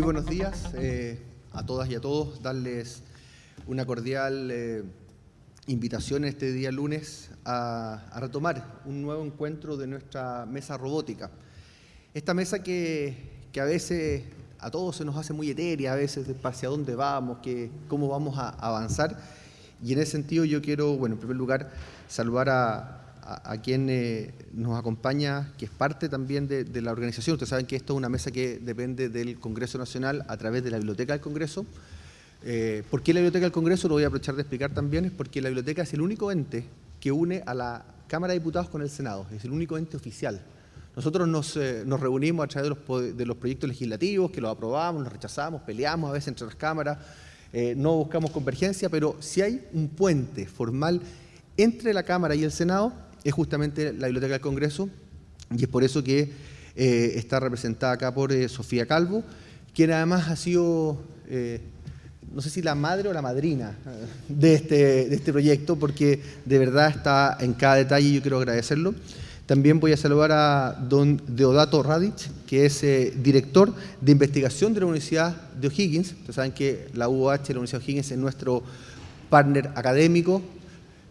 Muy buenos días eh, a todas y a todos. Darles una cordial eh, invitación este día lunes a, retomar un nuevo encuentro de nuestra mesa robótica. Esta mesa que, a veces a todos se nos hace muy etérea, a veces hacia dónde vamos, que, cómo vamos a avanzar. Y en ese sentido yo quiero, bueno, en primer lugar, saludar a, a, quien eh, nos acompaña, que es parte también de, la organización. Ustedes saben que esto es una mesa que depende del Congreso Nacional a través de la Biblioteca del Congreso. Eh, ¿Por qué la Biblioteca del Congreso? Lo voy a aprovechar de explicar también. Es porque la Biblioteca es el único ente que une a la Cámara de Diputados con el Senado. Es el único ente oficial. Nosotros nos, eh, reunimos a través de los, proyectos legislativos, que los aprobamos, los rechazamos, peleamos a veces entre las cámaras, no buscamos convergencia, pero si hay un puente formal entre la Cámara y el Senado, es justamente la Biblioteca del Congreso y es por eso que eh, está representada acá por eh, Sofía Calvo, quien además ha sido, eh, no sé si la madre o la madrina de este, de este proyecto, porque de verdad está en cada detalle y yo quiero agradecerlo. También voy a saludar a don Deodato Radic, que es director de investigación de la Universidad de O'Higgins. Ustedes saben que la UOH, la Universidad de O'Higgins, es nuestro partner académico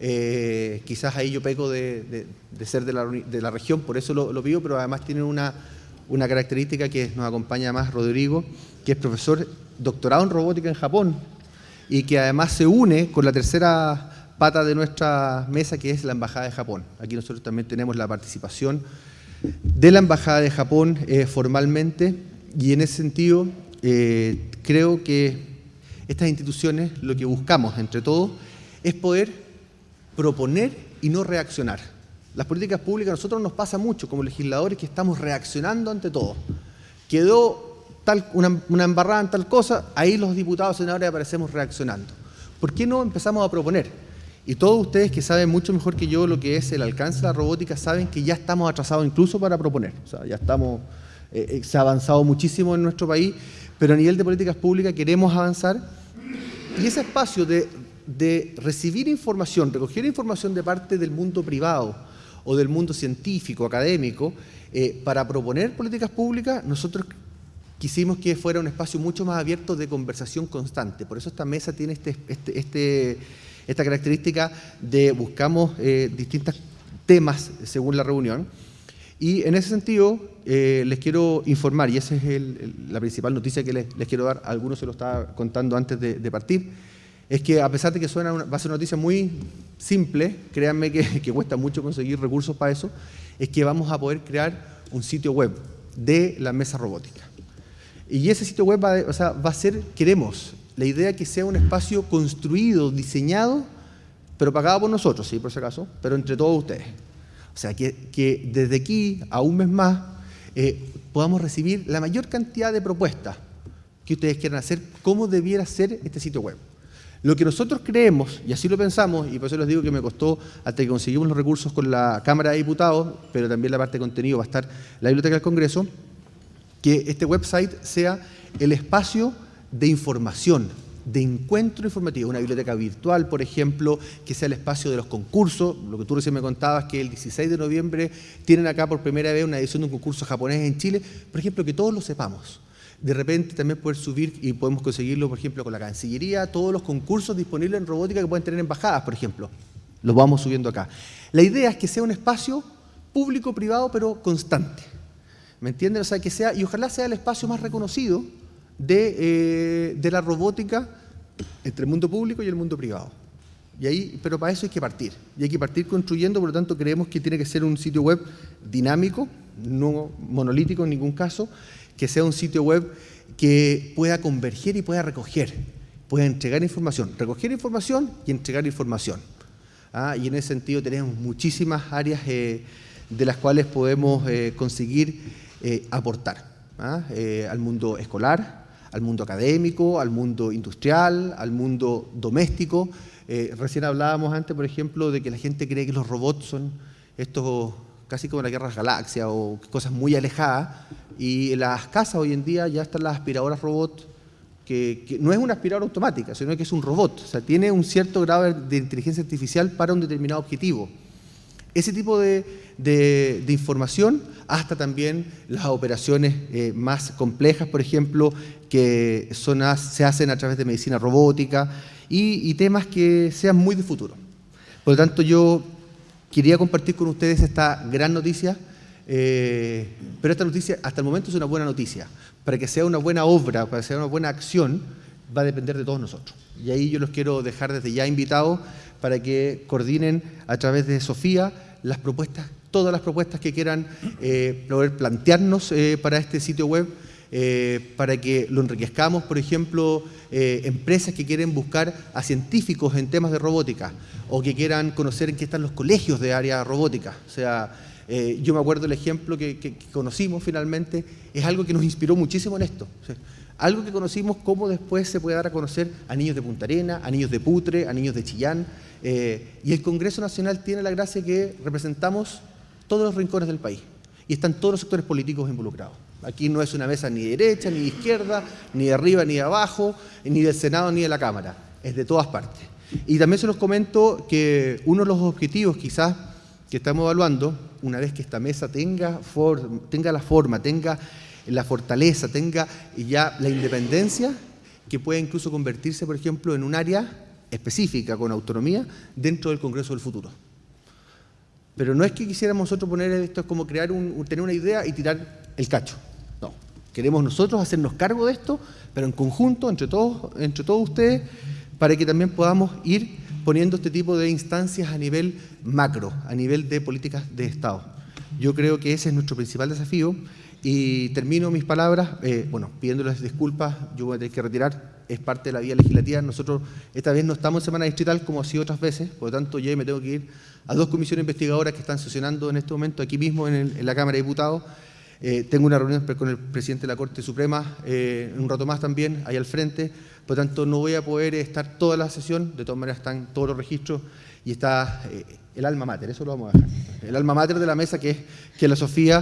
eh, quizás ahí yo peco de, ser de la, región, por eso lo, pido, pero además tiene una, característica que nos acompaña más Rodrigo, que es profesor doctorado en robótica en Japón y que además se une con la tercera pata de nuestra mesa, que es la Embajada de Japón. Aquí nosotros también tenemos la participación de la Embajada de Japón eh, formalmente y en ese sentido eh, creo que estas instituciones lo que buscamos entre todos es poder proponer y no reaccionar. Las políticas públicas a nosotros nos pasa mucho como legisladores que estamos reaccionando ante todo. Quedó tal, una, embarrada en tal cosa, ahí los diputados senadores aparecemos reaccionando. ¿Por qué no empezamos a proponer? Y todos ustedes que saben mucho mejor que yo lo que es el alcance de la robótica saben que ya estamos atrasados incluso para proponer. O sea, ya estamos, eh, eh, se ha avanzado muchísimo en nuestro país, pero a nivel de políticas públicas queremos avanzar. Y ese espacio de de recibir información, recoger información de parte del mundo privado o del mundo científico, académico, eh, para proponer políticas públicas, nosotros quisimos que fuera un espacio mucho más abierto de conversación constante. Por eso esta mesa tiene este, este, este esta característica de buscamos eh, distintos temas según la reunión. Y en ese sentido, eh, les quiero informar, y esa es la principal noticia que les, quiero dar, algunos se lo estaba contando antes de partir, es que a pesar de que suena va a ser una noticia muy simple, créanme que, cuesta mucho conseguir recursos para eso, es que vamos a poder crear un sitio web de la mesa robótica. Y ese sitio web va, va a ser, queremos, la idea que sea un espacio construido, diseñado, pero pagado por nosotros, sí, por si acaso, pero entre todos ustedes. O sea, que, desde aquí a un mes más eh, podamos recibir la mayor cantidad de propuestas que ustedes quieran hacer, cómo debiera ser este sitio web. Lo que nosotros creemos, y así lo pensamos, y por eso les digo que me costó hasta que conseguimos los recursos con la Cámara de Diputados, pero también la parte de contenido va a estar la Biblioteca del Congreso, que este website sea el espacio de información, de encuentro informativo, una biblioteca virtual, por ejemplo, que sea el espacio de los concursos, lo que tú recién me contabas, que el 16 de noviembre tienen acá por primera vez una edición de un concurso japonés en Chile, por ejemplo, que todos lo sepamos de repente también poder subir, y podemos conseguirlo, por ejemplo, con la Cancillería, todos los concursos disponibles en robótica que pueden tener embajadas, por ejemplo. Los vamos subiendo acá. La idea es que sea un espacio público-privado, pero constante. ¿Me entienden? O sea, que sea, y ojalá sea el espacio más reconocido de, eh, de la robótica entre el mundo público y el mundo privado. Y ahí, pero para eso hay que partir. Y hay que partir construyendo, por lo tanto creemos que tiene que ser un sitio web dinámico, no monolítico en ningún caso, que sea un sitio web que pueda converger y pueda recoger, pueda entregar información, recoger información y entregar información. ¿ah? Y en ese sentido tenemos muchísimas áreas eh, de las cuales podemos eh, conseguir eh, aportar ¿ah? al mundo escolar, al mundo académico, al mundo industrial, al mundo doméstico. recién hablábamos antes, por ejemplo, de que la gente cree que los robots son estos casi como la guerra de galaxias o cosas muy alejadas, y en las casas hoy en día ya están las aspiradoras robot, que, no es una aspiradora automática, sino que es un robot. O sea, tiene un cierto grado de inteligencia artificial para un determinado objetivo. Ese tipo de, de, información, hasta también las operaciones eh, más complejas, por ejemplo, que son, se hacen a través de medicina robótica y, temas que sean muy de futuro. Por lo tanto, yo quería compartir con ustedes esta gran noticia, eh, pero esta noticia hasta el momento es una buena noticia. Para que sea una buena obra, para que sea una buena acción, va a depender de todos nosotros. Y ahí yo los quiero dejar desde ya invitados para que coordinen a través de Sofía las propuestas, todas las propuestas que quieran eh, poder plantearnos eh, para este sitio web, para que lo enriquezcamos, por ejemplo, empresas que quieren buscar a científicos en temas de robótica o que quieran conocer en qué están los colegios de área robótica. O sea, yo me acuerdo el ejemplo que, conocimos finalmente, es algo que nos inspiró muchísimo en esto. algo que conocimos cómo después se puede dar a conocer a niños de Punta Arena, a niños de Putre, a niños de Chillán, eh, y el Congreso Nacional tiene la gracia que representamos todos los rincones del país y están todos los sectores políticos involucrados. Aquí no es una mesa ni de derecha, ni de izquierda, ni de arriba, ni de abajo, ni del Senado, ni de la Cámara. Es de todas partes. Y también se los comento que uno de los objetivos quizás que estamos evaluando, una vez que esta mesa tenga, tenga la forma, tenga la fortaleza, tenga ya la independencia, que pueda incluso convertirse, por ejemplo, en un área específica, con autonomía, dentro del Congreso del futuro. Pero no es que quisiéramos nosotros poner esto, es como crear un, tener una idea y tirar el cacho. No, queremos nosotros hacernos cargo de esto, pero en conjunto, entre todos, entre todos ustedes, para que también podamos ir poniendo este tipo de instancias a nivel macro, a nivel de políticas de Estado. Yo creo que ese es nuestro principal desafío y termino mis palabras, eh, bueno, pidiéndoles disculpas, yo voy a tener que retirar es parte de la vía legislativa. Nosotros esta vez no estamos en semana distrital como ha sido otras veces, por lo tanto yo me tengo que ir a dos comisiones investigadoras que están sesionando en este momento aquí mismo en, la Cámara de Diputados. Eh, tengo una reunión con el presidente de la Corte Suprema eh, un rato más también, ahí al frente, por lo tanto no voy a poder estar toda la sesión, de todas maneras están todos los registros y está eh, el alma mater, eso lo vamos a dejar, el alma mater de la mesa que es, que la Sofía,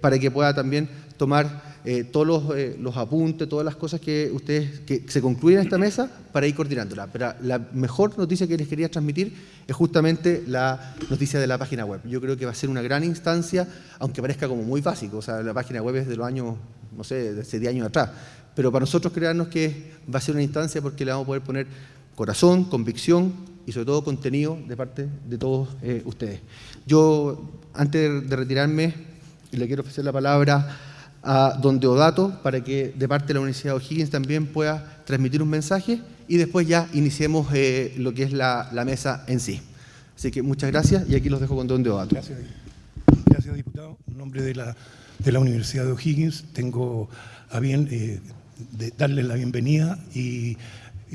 para que pueda también tomar eh, todos eh, los, apuntes, todas las cosas que ustedes que se concluyen en esta mesa para ir coordinándola. Pero la mejor noticia que les quería transmitir es justamente la noticia de la página web. Yo creo que va a ser una gran instancia, aunque parezca como muy básico, o sea, la página web es de los años, no sé, de hace 10 años atrás, pero para nosotros crearnos que va a ser una instancia porque le vamos a poder poner corazón, convicción y sobre todo contenido de parte de todos eh, ustedes. Yo, antes de retirarme, le quiero ofrecer la palabra a don Deodato para que de parte de la Universidad O'Higgins también pueda transmitir un mensaje y después ya iniciemos eh, lo que es la, mesa en sí. Así que muchas gracias y aquí los dejo con don Deodato. Gracias, gracias diputado. En nombre de la, de la Universidad de O'Higgins tengo a bien eh, de darle la bienvenida y,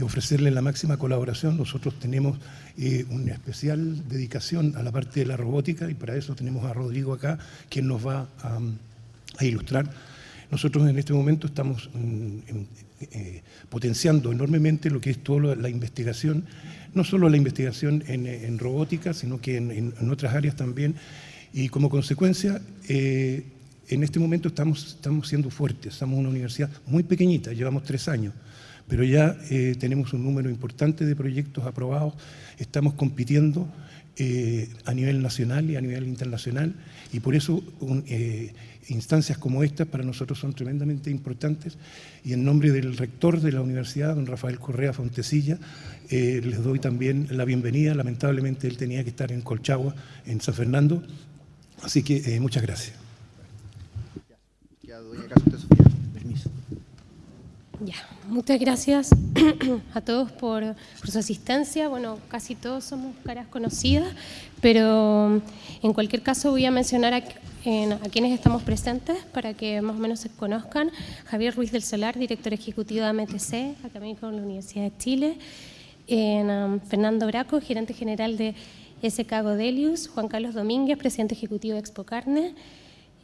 ofrecerle la máxima colaboración. Nosotros tenemos eh, una especial dedicación a la parte de la robótica y para eso tenemos a Rodrigo acá, quien nos va a a ilustrar. Nosotros en este momento estamos mm, eh, potenciando enormemente lo que es toda la investigación, no solo la investigación en, robótica, sino que en, otras áreas también. Y como consecuencia, eh, en este momento estamos, estamos siendo fuertes. Somos una universidad muy pequeñita, llevamos tres años, pero ya eh, tenemos un número importante de proyectos aprobados, estamos compitiendo a nivel nacional y a nivel internacional, y por eso instancias como estas para nosotros son tremendamente importantes y en nombre del rector de la universidad, don Rafael Correa Fontecilla, eh, les doy también la bienvenida. Lamentablemente él tenía que estar en Colchagua, en San Fernando, así que eh, muchas gracias. Ya, muchas gracias a todos por, por, su asistencia. Bueno, casi todos somos caras conocidas, pero en cualquier caso voy a mencionar a a quienes estamos presentes para que más o menos se conozcan. Javier Ruiz del Solar, director ejecutivo de AMTC, académico de la Universidad de Chile. En, um, Fernando Braco, gerente general de SK Godelius. Juan Carlos Domínguez, presidente ejecutivo de Expo Carne.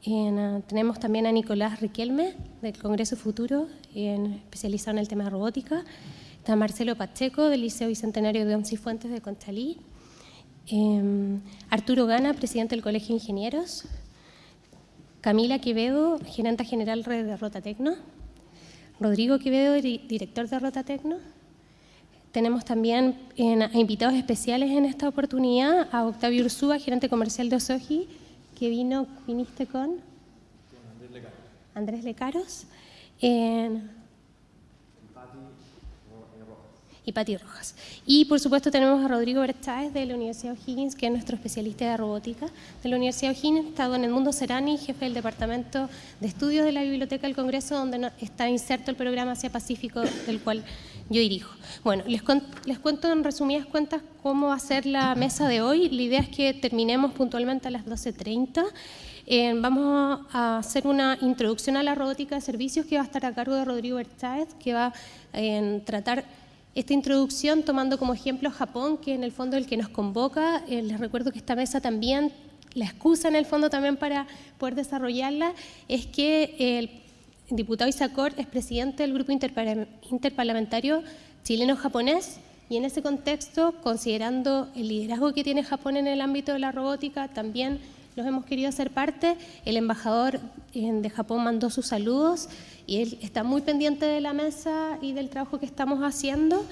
Uh, tenemos también a Nicolás Riquelme, del Congreso Futuro, especializado en el tema de robótica. Está Marcelo Pacheco, del Liceo Bicentenario de Once Fuentes de Conchalí. Em, Arturo Gana, presidente del Colegio de Ingenieros. Camila Quevedo, gerente general de Rota Tecno. Rodrigo Quevedo, director de Rota Tecno. tenemos también invitados especiales en esta oportunidad a Octavio Ursúa, gerente comercial de Osoji, que vino, viniste con... Con Andrés Lecaros. Andrés Lecaros. Y Pati Rojas. Y por supuesto tenemos a Rodrigo Bercháez de la Universidad O'Higgins, que es nuestro especialista de robótica de la Universidad O'Higgins, está don Mundo Serani, jefe del Departamento de Estudios de la Biblioteca del Congreso, donde está inserto el programa Asia Pacífico, del cual yo dirijo. Bueno, les, les cuento en resumidas cuentas cómo va a ser la mesa de hoy. La idea es que terminemos puntualmente a las 12.30. Eh, vamos a hacer una introducción a la robótica de servicios que va a estar a cargo de Rodrigo Bercháez, que va a eh, tratar esta introducción tomando como ejemplo Japón, que en el fondo es el que nos convoca. Eh, les recuerdo que esta mesa también, la excusa en el fondo también para poder desarrollarla, es que el diputado Isacor es presidente del Grupo Interparlamentario Chileno-Japonés y en ese contexto, considerando el liderazgo que tiene Japón en el ámbito de la robótica, también los hemos querido hacer parte. El embajador de Japón mandó sus saludos y él está muy pendiente de la mesa y del trabajo que estamos haciendo.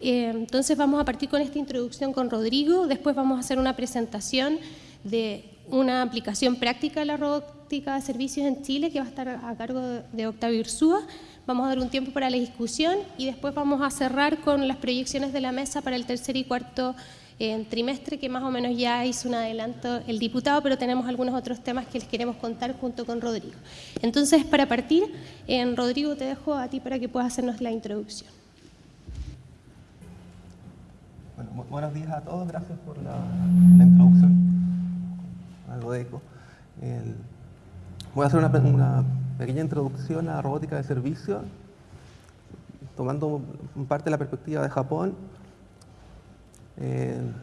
Eh, entonces vamos a partir con esta introducción con Rodrigo, después vamos a hacer una presentación de una aplicación práctica de la robótica de servicios en Chile que va a estar a cargo de Octavio Ursúa. Vamos a dar un tiempo para la discusión y después vamos a cerrar con las proyecciones de la mesa para el tercer y cuarto en trimestre, que más o menos ya hizo un adelanto el diputado, pero tenemos algunos otros temas que les queremos contar junto con Rodrigo. Entonces, para partir, en Rodrigo te dejo a ti para que puedas hacernos la introducción. Bueno, buenos días a todos, gracias por la, introducción. Algo de eco. voy a hacer una, una, pequeña introducción a robótica de servicio, tomando parte de la perspectiva de Japón en,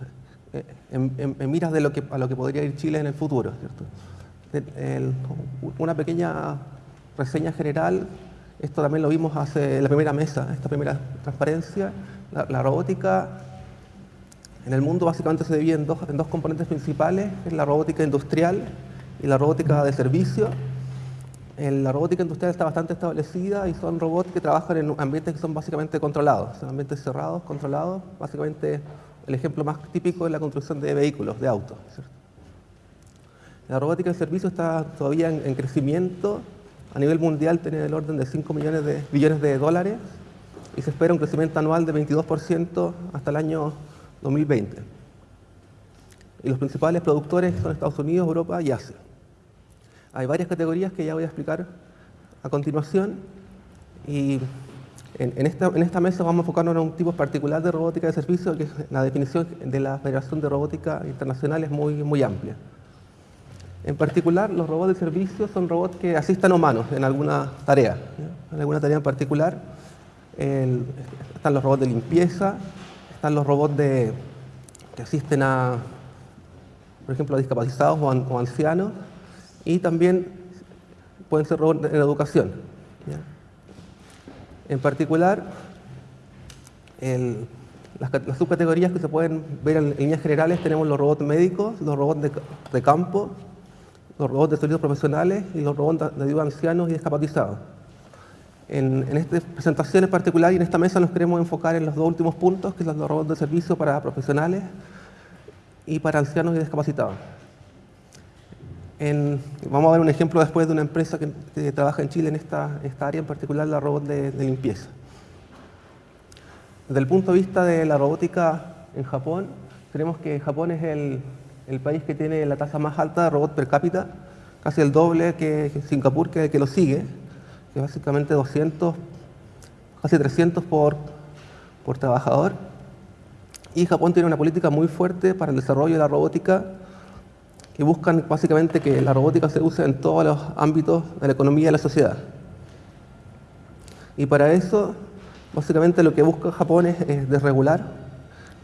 miras de lo que, a lo que podría ir Chile en el futuro. una pequeña reseña general, esto también lo vimos hace la primera mesa, esta primera transparencia, la, robótica en el mundo básicamente se divide en dos, en componentes principales, es la robótica industrial y la robótica de servicio. la robótica industrial está bastante establecida y son robots que trabajan en ambientes que son básicamente controlados, son ambientes cerrados, controlados, básicamente el ejemplo más típico es la construcción de vehículos, de autos. La robótica de servicio está todavía en, crecimiento. A nivel mundial tiene el orden de 5 millones de billones de dólares y se espera un crecimiento anual de 22% hasta el año 2020. Y los principales productores son Estados Unidos, Europa y Asia. Hay varias categorías que ya voy a explicar a continuación y en, esta, mesa vamos a enfocarnos en un tipo particular de robótica de servicio, que la definición de la Federación de Robótica Internacional es muy, muy amplia. En particular, los robots de servicio son robots que asistan humanos en alguna tarea, en alguna tarea en particular. están los robots de limpieza, están los robots que asisten a, por ejemplo, a discapacitados o, ancianos, y también pueden ser robots en educación. En particular, las, subcategorías que se pueden ver en, líneas generales tenemos los robots médicos, los robots de, campo, los robots de sonidos profesionales y los robots de ayuda ancianos y discapacitados. En, en, esta presentación en particular y en esta mesa nos queremos enfocar en los dos últimos puntos, que son los robots de servicio para profesionales y para ancianos y discapacitados vamos a ver un ejemplo después de una empresa que, trabaja en Chile en esta, área, en particular la robot de, limpieza. Desde el punto de vista de la robótica en Japón, creemos que Japón es el, país que tiene la tasa más alta de robot per cápita, casi el doble que, Singapur, que, lo sigue, que es básicamente 200, casi 300 por, por trabajador. Y Japón tiene una política muy fuerte para el desarrollo de la robótica que buscan básicamente que la robótica se use en todos los ámbitos de la economía y de la sociedad. Y para eso, básicamente lo que busca Japón es, desregular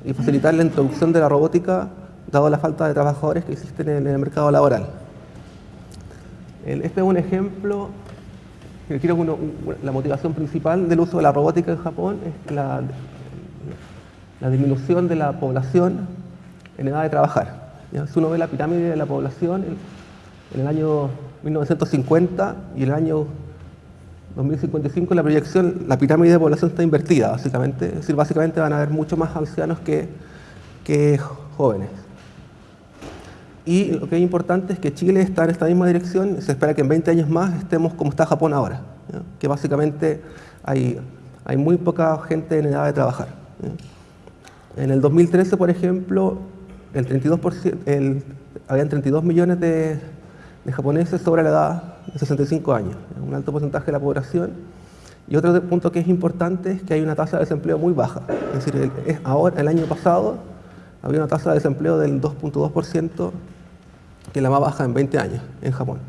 y facilitar la introducción de la robótica, dado la falta de trabajadores que existen en el mercado laboral. Este es un ejemplo, creo la motivación principal del uso de la robótica en Japón es la disminución de la población en edad de trabajar. Si uno ve la pirámide de la población, en, el año 1950 y el año 2055 la proyección, la pirámide de población está invertida, básicamente. Es decir, básicamente van a haber mucho más ancianos que, jóvenes. Y lo que es importante es que Chile está en esta misma dirección. Se espera que en 20 años más estemos como está Japón ahora, que básicamente hay muy poca gente en edad de trabajar. En el 2013, por ejemplo, el 32%, el, habían 32 millones de, japoneses sobre la edad de 65 años, un alto porcentaje de la población. Y otro punto que es importante es que hay una tasa de desempleo muy baja. Es decir, ahora, el año pasado había una tasa de desempleo del 2.2%, que es la más baja en 20 años en Japón.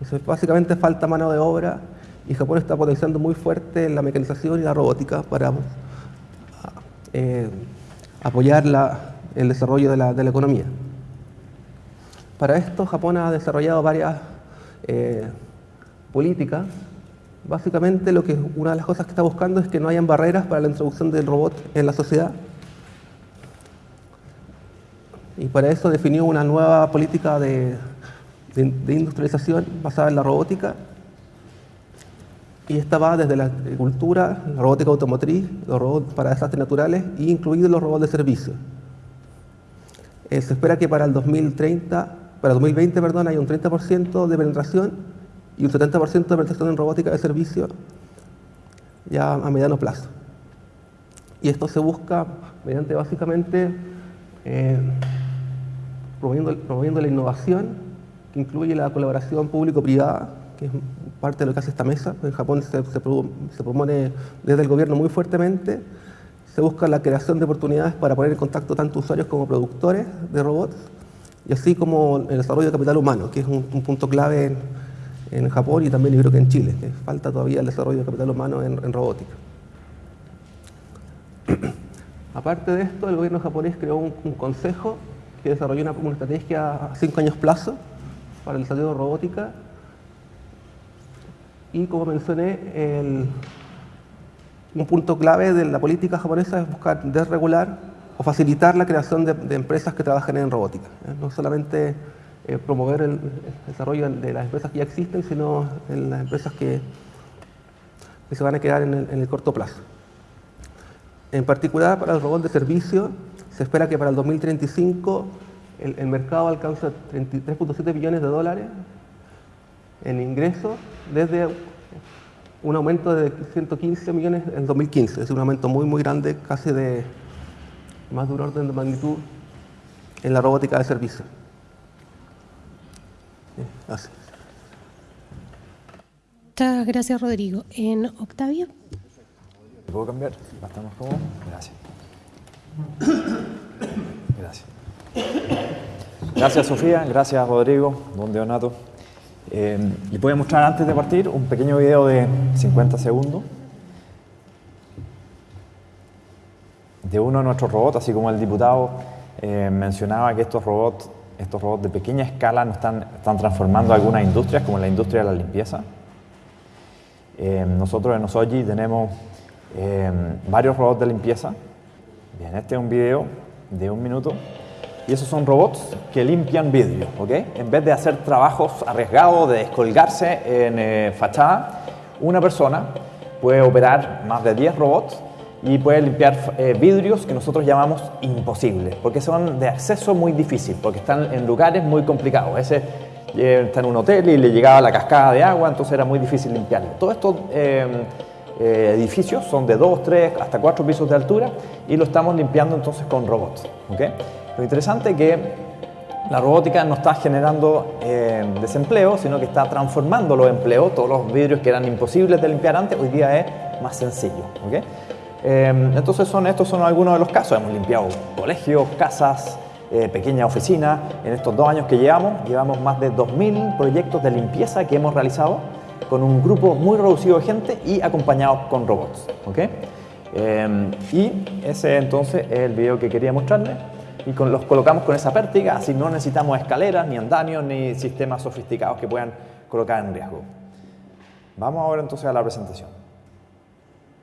Entonces, básicamente falta mano de obra y Japón está potenciando muy fuerte la mecanización y la robótica para eh, apoyar la, el desarrollo de la, economía. Para esto, Japón ha desarrollado varias eh, políticas. Básicamente, lo que una de las cosas que está buscando es que no hayan barreras para la introducción del robot en la sociedad. Y para eso definió una nueva política de, de, de industrialización basada en la robótica. Y esta va desde la agricultura, la robótica automotriz, los robots para desastres naturales, e incluidos los robots de servicio. Eh, se espera que para el 2030 para 2020 perdón, hay un 30% de penetración y un 70% de penetración en robótica de servicio ya a mediano plazo. Y esto se busca mediante básicamente eh, promoviendo, la innovación, que incluye la colaboración público-privada, que es parte de lo que hace esta mesa. En Japón se, se promueve desde el gobierno muy fuertemente. Se busca la creación de oportunidades para poner en contacto tanto usuarios como productores de robots y así como el desarrollo de capital humano, que es un, un punto clave en, en, Japón y también yo creo que en Chile, que falta todavía el desarrollo de capital humano en, robótica. Aparte de esto, el gobierno japonés creó un, un consejo que desarrolló una, una, estrategia a cinco años plazo para el desarrollo de robótica y como mencioné, el, un punto clave de la política japonesa es buscar desregular o facilitar la creación de, empresas que trabajen en robótica. ¿eh? No solamente eh, promover el, desarrollo de las empresas que ya existen, sino en las empresas que, se van a quedar en el, corto plazo. En particular, para el robot de servicio, se espera que para el 2035 el, el mercado alcance 3.7 billones de dólares en ingresos desde un aumento de 115 millones en 2015, es un aumento muy, muy grande, casi de más de un orden de magnitud en la robótica de servicio. Así. Muchas gracias, Rodrigo. ¿En Octavio? ¿Puedo cambiar? ¿Bastamos como? Gracias. Gracias. Gracias, Sofía. Gracias, Rodrigo. Don Deonato. Eh, les voy a mostrar antes de partir un pequeño video de 50 segundos de uno de nuestros robots, así como el diputado eh, mencionaba que estos robots, estos robots de pequeña escala no están, están transformando algunas industrias, como la industria de la limpieza. Eh, nosotros en Osoji tenemos eh, varios robots de limpieza. Bien, este es un video de un minuto. Y esos son robots que limpian vidrio, ¿ok? En vez de hacer trabajos arriesgados de descolgarse en fachada, una persona puede operar más de 10 robots y puede limpiar eh, vidrios que nosotros llamamos imposibles, porque son de acceso muy difícil, porque están en lugares muy complicados. Ese eh, está en un hotel y le llegaba la cascada de agua, entonces era muy difícil limpiarlo. Todos estos eh, edificios son de 2, 3, hasta 4 pisos de altura y lo estamos limpiando entonces con robots. ¿okay? Lo interesante es que la robótica no está generando desempleo, sino que está transformando los empleos. Todos los vidrios que eran imposibles de limpiar antes, hoy día es más sencillo. Eh, entonces son, estos son algunos de los casos. Hemos limpiado colegios, casas, eh, pequeñas oficinas. En estos dos años que llevamos, llevamos más de 2.000 proyectos de limpieza que hemos realizado con un grupo muy reducido de gente y acompañados con robots. Eh, y ese entonces es el video que quería mostrarles. Y con, los colocamos con esa pértiga, así no necesitamos escaleras, ni andamios, ni sistemas sofisticados que puedan colocar en riesgo. Vamos ahora entonces a la presentación.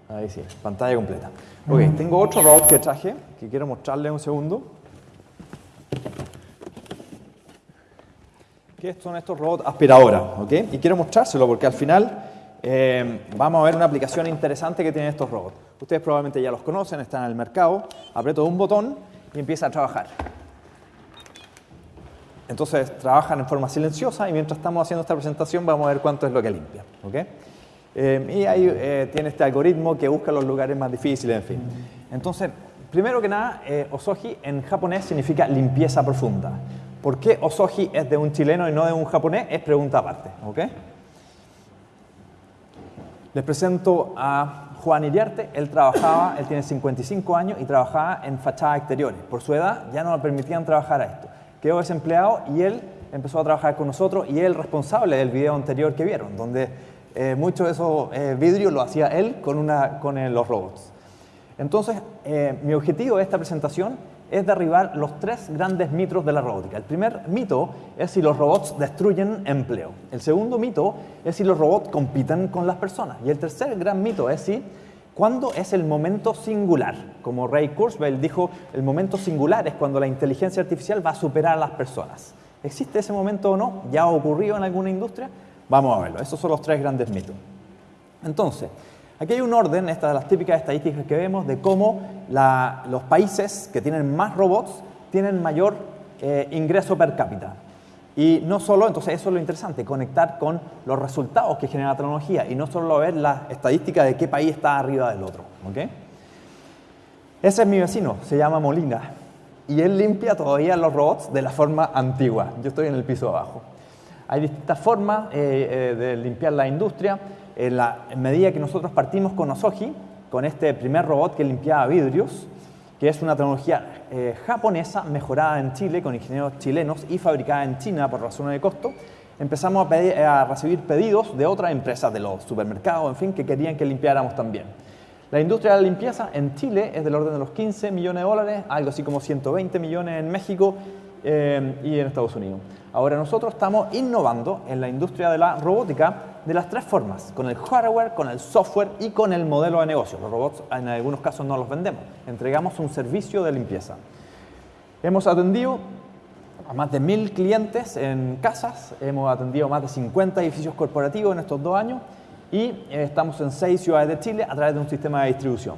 Ahí sí, pantalla completa. Ok, tengo otro robot que traje, que quiero mostrarles un segundo. ¿Qué son estos robots aspiradoras? ¿ok? Y quiero mostrárselo porque al final eh, vamos a ver una aplicación interesante que tienen estos robots. Ustedes probablemente ya los conocen, están en el mercado. Aprieto un botón y empieza a trabajar. Entonces trabajan en forma silenciosa y mientras estamos haciendo esta presentación vamos a ver cuánto es lo que limpia. Eh, y ahí eh, tiene este algoritmo que busca los lugares más difíciles, en fin. Entonces, primero que nada, eh, osoji en japonés significa limpieza profunda. ¿Por qué osoji es de un chileno y no de un japonés? Es pregunta aparte. Les presento a Juan Iriarte. Él trabajaba, él tiene 55 años y trabajaba en fachadas exteriores. Por su edad ya no le permitían trabajar a esto quedó desempleado y él empezó a trabajar con nosotros y él responsable del video anterior que vieron, donde eh, mucho de esos eh, vidrios lo hacía él con, una, con eh, los robots. Entonces, mi objetivo de esta presentación es derribar los tres grandes mitos de la robótica. El primer mito es si los robots destruyen empleo. El segundo mito es si los robots compiten con las personas. Y el tercer gran mito es si ¿Cuándo es el momento singular? Como Ray Kurzweil dijo, el momento singular es cuando la inteligencia artificial va a superar a las personas. ¿Existe ese momento o no? ¿Ya ha ocurrido en alguna industria? Vamos a verlo. Esos son los tres grandes mitos. Entonces, aquí hay un orden, esta de las típicas estadísticas que vemos, de cómo los países que tienen más robots tienen mayor eh, ingreso per cápita. Y no solo, entonces eso es lo interesante, conectar con los resultados que genera la tecnología y no solo ver la estadística de qué país está arriba del otro. ¿okay? Ese es mi vecino, se llama Molina y él limpia todavía los robots de la forma antigua. Yo estoy en el piso abajo. Hay distintas formas eh, eh, de limpiar la industria. En, la, en medida que nosotros partimos con Osoji, con este primer robot que limpiaba vidrios, que es una tecnología eh, japonesa mejorada en Chile con ingenieros chilenos y fabricada en China por razones de costo, empezamos a, a recibir pedidos de otras empresas de los supermercados, en fin, que querían que limpiáramos también. La industria de la limpieza en Chile es del orden de los 15 millones de dólares, algo así como 120 millones en México eh, y en Estados Unidos. Ahora nosotros estamos innovando en la industria de la robótica de las tres formas, con el hardware, con el software y con el modelo de negocio. Los robots en algunos casos no los vendemos, entregamos un servicio de limpieza. Hemos atendido a más de mil clientes en casas, hemos atendido más de 50 edificios corporativos en estos dos años y eh, estamos en seis ciudades de Chile a través de un sistema de distribución.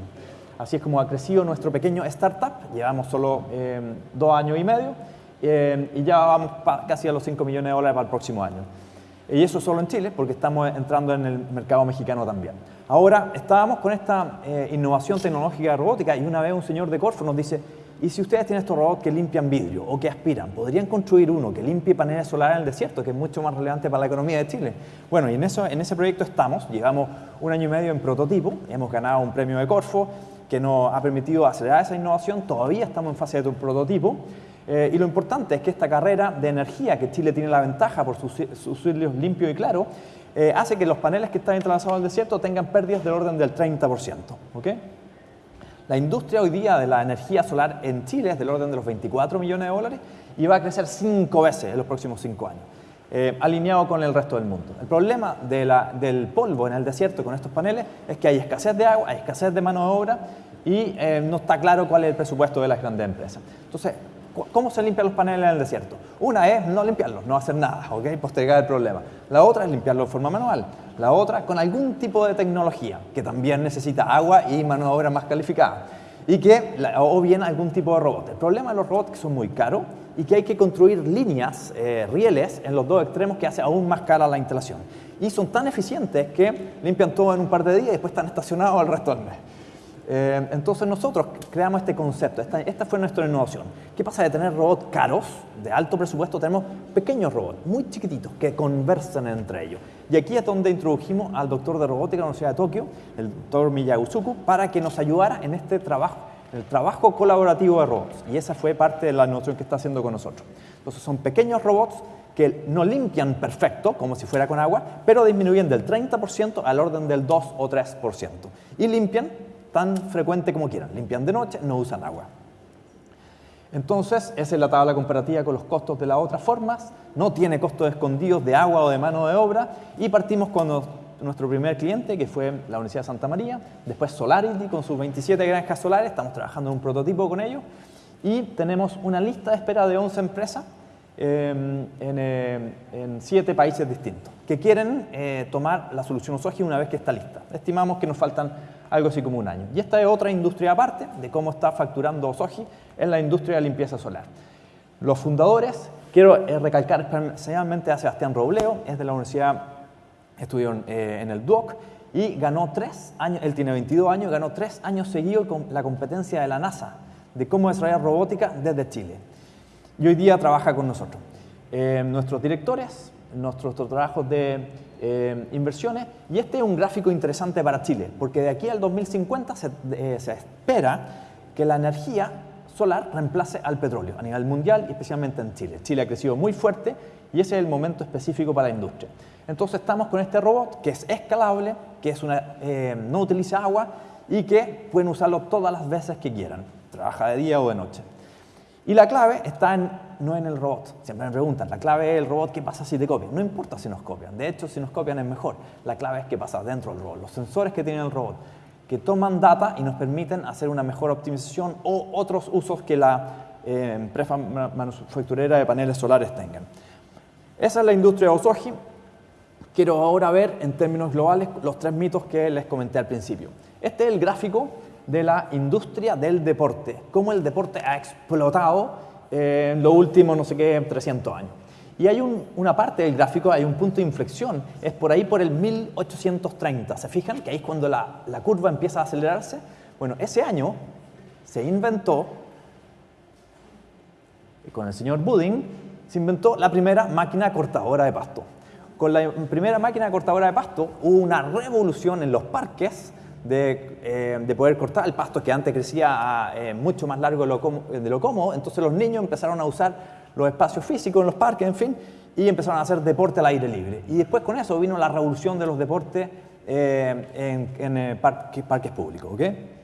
Así es como ha crecido nuestro pequeño startup, llevamos solo eh, dos años y medio eh, y ya vamos casi a los 5 millones de dólares para el próximo año. Y eso solo en Chile, porque estamos entrando en el mercado mexicano también. Ahora, estábamos con esta eh, innovación tecnológica robótica y una vez un señor de Corfo nos dice, ¿y si ustedes tienen estos robots que limpian vidrio o que aspiran? ¿Podrían construir uno que limpie paneles solares en el desierto, que es mucho más relevante para la economía de Chile? Bueno, y en, eso, en ese proyecto estamos, llevamos un año y medio en prototipo, hemos ganado un premio de Corfo que nos ha permitido acelerar esa innovación, todavía estamos en fase de prototipo eh, y lo importante es que esta carrera de energía, que Chile tiene la ventaja por sus, sus limpio y claro, eh, hace que los paneles que están entrelazados al desierto tengan pérdidas del orden del 30%. La industria hoy día de la energía solar en Chile es del orden de los 24 millones de dólares y va a crecer cinco veces en los próximos cinco años, eh, alineado con el resto del mundo. El problema del polvo en el desierto con estos paneles es que hay escasez de agua, hay escasez de mano de obra y no está claro cuál es el presupuesto de las grandes empresas. Entonces, ¿Cómo se limpian los paneles en el desierto? Una es no limpiarlos, no hacer nada, ¿ok? Postergar el problema. La otra es limpiarlos de forma manual. La otra con algún tipo de tecnología que también necesita agua y mano de obra más calificada. Y que, o bien algún tipo de robot. El problema de los robots es que son muy caros y que hay que construir líneas, eh, rieles, en los dos extremos que hace aún más cara la instalación. Y son tan eficientes que limpian todo en un par de días y después están estacionados el resto del mes. Eh, entonces nosotros creamos este concepto, esta, fue nuestra innovación. ¿Qué pasa de tener robots caros, de alto presupuesto? Tenemos pequeños robots, muy chiquititos, que conversan entre ellos. Y aquí es donde introdujimos al doctor de robótica de la Universidad de Tokio, el doctor Miyagusuku, para que nos ayudara en este trabajo, el trabajo colaborativo de robots. Y esa fue parte de la innovación que está haciendo con nosotros. Entonces son pequeños robots que no limpian perfecto, como si fuera con agua, pero disminuyen del 30% al orden del 2 o 3%. Y limpian tan frecuente como quieran. Limpian de noche, no usan agua. Entonces, esa es la tabla comparativa con los costos de las otras formas. No tiene costos escondidos de agua o de mano de obra. Y partimos con nuestro primer cliente, que fue la Universidad de Santa María. Después Solarity, con sus 27 granjas solares. Estamos trabajando en un prototipo con ellos. Y tenemos una lista de espera de 11 empresas em, en, en, siete países distintos que quieren tomar la solución Osoji una vez que está lista. Estimamos que nos faltan algo así como un año. Y esta es otra industria aparte de cómo está facturando Osoji en la industria de limpieza solar. Los fundadores, quiero recalcar especialmente a Sebastián Robleo, es de la Universidad, estudió en el DUOC, y ganó tres años, él tiene 22 años, ganó tres años seguidos con la competencia de la NASA de cómo desarrollar robótica desde Chile. Y hoy día trabaja con nosotros. Eh, nuestros directores, nuestros trabajos de eh, inversiones, y este es un gráfico interesante para Chile, porque de aquí al 2050 se, eh, se espera que la energía solar reemplace al petróleo a nivel mundial y especialmente en Chile. Chile ha crecido muy fuerte y ese es el momento específico para la industria. Entonces estamos con este robot que es escalable, que es una, eh, no utiliza agua y que pueden usarlo todas las veces que quieran, trabaja de día o de noche. Y la clave está en, no en el robot. Siempre me preguntan, la clave es el robot, ¿qué pasa si te copian? No importa si nos copian. De hecho, si nos copian es mejor. La clave es qué pasa dentro del robot. Los sensores que tiene el robot, que toman data y nos permiten hacer una mejor optimización o otros usos que la eh, empresa manufacturera de paneles solares tengan. Esa es la industria de Osoji. Quiero ahora ver en términos globales los tres mitos que les comenté al principio. Este es el gráfico de la industria del deporte, cómo el deporte ha explotado en los últimos, no sé qué, 300 años. Y hay una parte del gráfico, hay un punto de inflexión, es por ahí por el 1830. ¿Se fijan que ahí es cuando la, la curva empieza a acelerarse? Bueno, ese año se inventó, con el señor Budding, se inventó la primera máquina cortadora de pasto. Con la primera máquina cortadora de pasto hubo una revolución en los parques de, eh, de poder cortar el pasto que antes crecía eh, mucho más largo de lo, de lo cómodo. Entonces los niños empezaron a usar los espacios físicos en los parques, en fin, y empezaron a hacer deporte al aire libre. Y después con eso vino la revolución de los deportes eh, en, parques, parques públicos. ¿okay?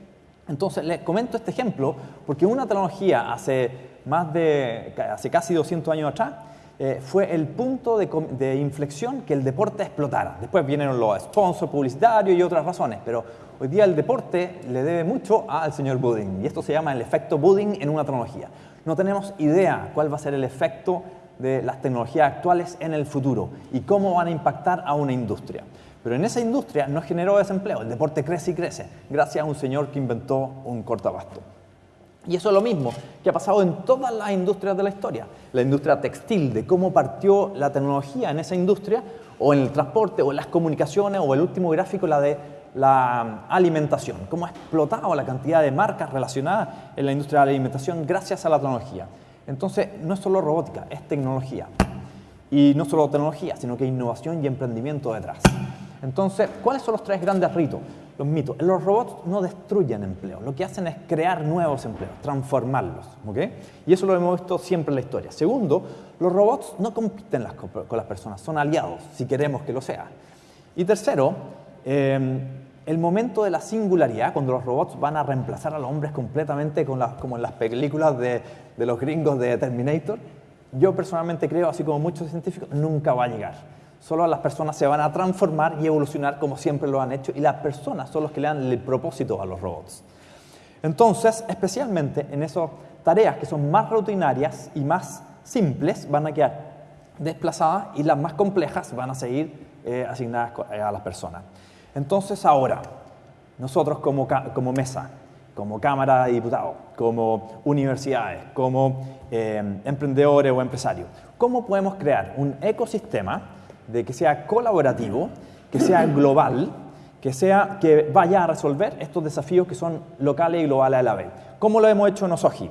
Entonces les comento este ejemplo porque una tecnología hace, más de, hace casi 200 años atrás eh, fue el punto de, inflexión que el deporte explotara. Después vinieron los sponsors publicitarios y otras razones, pero hoy día el deporte le debe mucho al señor Budding y esto se llama el efecto Budding en una tecnología. No tenemos idea cuál va a ser el efecto de las tecnologías actuales en el futuro y cómo van a impactar a una industria. Pero en esa industria no generó desempleo, el deporte crece y crece, gracias a un señor que inventó un cortabasto. Y eso es lo mismo que ha pasado en todas las industrias de la historia. La industria textil, de cómo partió la tecnología en esa industria, o en el transporte, o en las comunicaciones, o el último gráfico, la de la alimentación. Cómo ha explotado la cantidad de marcas relacionadas en la industria de la alimentación gracias a la tecnología. Entonces, no es solo robótica, es tecnología. Y no solo tecnología, sino que innovación y emprendimiento detrás. Entonces, ¿cuáles son los tres grandes ritos? los mitos. Los robots no destruyen empleo, lo que hacen es crear nuevos empleos, transformarlos. ¿okay? Y eso lo hemos visto siempre en la historia. Segundo, los robots no compiten con las personas, son aliados, si queremos que lo sea. Y tercero, em, el momento de la singularidad, cuando los robots van a reemplazar a los hombres completamente, como en las películas de, los gringos de Terminator, yo personalmente creo, así como muchos científicos, nunca va a llegar Solo las personas se van a transformar y evolucionar como siempre lo han hecho y las personas son los que le dan el propósito a los robots. Entonces, especialmente en esas tareas que son más rutinarias y más simples, van a quedar desplazadas y las más complejas van a seguir eh, asignadas eh, a las personas. Entonces, ahora, nosotros como, mesa, como Cámara de Diputados, como universidades, como eh, emprendedores o empresarios, ¿cómo podemos crear un ecosistema de que sea colaborativo, que sea global, que, sea, que vaya a resolver estos desafíos que son locales y globales a la vez. ¿Cómo lo hemos hecho en Osoji?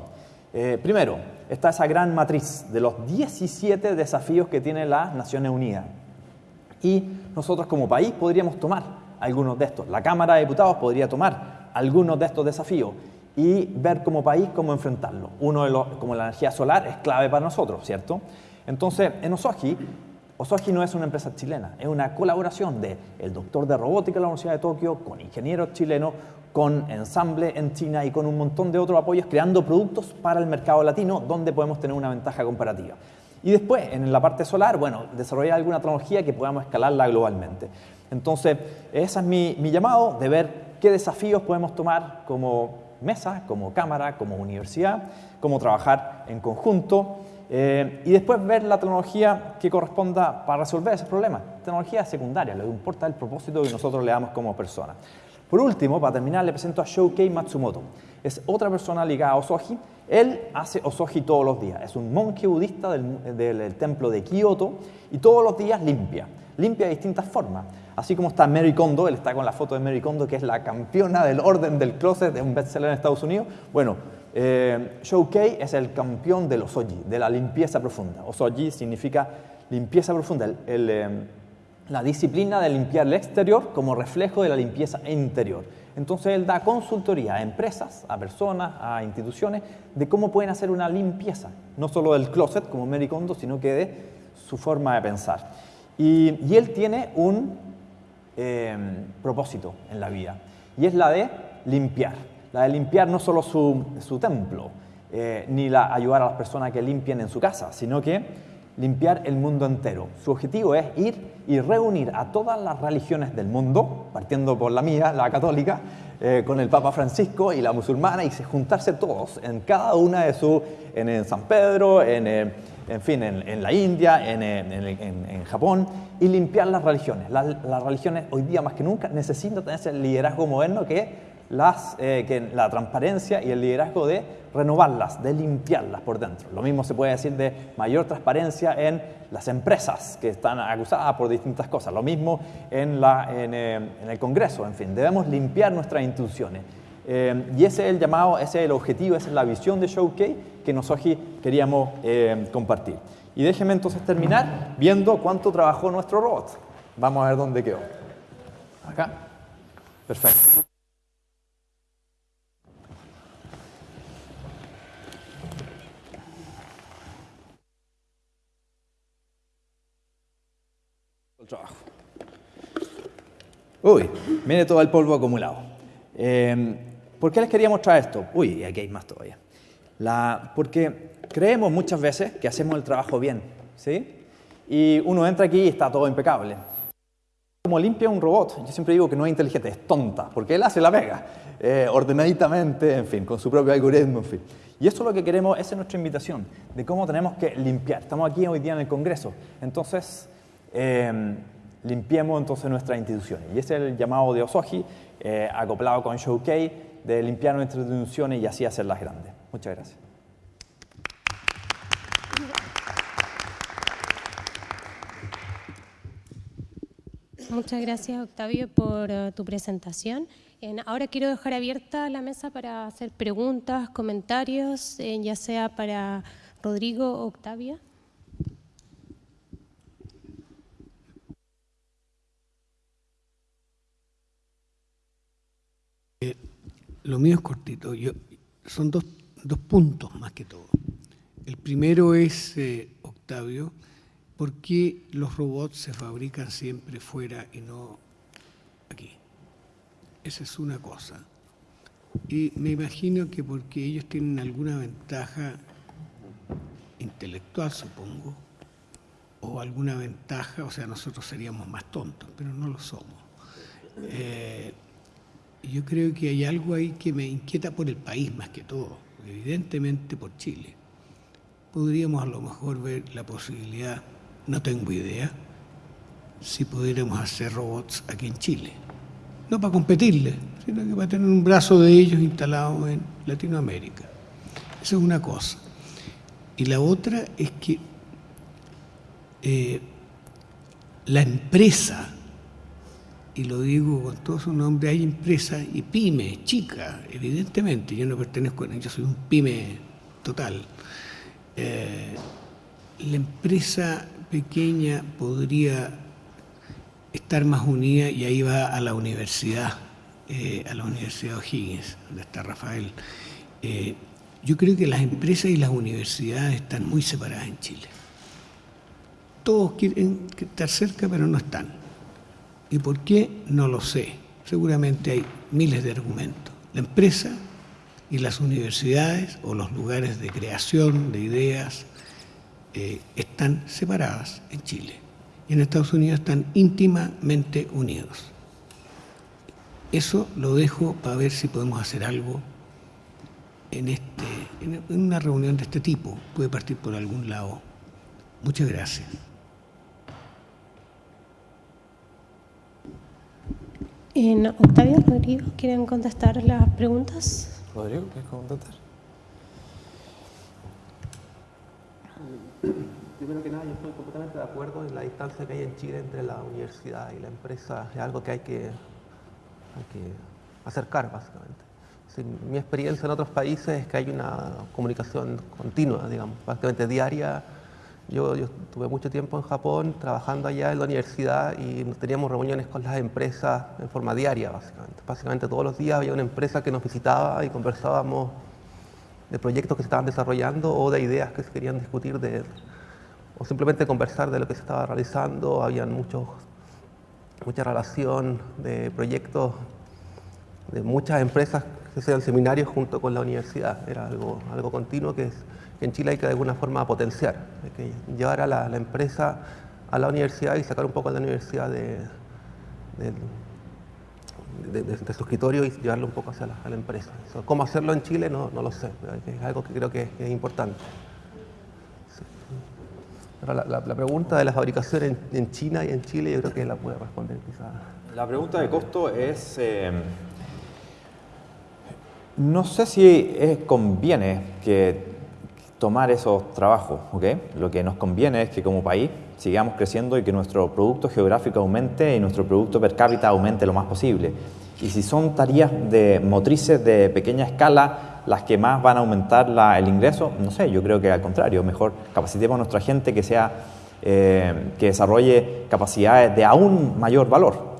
Eh, primero, está esa gran matriz de los 17 desafíos que tiene las Naciones Unidas. Y nosotros como país podríamos tomar algunos de estos. La Cámara de Diputados podría tomar algunos de estos desafíos y ver como país cómo enfrentarlo. Uno de los, como la energía solar es clave para nosotros, ¿cierto? Entonces, en Osoji Osoji no es una empresa chilena, es una colaboración de el doctor de robótica de la Universidad de Tokio con ingenieros chilenos, con ensamble en China y con un montón de otros apoyos creando productos para el mercado latino donde podemos tener una ventaja comparativa. Y después, en la parte solar, bueno, desarrollar alguna tecnología que podamos escalarla globalmente. Entonces, ese es mi, llamado de ver qué desafíos podemos tomar como mesa, como cámara, como universidad, cómo trabajar en conjunto Eh, y después ver la tecnología que corresponda para resolver ese problema. Tecnología secundaria, lo que importa es el propósito que nosotros le damos como persona. Por último, para terminar, le presento a Shoukei Matsumoto. Es otra persona ligada a Osoji. Él hace Osoji todos los días. Es un monje budista del templo de Kioto y todos los días limpia. Limpia de distintas formas. Así como está Mary Kondo, él está con la foto de Mary Kondo, que es la campeona del orden del closet, de un bestseller en Estados Unidos. Bueno, eh, Shoukei es el campeón del osoji, de la limpieza profunda. Osoji significa limpieza profunda, eh, la disciplina de limpiar el exterior como reflejo de la limpieza interior. Entonces él da consultoría a empresas, a personas, a instituciones, de cómo pueden hacer una limpieza, no solo del closet como Mary Kondo, sino que de su forma de pensar. Y, él tiene un eh, propósito en la vida, y es la de limpiar la de limpiar no solo su, templo, eh, ni la ayudar a las personas que limpien en su casa, sino que limpiar el mundo entero. Su objetivo es ir y reunir a todas las religiones del mundo, partiendo por la mía, la católica, eh, con el Papa Francisco y la musulmana, y juntarse todos en cada una de sus, en, San Pedro, en, eh, en fin, en, la India, en, Japón, y limpiar las religiones. Las, las religiones hoy día más que nunca necesitan tener ese liderazgo moderno que las, eh, que la transparencia y el liderazgo de renovarlas, de limpiarlas por dentro. Lo mismo se puede decir de mayor transparencia en las empresas que están acusadas por distintas cosas. Lo mismo en, la, en, eh, el Congreso. En fin, debemos limpiar nuestras instituciones. Eh, y ese es el llamado, ese es el objetivo, esa es la visión de Showcase que nosotros queríamos compartir. Y déjenme entonces terminar viendo cuánto trabajó nuestro robot. Vamos a ver dónde quedó. Acá. Perfecto. trabajo. Uy, mire todo el polvo acumulado. Em, ¿Por qué les quería mostrar esto? Uy, aquí hay más todavía. La, porque creemos muchas veces que hacemos el trabajo bien, ¿sí? Y uno entra aquí y está todo impecable. Como limpia un robot, yo siempre digo que no es inteligente, es tonta, porque él hace la pega, eh, ordenaditamente, en fin, con su propio algoritmo, en fin. Y eso es lo que queremos, esa es nuestra invitación, de cómo tenemos que limpiar. Estamos aquí hoy día en el Congreso, entonces Em, limpiemos entonces nuestras instituciones. Y ese es el llamado de Osoji, eh, acoplado con Showcase, de limpiar nuestras instituciones y así hacerlas grandes. Muchas gracias. Muchas gracias, Octavio, por uh, tu presentación. ahora quiero dejar abierta la mesa para hacer preguntas, comentarios, eh, ya sea para Rodrigo o Octavia. Lo mío es cortito. Son dos, dos, puntos más que todo. El primero es, eh, Octavio, ¿por qué los robots se fabrican siempre fuera y no aquí? Esa es una cosa. Y me imagino que porque ellos tienen alguna ventaja intelectual, supongo, o alguna ventaja, o sea, nosotros seríamos más tontos, pero no lo somos. Eh, yo creo que hay algo ahí que me inquieta por el país más que todo, evidentemente por Chile. Podríamos a lo mejor ver la posibilidad, no tengo idea, si pudiéramos hacer robots aquí en Chile. No para competirle, sino que para tener un brazo de ellos instalado en Latinoamérica. Esa es una cosa. Y la otra es que eh, la empresa y lo digo con todo su nombre, hay empresas y pymes, chicas, evidentemente, yo no pertenezco a yo soy un pyme total. Eh, la empresa pequeña podría estar más unida y ahí va a la universidad, eh, a la Universidad O'Higgins, donde está Rafael. Eh, yo creo que las empresas y las universidades están muy separadas en Chile. Todos quieren estar cerca, pero no están. ¿Y por qué? No lo sé. Seguramente hay miles de argumentos. La empresa y las universidades o los lugares de creación de ideas eh, están separadas en Chile y en Estados Unidos están íntimamente unidos. Eso lo dejo para ver si podemos hacer algo en este, en una reunión de este tipo puede partir por algún lado. Muchas gracias. En Octavio, Rodrigo, ¿quieren contestar las preguntas? Rodrigo, ¿quieres contestar? Primero que nada, yo estoy completamente de acuerdo en la distancia que hay en Chile entre la universidad y la empresa. Es algo que hay que, hay que acercar, básicamente. mi experiencia en otros países es que hay una comunicación continua, digamos, básicamente diaria yo, yo tuve mucho tiempo en Japón trabajando allá en la universidad y teníamos reuniones con las empresas en forma diaria, básicamente. Básicamente todos los días había una empresa que nos visitaba y conversábamos de proyectos que se estaban desarrollando o de ideas que se querían discutir de, o simplemente conversar de lo que se estaba realizando. Habían muchos, mucha relación de proyectos de muchas empresas que hacían seminarios junto con la universidad. Era algo, algo continuo que es en Chile hay que de alguna forma potenciar, hay que llevar a la, empresa a la universidad y sacar un poco a la universidad de, de, su escritorio y llevarlo un poco hacia la, empresa. ¿Cómo hacerlo en Chile? No, no lo sé, es algo que creo que es, importante. la, pregunta de la fabricación en, China y en Chile yo creo que la puede responder quizás. La pregunta de costo es... Eh, no sé si conviene que tomar esos trabajos. ¿okay? Lo que nos conviene es que como país sigamos creciendo y que nuestro producto geográfico aumente y nuestro producto per cápita aumente lo más posible. Y si son tareas de motrices de pequeña escala las que más van a aumentar la, el ingreso, no sé, yo creo que al contrario, mejor capacitemos a nuestra gente que, sea, eh, que desarrolle capacidades de aún mayor valor.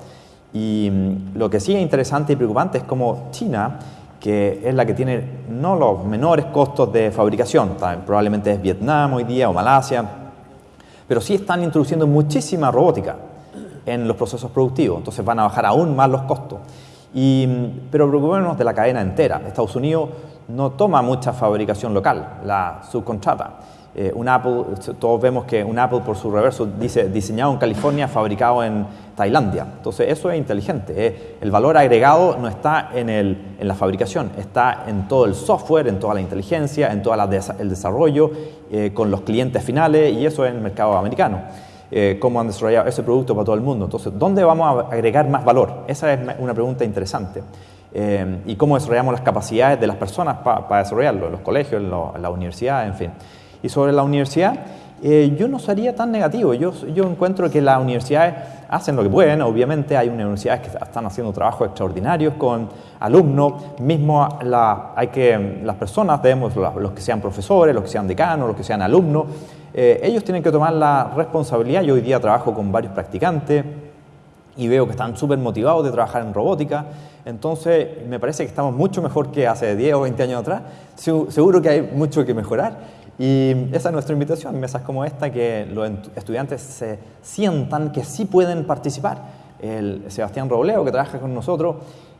Y mm, lo que sí es interesante y preocupante es como China que es la que tiene no los menores costos de fabricación, probablemente es Vietnam hoy día o Malasia, pero sí están introduciendo muchísima robótica en los procesos productivos, entonces van a bajar aún más los costos. Y, pero preocupémonos de la cadena entera. Estados Unidos no toma mucha fabricación local, la subcontrata. Eh, un Apple, todos vemos que un Apple por su reverso dice diseñado en California, fabricado en Tailandia. Entonces eso es inteligente. Eh. El valor agregado no está en, el, en, la fabricación, está en todo el software, en toda la inteligencia, en todo el desarrollo, eh, con los clientes finales y eso es el mercado americano. cómo han desarrollado ese producto para todo el mundo. Entonces, ¿dónde vamos a agregar más valor? Esa es una pregunta interesante. y cómo desarrollamos las capacidades de las personas para desarrollarlo, en los colegios, en, en la universidad, en fin. Y sobre la universidad, eh, yo no sería tan negativo. Yo, yo encuentro que las universidades hacen lo que pueden. Obviamente hay universidades que están haciendo trabajos extraordinarios con alumnos. Mismo hay que, las personas, debemos, los que sean profesores, los que sean decanos, los que sean alumnos, eh, ellos tienen que tomar la responsabilidad. Yo hoy día trabajo con varios practicantes y veo que están súper motivados de trabajar en robótica. Entonces, me parece que estamos mucho mejor que hace 10 o 20 años atrás. Seguro que hay mucho que mejorar. Y esa es nuestra invitación, mesas como esta, que los estudiantes se sientan que sí pueden participar. El Sebastián Robleo, que trabaja con nosotros,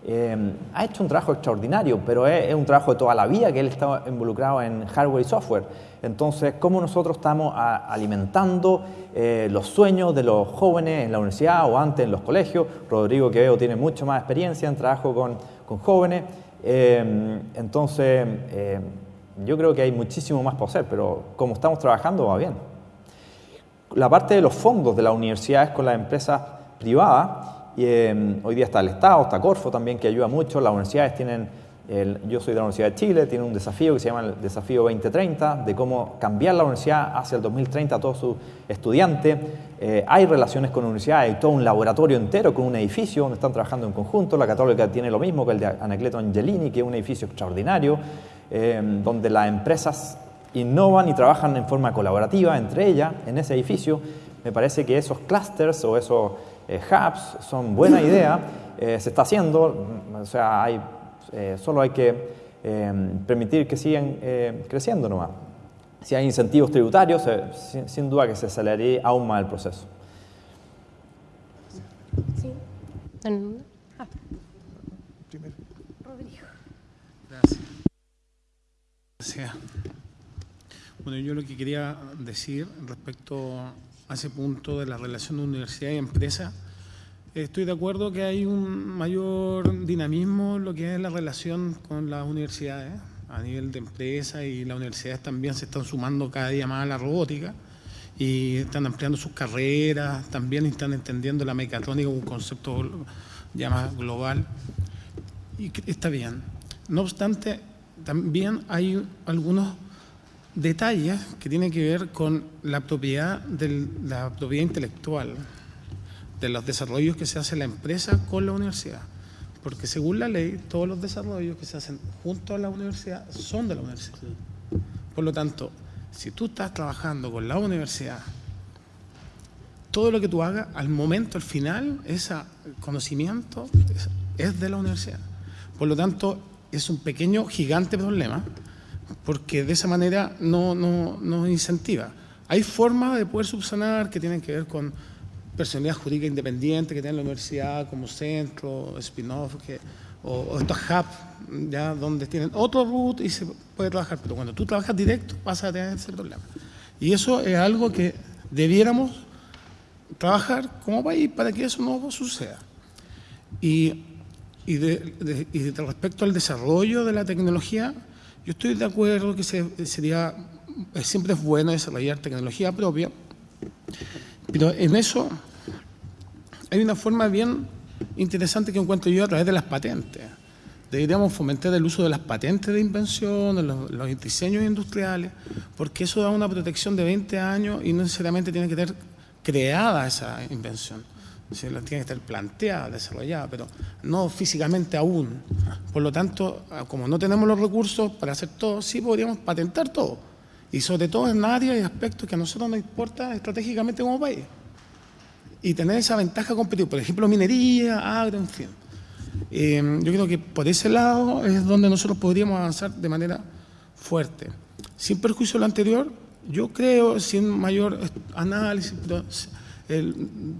eh, ha hecho un trabajo extraordinario, pero es, un trabajo de toda la vida que él está involucrado en hardware y software. Entonces, ¿cómo nosotros estamos alimentando eh, los sueños de los jóvenes en la universidad o antes en los colegios? Rodrigo, que veo, tiene mucho más experiencia en trabajo con, con jóvenes. Eh, entonces, yo creo que hay muchísimo más por hacer, pero como estamos trabajando va bien. La parte de los fondos de la universidad es con las empresas privadas. Y, em, hoy día está el Estado, está Corfo también, que ayuda mucho. Las universidades tienen, yo soy de la Universidad de Chile, tiene un desafío que se llama el Desafío 2030, de cómo cambiar la universidad hacia el 2030 a todos sus estudiantes. Eh, hay relaciones con la universidad, hay todo un laboratorio entero con un edificio donde están trabajando en conjunto. La Católica tiene lo mismo que el de Anacleto Angelini, que es un edificio extraordinario. Em, donde las empresas innovan y trabajan en forma colaborativa entre ellas en ese edificio. Me parece que esos clusters o esos eh, hubs son buena idea, eh, se está haciendo, o sea, hay, eh, solo hay que em, permitir que sigan creciendo nomás. Si hay incentivos tributarios, sin, duda que se aceleraría aún más el proceso. Sí. Ah. Bueno, yo lo que quería decir respecto a ese punto de la relación de universidad y empresa, estoy de acuerdo que hay un mayor dinamismo en lo que es la relación con las universidades. a nivel de empresa y las universidades también se están sumando cada día más a la robótica y están ampliando sus carreras, también están entendiendo la mecatrónica como un concepto ya más global y está bien. No obstante, también hay algunos detalles que tienen que ver con la propiedad, de la propiedad intelectual, de los desarrollos que se hace la empresa con la universidad. Porque según la ley, todos los desarrollos que se hacen junto a la universidad son de la universidad. Por lo tanto, si tú estás trabajando con la universidad, todo lo que tú hagas, al momento, al final, ese conocimiento es de la universidad. Por lo tanto, es un pequeño, gigante problema, porque de esa manera no, no, incentiva. Hay formas de poder subsanar que tienen que ver con personalidad jurídica independiente que tiene la universidad como centro, spin-off, o, estos hubs, ya, donde tienen otro root y se puede trabajar. Pero cuando tú trabajas directo, vas a tener ese problema. Y eso es algo que debiéramos trabajar como país para que eso no suceda. Y y, de, respecto al desarrollo de la tecnología, yo estoy de acuerdo que sería, siempre es bueno desarrollar tecnología propia, pero en eso hay una forma bien interesante que encuentro yo a través de las patentes. Deberíamos fomentar el uso de las patentes de invención, los, los diseños industriales, porque eso da una protección de 20 años y no necesariamente tiene que tener creada esa invención se tiene que estar planteada, desarrollada, pero no físicamente aún. Por lo tanto, ah, como no tenemos los recursos para hacer todo, sí podríamos patentar todo. Y sobre todo en áreas y aspectos que a nosotros nos importa estratégicamente como país. Y tener esa ventaja competitiva, por ejemplo, minería, agro, en fin. Em, yo creo que por ese lado es donde nosotros podríamos avanzar de manera fuerte. Sin perjuicio de lo anterior, yo creo, sin mayor análisis,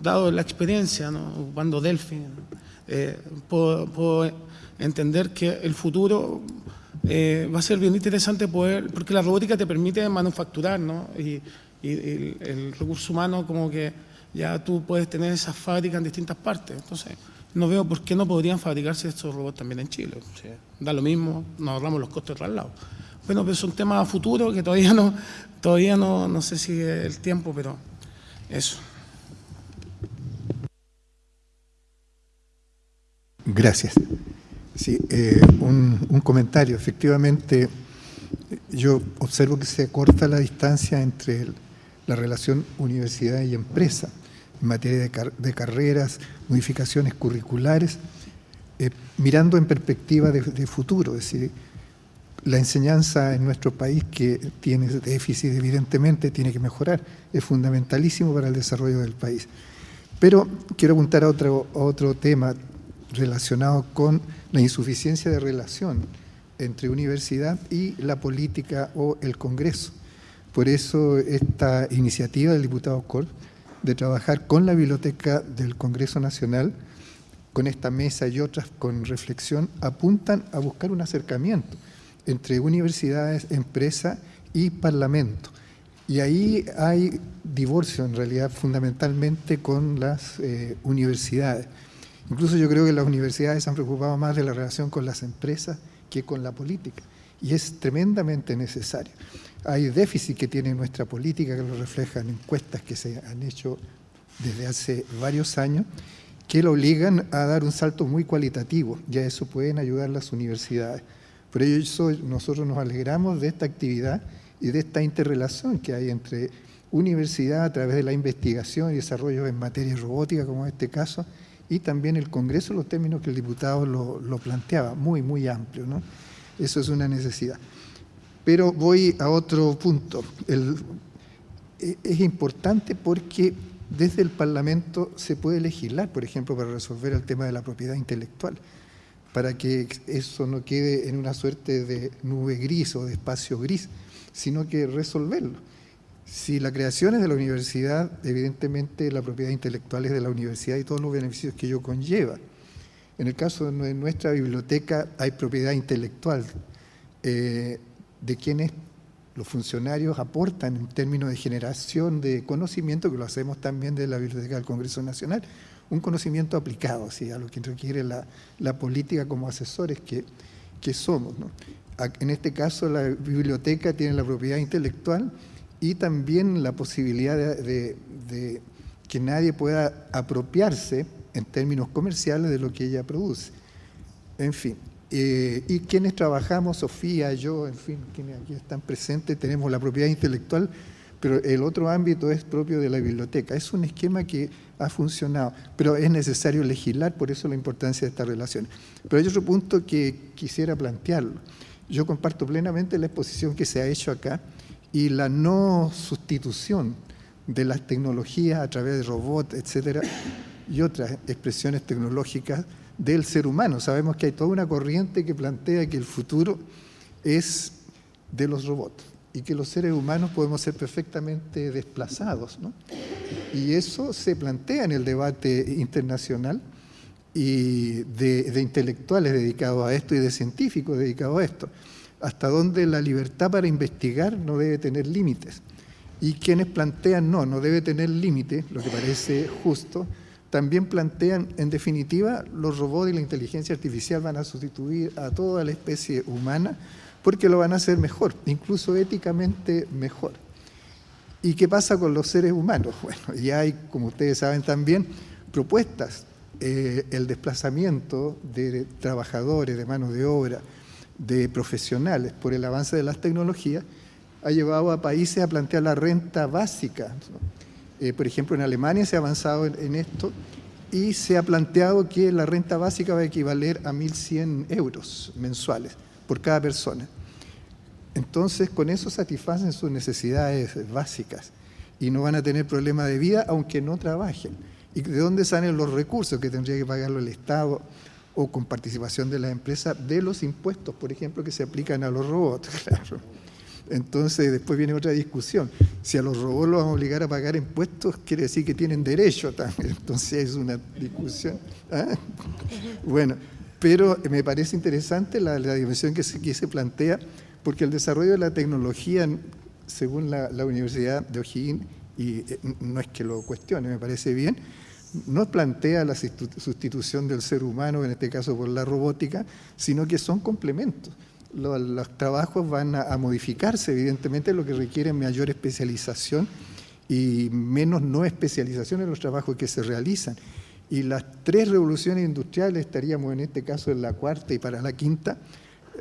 dado la experiencia, ¿no? cuando Delphi, eh, puedo, entender que el futuro eh, va a ser bien interesante poder, porque la robótica te permite manufacturar, ¿no? y, el, recurso humano como que ya tú puedes tener esas fábricas en distintas partes. Entonces, no veo por qué no podrían fabricarse estos robots también en Chile. da lo mismo, nos ahorramos los costos de traslado. Bueno, pero son temas a futuro que todavía no, todavía no, no sé si es el tiempo, pero eso. Gracias. Sí, eh, un, comentario. Efectivamente, yo observo que se corta la distancia entre la relación universidad y empresa en materia de, carreras, modificaciones curriculares, eh, mirando en perspectiva de, futuro. Es decir, la enseñanza en nuestro país, que tiene déficit evidentemente, tiene que mejorar. Es fundamentalísimo para el desarrollo del país. Pero quiero apuntar a otro, a otro tema relacionado con la insuficiencia de relación entre universidad y la política o el Congreso. Por eso esta iniciativa del diputado Col de trabajar con la Biblioteca del Congreso Nacional, con esta mesa y otras con reflexión, apuntan a buscar un acercamiento entre universidades, empresa y parlamento. Y ahí hay divorcio en realidad fundamentalmente con las eh, universidades. Incluso yo creo que las universidades se han preocupado más de la relación con las empresas que con la política. Y es tremendamente necesario. Hay déficit que tiene nuestra política, que lo reflejan encuestas que se han hecho desde hace varios años, que lo obligan a dar un salto muy cualitativo. Y a eso pueden ayudar las universidades. Por ello nosotros nos alegramos de esta actividad y de esta interrelación que hay entre universidad a través de la investigación y desarrollo en materia robótica, como en este caso, y también el Congreso, los términos que el diputado lo, planteaba, muy, muy amplio. ¿no? Eso es una necesidad. Pero voy a otro punto. E, es importante porque desde el Parlamento se puede legislar, por ejemplo, para resolver el tema de la propiedad intelectual, para que eso no quede en una suerte de nube gris o de espacio gris, sino que resolverlo. Si la creación es de la universidad, evidentemente la propiedad intelectual es de la universidad y todos los beneficios que ello conlleva. En el caso de nuestra biblioteca hay propiedad intelectual eh, de quienes los funcionarios aportan en términos de generación de conocimiento, que lo hacemos también de la Biblioteca del Congreso Nacional, un conocimiento aplicado, a lo que requiere la, política como asesores que, somos. En este caso, la biblioteca tiene la propiedad intelectual y también la posibilidad de, que nadie pueda apropiarse en términos comerciales de lo que ella produce. En fin, eh, y quienes trabajamos, Sofía, yo, en fin, quienes aquí están presentes, tenemos la propiedad intelectual, pero el otro ámbito es propio de la biblioteca. Es un esquema que ha funcionado, pero es necesario legislar, por eso la importancia de esta relación. Pero hay otro punto que quisiera plantearlo. Yo comparto plenamente la exposición que se ha hecho acá y la no sustitución de las tecnologías a través de robots, etcétera, y otras expresiones tecnológicas del ser humano. Sabemos que hay toda una corriente que plantea que el futuro es de los robots y que los seres humanos podemos ser perfectamente desplazados. Y eso se plantea en el debate internacional y de, intelectuales dedicados a esto y de científicos dedicados a esto. Hasta donde la libertad para investigar no debe tener límites. Y quienes plantean no, no debe tener límites, lo que parece justo, también plantean, en definitiva, los robots y la inteligencia artificial van a sustituir a toda la especie humana porque lo van a hacer mejor, incluso éticamente mejor. ¿Y qué pasa con los seres humanos? Bueno, ya hay, como ustedes saben también, propuestas. Eh, el desplazamiento de trabajadores, de mano de obra, de profesionales por el avance de las tecnologías, ha llevado a países a plantear la renta básica. Eh, por ejemplo, en Alemania se ha avanzado en, esto y se ha planteado que la renta básica va a equivaler a 1.100 euros mensuales por cada persona. Entonces, con eso satisfacen sus necesidades básicas y no van a tener problema de vida aunque no trabajen. ¿Y de dónde salen los recursos que tendría que pagarlo el Estado o con participación de las empresas? De los impuestos, por ejemplo, que se aplican a los robots, claro. Entonces después viene otra discusión. Si a los robots los van a obligar a pagar impuestos, quiere decir que tienen derecho también. Entonces es una discusión. ¿ah? Bueno, pero me parece interesante la, dimensión que se, se, plantea, porque el desarrollo de la tecnología, según la, Universidad de O'Higgins, y eh, no es que lo cuestione, me parece bien, no plantea la sustitución del ser humano, en este caso por la robótica, sino que son complementos los, trabajos van a, modificarse, evidentemente, lo que requiere mayor especialización y menos no especialización en los trabajos que se realizan. Y las tres revoluciones industriales, estaríamos en este caso en la cuarta y para la quinta,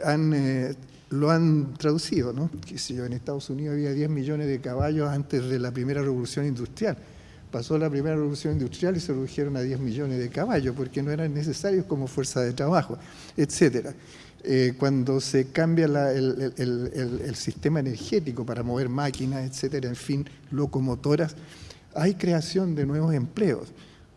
han, eh, lo han traducido. ¿no? Que si yo, en Estados Unidos había 10 millones de caballos antes de la primera revolución industrial. Pasó la primera revolución industrial y se redujeron a 10 millones de caballos porque no eran necesarios como fuerza de trabajo, etcétera. Eh, cuando se cambia el, sistema energético para mover máquinas, etcétera, en fin, locomotoras, hay creación de nuevos empleos.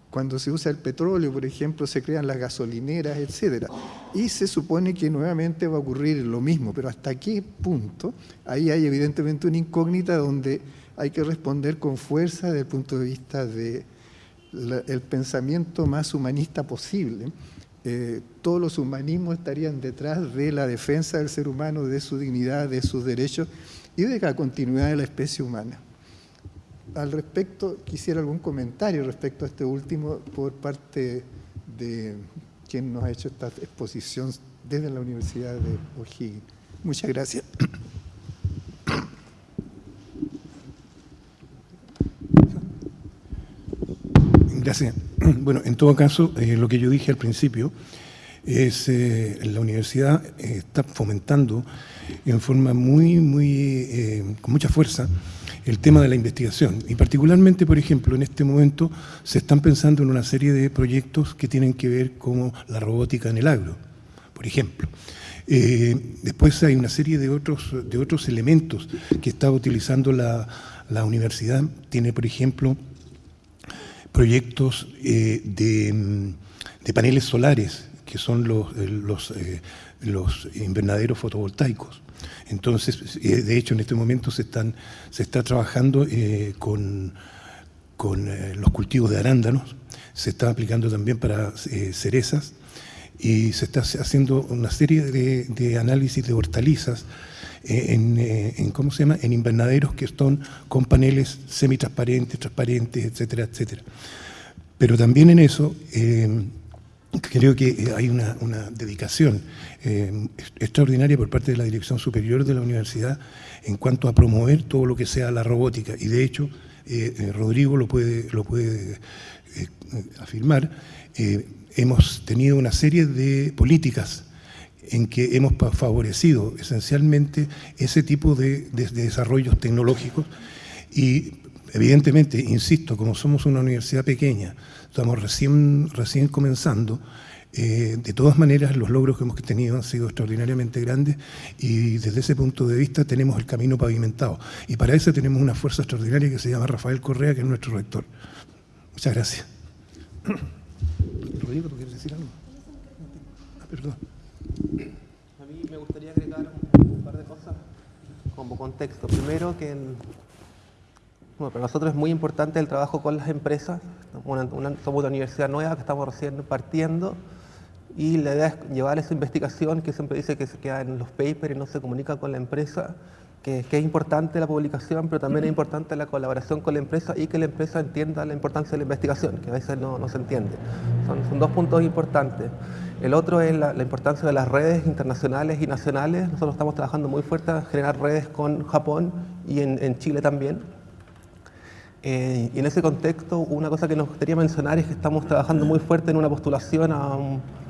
Cuando se usa el petróleo, por ejemplo, se crean las gasolineras, etcétera. Y se supone que nuevamente va a ocurrir lo mismo, pero ¿hasta qué punto? Ahí hay evidentemente una incógnita donde hay que responder con fuerza desde el punto de vista del pensamiento más humanista posible eh, todos los humanismos estarían detrás de la defensa del ser humano, de su dignidad, de sus derechos y de la continuidad de la especie humana. Al respecto, quisiera algún comentario respecto a este último por parte de quien nos ha hecho esta exposición desde la Universidad de O'Higgins. Muchas gracias. Bueno, en todo caso, eh, lo que yo dije al principio es eh, la universidad eh, está fomentando en forma muy, muy, con mucha fuerza el tema de la investigación. Y particularmente, por ejemplo, en este momento se están pensando en una serie de proyectos que tienen que ver con la robótica en el agro, por ejemplo. después hay una serie de otros, de otros elementos que está utilizando la, la universidad. Tiene, por ejemplo, proyectos eh, de, paneles solares, que son los, eh, eh, invernaderos fotovoltaicos. Entonces, de hecho, en este momento se, está trabajando con, los cultivos de arándanos, se está aplicando también para cerezas y se está haciendo una serie de análisis de hortalizas en, en, ¿cómo se llama? en invernaderos que están con paneles semitransparentes, transparentes, etcétera, etcétera. Pero también en eso, eh, creo que hay una, dedicación extraordinaria por parte de la Dirección Superior de la Universidad en cuanto a promover todo lo que sea la robótica. Y de hecho, Rodrigo lo puede, lo puede afirmar, hemos tenido una serie de políticas en que hemos favorecido esencialmente ese tipo de, desarrollos tecnológicos y evidentemente, insisto, como somos una universidad pequeña, estamos recién, recién comenzando, eh, de todas maneras los logros que hemos tenido han sido extraordinariamente grandes y desde ese punto de vista tenemos el camino pavimentado. Y para eso tenemos una fuerza extraordinaria que se llama Rafael Correa, que es nuestro rector. Muchas gracias. Rodrigo, ¿tú quieres decir algo? Ah, perdón. A mí me gustaría agregar un, par de cosas como contexto. Primero, que para nosotros es muy importante el trabajo con las empresas. somos una universidad nueva que estamos recién partiendo y la idea es llevar esa investigación que siempre dice que se queda en los papers y no se comunica con la empresa, que, es importante la publicación, pero también es importante la colaboración con la empresa y que la empresa entienda la importancia de la investigación, que a veces no, no se entiende. Son, son dos puntos importantes. El otro es la, importancia de las redes internacionales y nacionales. Nosotros estamos trabajando muy fuerte en generar redes con Japón y en, Chile también. Eh, y en ese contexto, una cosa que nos gustaría mencionar es que estamos trabajando muy fuerte en una postulación a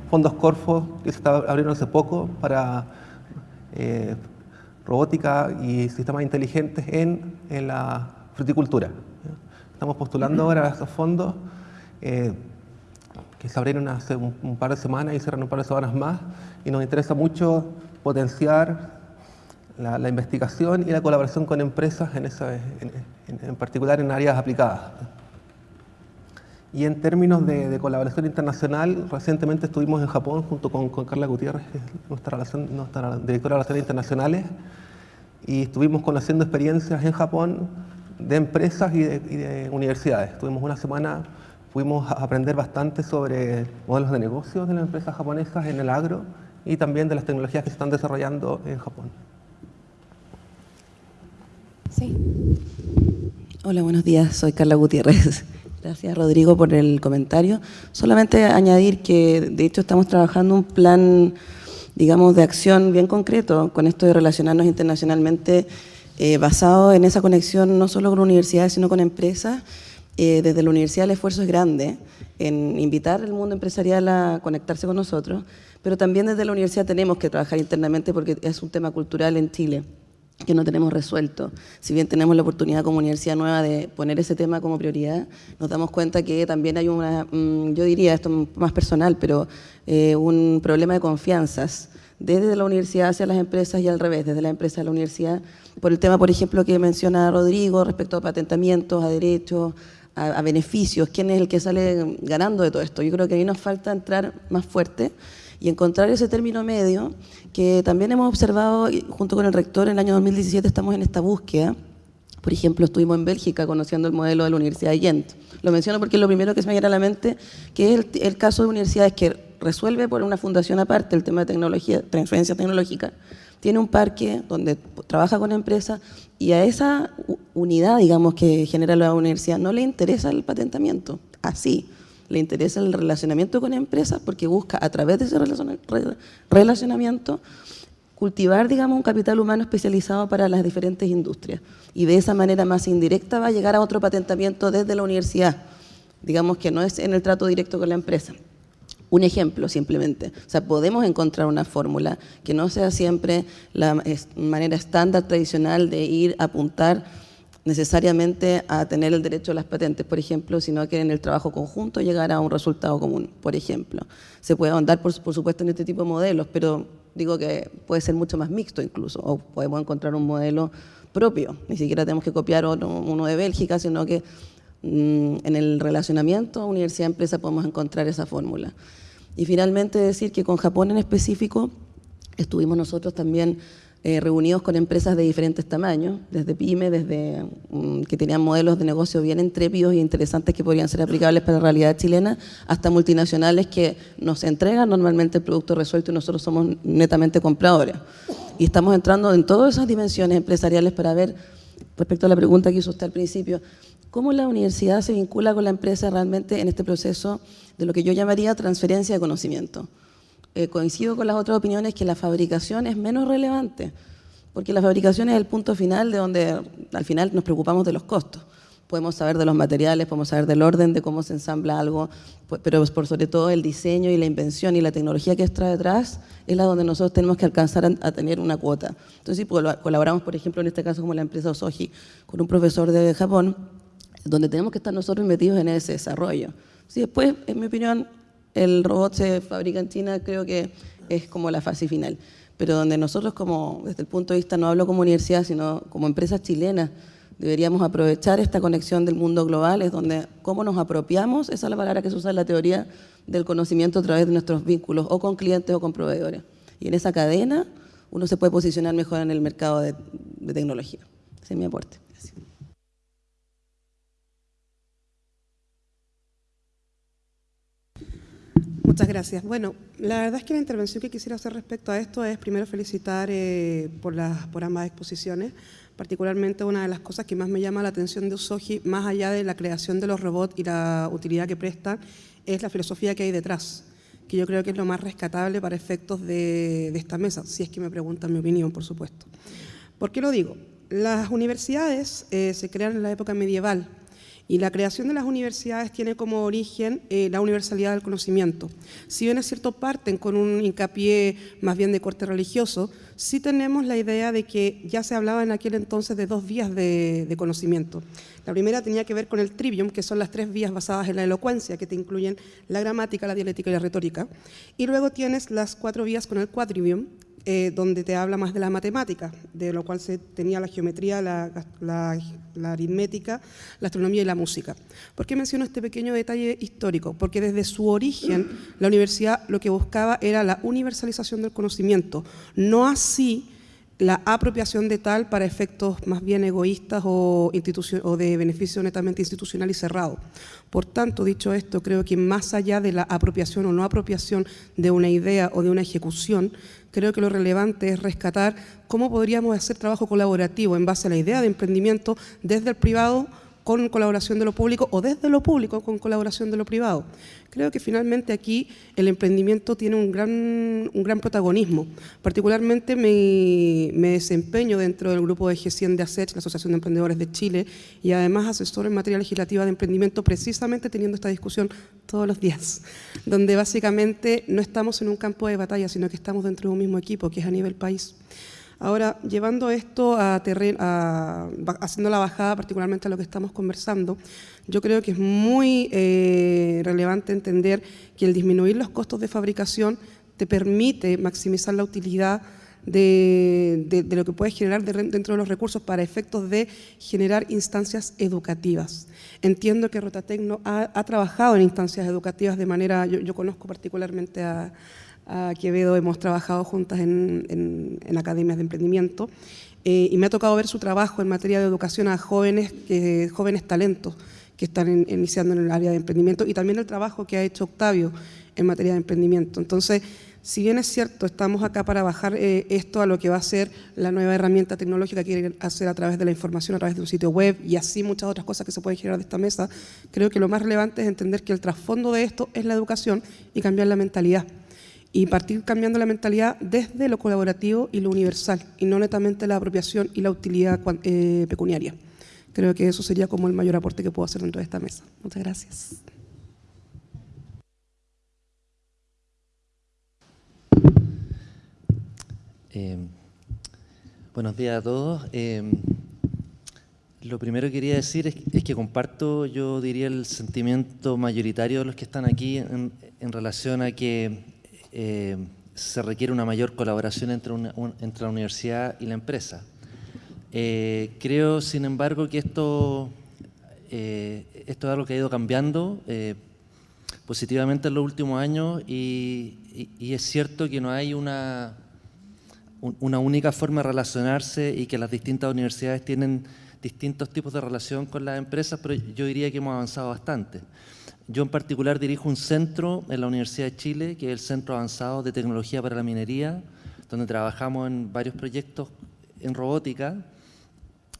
fondos Corfo que se está abriendo hace poco para eh, robótica y sistemas inteligentes en, la fruticultura. Estamos postulando ahora a esos fondos. Eh, que se abrieron hace un, par de semanas y cierran un par de semanas más, y nos interesa mucho potenciar la, investigación y la colaboración con empresas, en, esa, en, particular en áreas aplicadas. Y en términos de, colaboración internacional, recientemente estuvimos en Japón junto con, Carla Gutiérrez, nuestra, directora de Relaciones Internacionales, y estuvimos conociendo experiencias en Japón de empresas y de, y de universidades. Estuvimos una semana Pudimos aprender bastante sobre modelos de negocios de las empresas japonesas en el agro y también de las tecnologías que se están desarrollando en Japón. Sí. Hola, buenos días. Soy Carla Gutiérrez. Gracias, Rodrigo, por el comentario. Solamente añadir que, de hecho, estamos trabajando un plan, digamos, de acción bien concreto con esto de relacionarnos internacionalmente, eh, basado en esa conexión no solo con universidades, sino con empresas, eh, desde la universidad el esfuerzo es grande en invitar al mundo empresarial a conectarse con nosotros, pero también desde la universidad tenemos que trabajar internamente porque es un tema cultural en Chile que no tenemos resuelto. Si bien tenemos la oportunidad como universidad nueva de poner ese tema como prioridad, nos damos cuenta que también hay una, mm, yo diría esto más personal, pero eh, un problema de confianzas desde la universidad hacia las empresas y al revés, desde la empresa a la universidad, por el tema, por ejemplo, que menciona Rodrigo respecto a patentamientos, a derechos, a, beneficios, quién es el que sale ganando de todo esto. Yo creo que ahí nos falta entrar más fuerte y encontrar ese término medio que también hemos observado junto con el rector en el año 2017 estamos en esta búsqueda. Por ejemplo, estuvimos en Bélgica conociendo el modelo de la Universidad de Ghent. Lo menciono porque es lo primero que se me viene a la mente, que es el, el caso de universidades que resuelve por una fundación aparte el tema de tecnología, transferencia tecnológica, tiene un parque donde trabaja con empresas y a esa unidad, digamos, que genera la universidad no le interesa el patentamiento, así, le interesa el relacionamiento con empresas porque busca a través de ese relacionamiento cultivar, digamos, un capital humano especializado para las diferentes industrias. Y de esa manera más indirecta va a llegar a otro patentamiento desde la universidad, digamos que no es en el trato directo con la empresa. Un ejemplo simplemente. O sea, podemos encontrar una fórmula que no sea siempre la manera estándar tradicional de ir a apuntar necesariamente a tener el derecho a las patentes, por ejemplo, sino que en el trabajo conjunto llegar a un resultado común, por ejemplo. Se puede ahondar, por, supuesto, en este tipo de modelos, pero digo que puede ser mucho más mixto incluso, o podemos encontrar un modelo propio. Ni siquiera tenemos que copiar uno de Bélgica, sino que Mm, en el relacionamiento universidad-empresa podemos encontrar esa fórmula. Y finalmente decir que con Japón en específico estuvimos nosotros también eh, reunidos con empresas de diferentes tamaños, desde pyme, desde mm, que tenían modelos de negocio bien entrépidos e interesantes que podrían ser aplicables para la realidad chilena, hasta multinacionales que nos entregan normalmente el producto resuelto y nosotros somos netamente compradores. Y estamos entrando en todas esas dimensiones empresariales para ver respecto a la pregunta que hizo usted al principio, ¿cómo la universidad se vincula con la empresa realmente en este proceso de lo que yo llamaría transferencia de conocimiento? Eh, coincido con las otras opiniones que la fabricación es menos relevante, porque la fabricación es el punto final de donde al final nos preocupamos de los costos podemos saber de los materiales, podemos saber del orden de cómo se ensambla algo, pero por sobre todo el diseño y la invención y la tecnología que está detrás es la donde nosotros tenemos que alcanzar a, tener una cuota. Entonces, si colaboramos, por ejemplo, en este caso como la empresa Osoji, con un profesor de Japón, donde tenemos que estar nosotros metidos en ese desarrollo. Si después, en mi opinión, el robot se fabrica en China, creo que es como la fase final. Pero donde nosotros, como desde el punto de vista, no hablo como universidad, sino como empresa chilena, Deberíamos aprovechar esta conexión del mundo global, es donde cómo nos apropiamos, esa es la palabra que se usa en la teoría del conocimiento a través de nuestros vínculos o con clientes o con proveedores. Y en esa cadena uno se puede posicionar mejor en el mercado de, tecnología. Ese es mi aporte. Muchas gracias. Bueno, la verdad es que la intervención que quisiera hacer respecto a esto es primero felicitar eh, por, las, por ambas exposiciones. Particularmente una de las cosas que más me llama la atención de Usoji, más allá de la creación de los robots y la utilidad que prestan, es la filosofía que hay detrás, que yo creo que es lo más rescatable para efectos de, esta mesa, si es que me preguntan mi opinión, por supuesto. ¿Por qué lo digo? Las universidades eh, se crean en la época medieval, y la creación de las universidades tiene como origen eh, la universalidad del conocimiento. Si bien es cierto parten con un hincapié más bien de corte religioso, sí tenemos la idea de que ya se hablaba en aquel entonces de dos vías de, de conocimiento. La primera tenía que ver con el trivium, que son las tres vías basadas en la elocuencia, que te incluyen la gramática, la dialéctica y la retórica. Y luego tienes las cuatro vías con el quadrivium, eh, donde te habla más de la matemática, de lo cual se tenía la geometría, la, aritmética, la astronomía y la música. ¿Por qué menciono este pequeño detalle histórico? Porque desde su origen la universidad lo que buscaba era la universalización del conocimiento, no así la apropiación de tal para efectos más bien egoístas o, o, de beneficio netamente institucional y cerrado. Por tanto, dicho esto, creo que más allá de la apropiación o no apropiación de una idea o de una ejecución, creo que lo relevante es rescatar cómo podríamos hacer trabajo colaborativo en base a la idea de emprendimiento desde el privado con colaboración de lo público o desde lo público con colaboración de lo privado. Creo que finalmente aquí el emprendimiento tiene un gran, un gran protagonismo. Particularmente me, desempeño dentro del grupo de gestión de ASECH, la Asociación de Emprendedores de Chile, y además asesor en materia legislativa de emprendimiento, precisamente teniendo esta discusión todos los días, donde básicamente no estamos en un campo de batalla, sino que estamos dentro de un mismo equipo, que es a nivel país. Ahora, llevando esto a terreno, haciendo la bajada particularmente a lo que estamos conversando, yo creo que es muy eh, relevante entender que el disminuir los costos de fabricación te permite maximizar la utilidad de, lo que puedes generar dentro de los recursos para efectos de generar instancias educativas. Entiendo que Rotatecno ha, ha trabajado en instancias educativas de manera, yo conozco particularmente a, a Quevedo hemos trabajado juntas en, academias de emprendimiento eh, y me ha tocado ver su trabajo en materia de educación a jóvenes, jóvenes talentos que están iniciando en el área de emprendimiento y también el trabajo que ha hecho Octavio en materia de emprendimiento. Entonces, si bien es cierto, estamos acá para bajar eh, esto a lo que va a ser la nueva herramienta tecnológica que quiere hacer a través de la información, a través de un sitio web y así muchas otras cosas que se pueden generar de esta mesa, creo que lo más relevante es entender que el trasfondo de esto es la educación y cambiar la mentalidad y partir cambiando la mentalidad desde lo colaborativo y lo universal, y no netamente la apropiación y la utilidad eh, pecuniaria. Creo que eso sería como el mayor aporte que puedo hacer dentro de esta mesa. Muchas gracias. Eh, buenos días a todos. Eh, lo primero que quería decir es, que comparto, yo diría, el sentimiento mayoritario de los que están aquí en relación a que eh, se requiere una mayor colaboración entre, entre la universidad y la empresa. Eh, creo, sin embargo, que esto, eh, esto es algo que ha ido cambiando positivamente en los últimos años y, es cierto que no hay una, una única forma de relacionarse y que las distintas universidades tienen distintos tipos de relación con las empresas, pero yo diría que hemos avanzado bastante. Yo en particular dirijo un centro en la Universidad de Chile, que es el Centro Avanzado de Tecnología para la Minería, donde trabajamos en varios proyectos en robótica.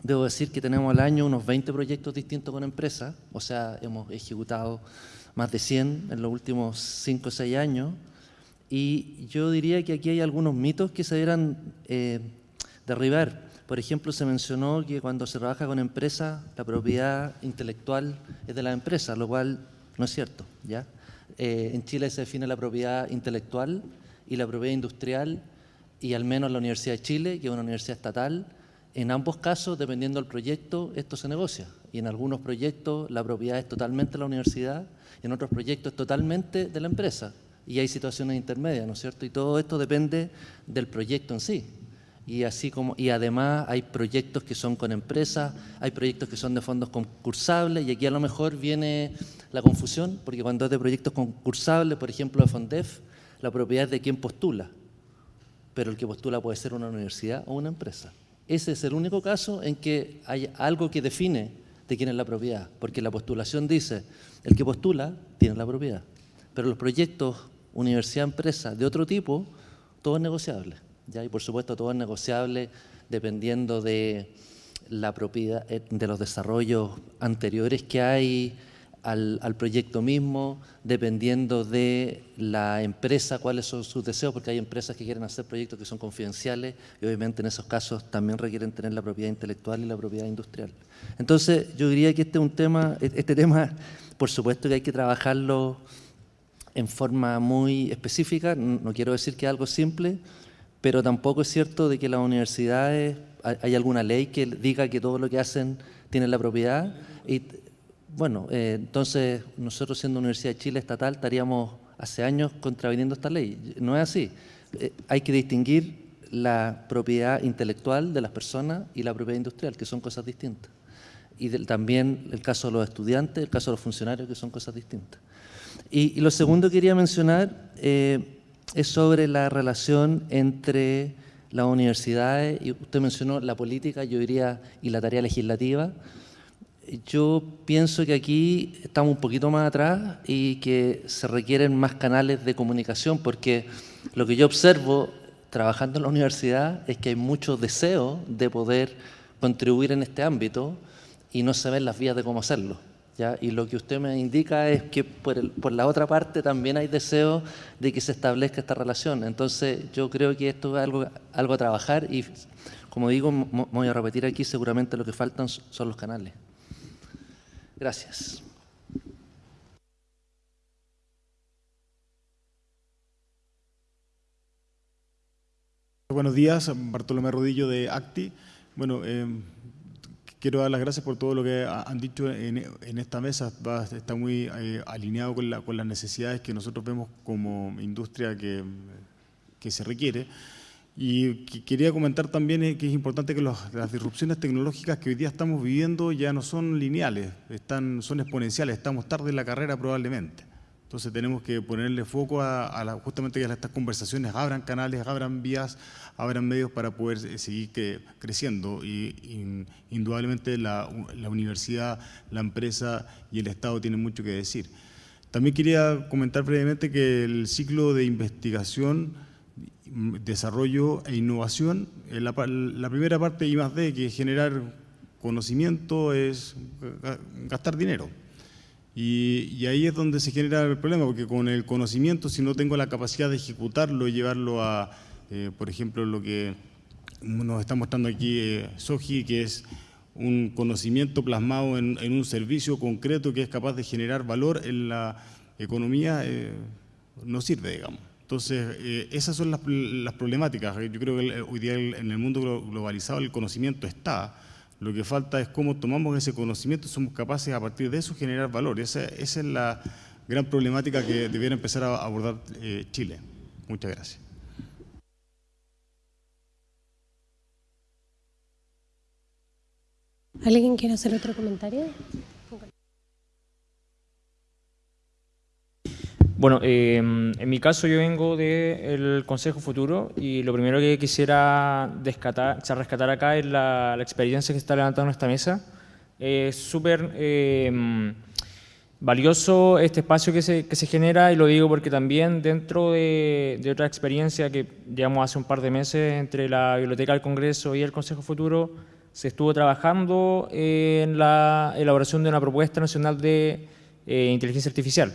debo decir que tenemos al año unos 20 proyectos distintos con empresas, o sea, hemos ejecutado más de 100 en los últimos 5 o 6 años, y yo diría que aquí hay algunos mitos que se deberán eh, derribar. Por ejemplo, se mencionó que cuando se trabaja con empresas, la propiedad intelectual es de la empresa, lo cual no es cierto. ¿ya? Eh, en Chile se define la propiedad intelectual y la propiedad industrial, y al menos la Universidad de Chile, que es una universidad estatal, en ambos casos, dependiendo del proyecto, esto se negocia. Y en algunos proyectos la propiedad es totalmente de la universidad, y en otros proyectos es totalmente de la empresa. Y hay situaciones intermedias, ¿no es cierto? Y todo esto depende del proyecto en sí. Y, así como, y además hay proyectos que son con empresas, hay proyectos que son de fondos concursables, y aquí a lo mejor viene la confusión, porque cuando es de proyectos concursables, por ejemplo de Fondef, la propiedad es de quien postula, pero el que postula puede ser una universidad o una empresa. Ese es el único caso en que hay algo que define de quién es la propiedad, porque la postulación dice, el que postula tiene la propiedad, pero los proyectos universidad-empresa de otro tipo, todo es negociable. ¿Ya? Y por supuesto todo es negociable dependiendo de la propiedad, eh, de los desarrollos anteriores que hay al, proyecto mismo, dependiendo de la empresa, cuáles son sus deseos, porque hay empresas que quieren hacer proyectos que son confidenciales y obviamente en esos casos también requieren tener la propiedad intelectual y la propiedad industrial. Entonces yo diría que este es un tema, e-, este tema por supuesto que hay que trabajarlo en forma muy específica, no quiero decir que es algo simple, pero tampoco es cierto de que las universidades, hay alguna ley que diga que todo lo que hacen tiene la propiedad y bueno, eh, entonces nosotros siendo Universidad de Chile estatal estaríamos hace años contraviniendo esta ley. No es así. Eh, hay que distinguir la propiedad intelectual de las personas y la propiedad industrial, que son cosas distintas. Y también el caso de los estudiantes, el caso de los funcionarios, que son cosas distintas. Y, lo segundo que quería mencionar eh, es sobre la relación entre las universidades, y usted mencionó la política, yo diría, y la tarea legislativa, yo pienso que aquí estamos un poquito más atrás y que se requieren más canales de comunicación porque lo que yo observo trabajando en la universidad es que hay mucho deseo de poder contribuir en este ámbito y no se ven las vías de cómo hacerlo. ¿Ya? Y lo que usted me indica es que por, por, la otra parte también hay deseo de que se establezca esta relación. Entonces yo creo que esto es algo, algo a trabajar y como digo, voy a repetir aquí, seguramente lo que faltan son los canales. Gracias. Buenos días, Bartolomé Rodillo de ACTI. Bueno, eh, quiero dar las gracias por todo lo que han dicho en, esta mesa. está muy eh, alineado con, las necesidades que nosotros vemos como industria que, que se requiere. Y quería comentar también eh, que es importante que las disrupciones tecnológicas que hoy día estamos viviendo ya no son lineales, están, son exponenciales, estamos tarde en la carrera probablemente. Entonces tenemos que ponerle foco a, justamente que estas conversaciones abran canales, abran vías, abran medios para poder eh, seguir creciendo. Y, indudablemente la, la universidad, la empresa y el Estado tienen mucho que decir. También quería comentar brevemente que el ciclo de investigación desarrollo e innovación. Eh, la, la primera parte, I más D, que es generar conocimiento, es gastar dinero. Y, ahí es donde se genera el problema, porque con el conocimiento, si no tengo la capacidad de ejecutarlo y llevarlo a, eh, por ejemplo, lo que nos está mostrando aquí eh, Soji, que es un conocimiento plasmado en, un servicio concreto que es capaz de generar valor en la economía, no sirve, digamos. Entonces, eh, esas son las, problemáticas. Yo creo que hoy día en el mundo globalizado el conocimiento está. Lo que falta es cómo tomamos ese conocimiento y somos capaces a partir de eso generar valor. Esa, es la gran problemática que debiera empezar a abordar eh, Chile. Muchas gracias. ¿Alguien quiere hacer otro comentario? Bueno, em, en mi caso yo vengo del Consejo Futuro y lo primero que quisiera rescatar, rescatar acá es la, experiencia que está levantando esta mesa. Es súper em, valioso este espacio que se, que se, genera y lo digo porque también dentro de, de, otra experiencia que llevamos hace un par de meses entre la Biblioteca del Congreso y el Consejo Futuro, se estuvo trabajando en la elaboración de una propuesta nacional de eh, inteligencia artificial,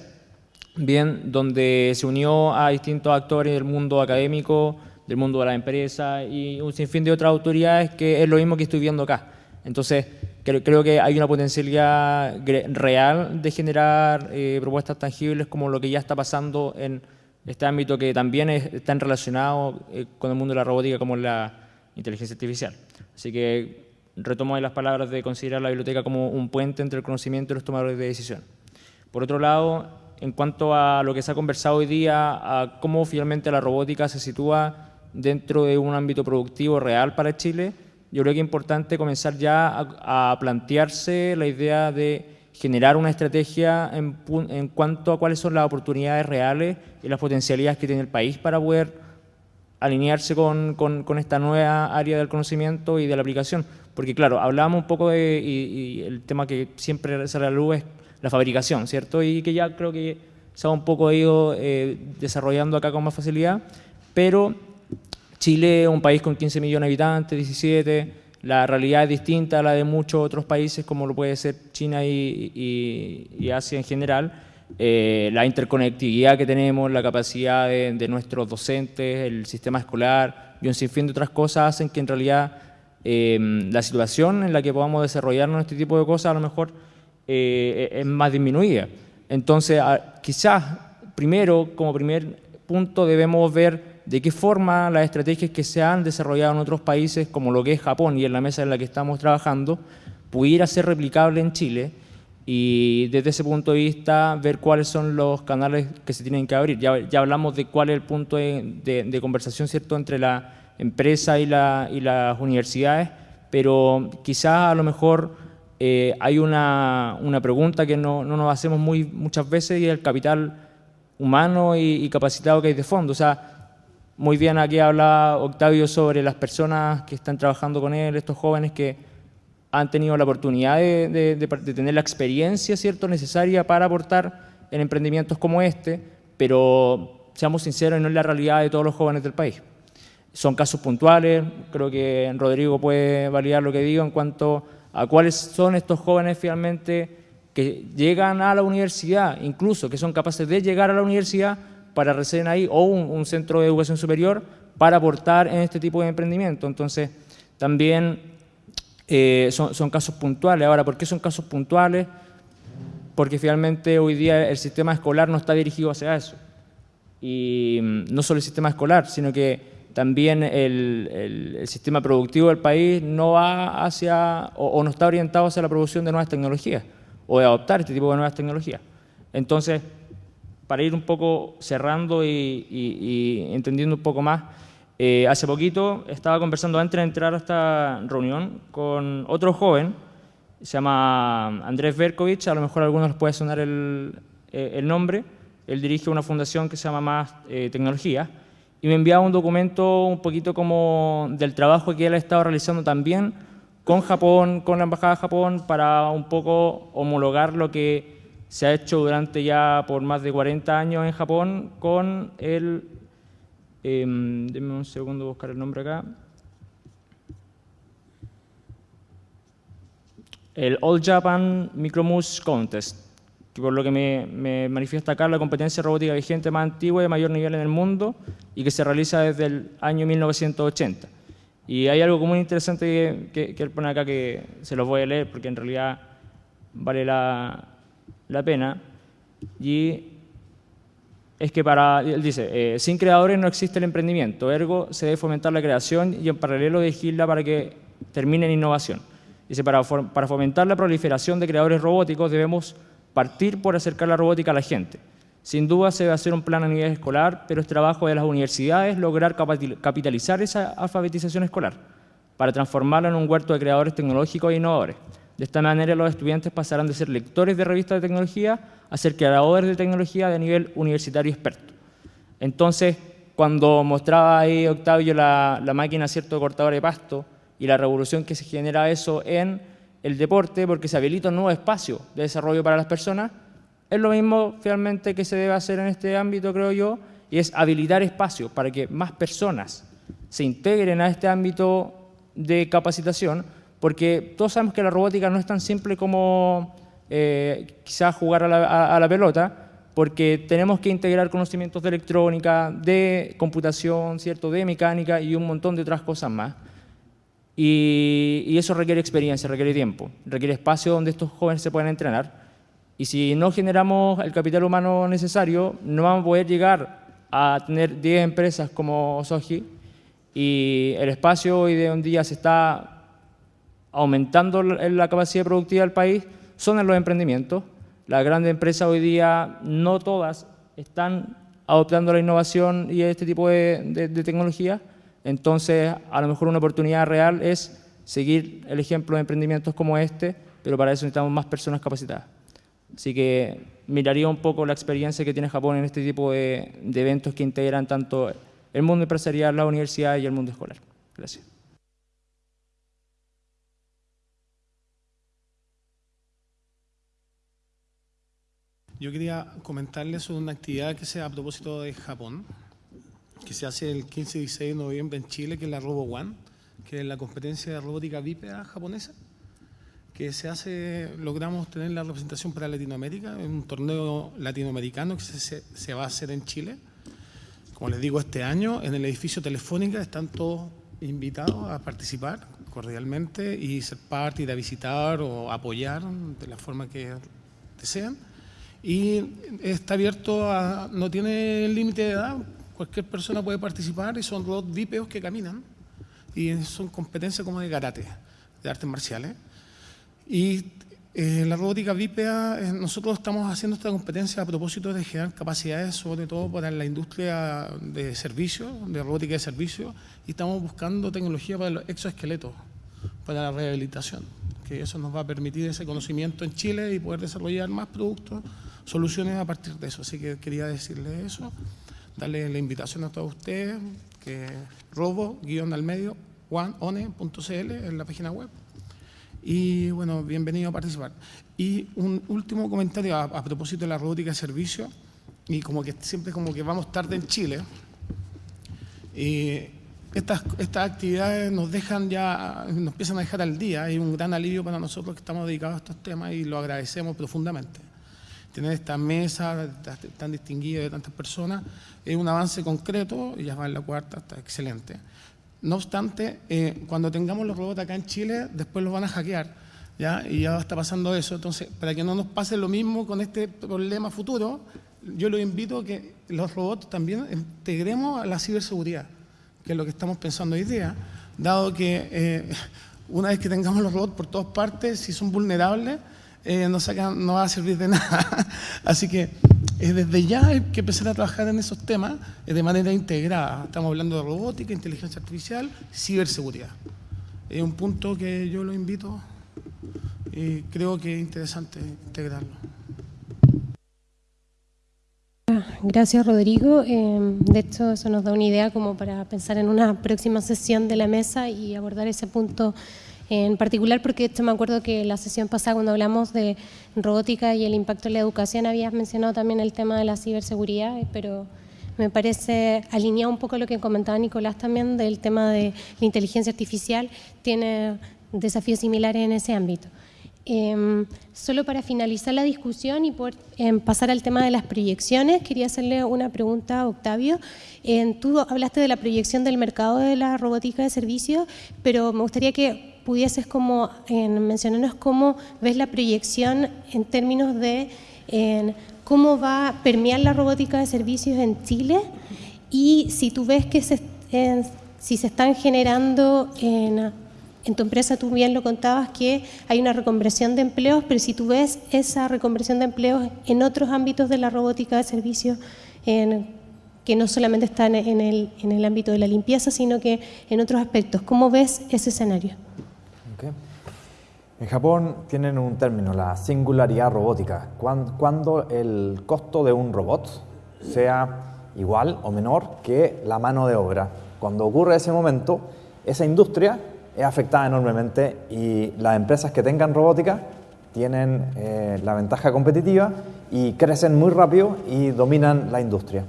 bien, donde se unió a distintos actores del mundo académico, del mundo de la empresa y un sinfín de otras autoridades que es lo mismo que estoy viendo acá. Entonces, creo, que hay una potencialidad real de generar eh, propuestas tangibles como lo que ya está pasando en este ámbito que también está relacionado eh, con el mundo de la robótica como la inteligencia artificial. Así que retomo ahí las palabras de considerar la biblioteca como un puente entre el conocimiento y los tomadores de decisión. Por otro lado, en cuanto a lo que se ha conversado hoy día, a cómo finalmente la robótica se sitúa dentro de un ámbito productivo real para Chile, yo creo que es importante comenzar ya a, plantearse la idea de generar una estrategia en, cuanto a cuáles son las oportunidades reales y las potencialidades que tiene el país para poder alinearse con, con, esta nueva área del conocimiento y de la aplicación. Porque claro, hablábamos un poco de, y, el tema que siempre sale a la luz es la fabricación, ¿cierto? Y que ya creo que se ha un poco ido eh, desarrollando acá con más facilidad, pero Chile es un país con 15 millones de habitantes, 17, la realidad es distinta a la de muchos otros países como lo puede ser China y, Asia en general. Eh, la interconectividad que tenemos, la capacidad de, nuestros docentes, el sistema escolar y un sinfín de otras cosas hacen que en realidad em, la situación en la que podamos desarrollarnos este tipo de cosas a lo mejor eh, es más disminuida. Entonces, quizás primero, como primer punto, debemos ver de qué forma las estrategias que se han desarrollado en otros países, como lo que es Japón y en la mesa en la que estamos trabajando, pudiera ser replicable en Chile y desde ese punto de vista ver cuáles son los canales que se tienen que abrir. Ya, ya hablamos de cuál es el punto de, conversación cierto entre la empresa y, la, y las universidades, pero quizás a lo mejor eh, hay una, una, pregunta que no, no, nos hacemos muy, muchas veces y es el capital humano y, y capacitado que hay de fondo. O sea, muy bien aquí habla Octavio sobre las personas que están trabajando con él, estos jóvenes que han tenido la oportunidad de, tener la experiencia cierto necesaria para aportar en emprendimientos como este, pero seamos sinceros, no es la realidad de todos los jóvenes del país. Son casos puntuales, creo que Rodrigo puede validar lo que digo en cuanto a cuáles son estos jóvenes finalmente que llegan a la universidad, incluso que son capaces de llegar a la universidad para residir ahí o un, centro de educación superior para aportar en este tipo de emprendimiento. Entonces, también eh, son, casos puntuales. Ahora, ¿por qué son casos puntuales? Porque finalmente hoy día el sistema escolar no está dirigido hacia eso. Y mm, no solo el sistema escolar, sino que también el, sistema productivo del país no va hacia o, no está orientado hacia la producción de nuevas tecnologías o de adoptar este tipo de nuevas tecnologías. Entonces, para ir un poco cerrando y, entendiendo un poco más, eh, hace poquito estaba conversando antes de entrar a esta reunión con otro joven, se llama Andrés Berkovich, a lo mejor a algunos les puede sonar el, eh, nombre, él dirige una fundación que se llama Más eh, Tecnología, y me enviaba un documento un poquito como del trabajo que él ha estado realizando también con Japón, con la Embajada de Japón, para un poco homologar lo que se ha hecho durante ya por más de 40 años en Japón con el, eh, denme un segundo buscar el nombre acá, el All Japan Micromus Contest, que por lo que me, manifiesta acá la competencia robótica vigente más antigua y de mayor nivel en el mundo y que se realiza desde el año 1980. Y hay algo muy interesante que, que él pone acá que se los voy a leer porque en realidad vale la, la pena y es que para, él dice, eh, sin creadores no existe el emprendimiento, ergo se debe fomentar la creación y en paralelo dirigirla para que termine en innovación. Dice, para, para fomentar la proliferación de creadores robóticos debemos partir por acercar la robótica a la gente. Sin duda se debe hacer un plan a nivel escolar, pero es trabajo de las universidades lograr capitalizar esa alfabetización escolar para transformarla en un huerto de creadores tecnológicos e innovadores. De esta manera los estudiantes pasarán de ser lectores de revistas de tecnología a ser creadores de tecnología de nivel universitario experto. Entonces, cuando mostraba ahí Octavio la, máquina cierto cortadora de pasto y la revolución que se genera eso en el deporte, porque se habilita un nuevo espacio de desarrollo para las personas, es lo mismo finalmente que se debe hacer en este ámbito, creo yo, y es habilitar espacios para que más personas se integren a este ámbito de capacitación porque todos sabemos que la robótica no es tan simple como eh, quizás jugar a la, a la pelota, porque tenemos que integrar conocimientos de electrónica, de computación, ¿cierto? de mecánica y un montón de otras cosas más. Y, eso requiere experiencia, requiere tiempo, requiere espacio donde estos jóvenes se puedan entrenar. Y si no generamos el capital humano necesario, no vamos a poder llegar a tener 10 empresas como Soji y el espacio hoy de un día se está aumentando la capacidad productiva del país, son en los emprendimientos. Las grandes empresas hoy día, no todas, están adoptando la innovación y este tipo de, de tecnología, entonces, a lo mejor una oportunidad real es seguir el ejemplo de emprendimientos como este, pero para eso necesitamos más personas capacitadas. Así que miraría un poco la experiencia que tiene Japón en este tipo de, eventos que integran tanto el mundo empresarial, la universidad y el mundo escolar. Gracias. Yo quería comentarles una actividad que se a propósito de Japón que se hace el 15 y 16 de noviembre en Chile, que es la Robo One, que es la competencia de robótica bípeda japonesa, que se hace, logramos tener la representación para Latinoamérica, en un torneo latinoamericano que se, se va a hacer en Chile. Como les digo, este año en el edificio Telefónica están todos invitados a participar cordialmente y ser parte, ir a visitar o apoyar de la forma que desean. Y está abierto a, no tiene límite de edad, cualquier persona puede participar y son robots bípedos que caminan y son competencias como de karate, de artes marciales. Y eh, la robótica bípeda, eh, nosotros estamos haciendo esta competencia a propósito de generar capacidades, sobre todo para la industria de servicios, de robótica de servicios, y estamos buscando tecnología para los exoesqueletos, para la rehabilitación, que eso nos va a permitir ese conocimiento en Chile y poder desarrollar más productos, soluciones a partir de eso. Así que quería decirle eso darle la invitación a todos ustedes, que robo-al medio, one.one.cl en la página web. Y bueno, bienvenido a participar. Y un último comentario a, propósito de la robótica de servicio, y como que siempre como que vamos tarde en Chile. Y estas, estas actividades nos dejan ya, nos empiezan a dejar al día, hay un gran alivio para nosotros que estamos dedicados a estos temas y lo agradecemos profundamente tener esta mesa tan distinguida de tantas personas es un avance concreto y ya va en la cuarta, está excelente. No obstante, eh, cuando tengamos los robots acá en Chile, después los van a hackear, ¿ya? Y ya está pasando eso. Entonces, para que no nos pase lo mismo con este problema futuro, yo los invito a que los robots también integremos a la ciberseguridad, que es lo que estamos pensando hoy día, dado que eh, una vez que tengamos los robots por todas partes, si son vulnerables, eh, no, no, va a servir de nada. Así que eh, desde ya hay que empezar a trabajar en esos temas eh, de manera integrada. Estamos hablando de robótica, inteligencia artificial, ciberseguridad. Es un punto que yo lo invito y creo que es interesante integrarlo. Gracias, Rodrigo. de hecho, eso nos da una idea como para pensar en una próxima sesión de la mesa y abordar ese punto en particular porque esto me acuerdo que la sesión pasada cuando hablamos de robótica y el impacto en la educación habías mencionado también el tema de la ciberseguridad, pero me parece alineado un poco lo que comentaba Nicolás también del tema de la inteligencia artificial, tiene desafíos similares en ese ámbito. Em, solo para finalizar la discusión y por em, pasar al tema de las proyecciones, quería hacerle una pregunta a Octavio. tú hablaste de la proyección del mercado de la robótica de servicio, pero me gustaría que pudieses como mencionarnos cómo ves la proyección en términos de cómo va a permear la robótica de servicios en Chile y si tú ves que se, si se están generando en, en tu empresa, tú bien lo contabas, que hay una reconversión de empleos, pero si tú ves esa reconversión de empleos en otros ámbitos de la robótica de servicios, que no solamente están en el, en el ámbito de la limpieza, sino que en otros aspectos. ¿Cómo ves ese escenario? En Japón tienen un término, la singularidad robótica, cuando el costo de un robot sea igual o menor que la mano de obra. Cuando ocurre ese momento, esa industria es afectada enormemente y las empresas que tengan robótica tienen eh, la ventaja competitiva y crecen muy rápido y dominan la industria.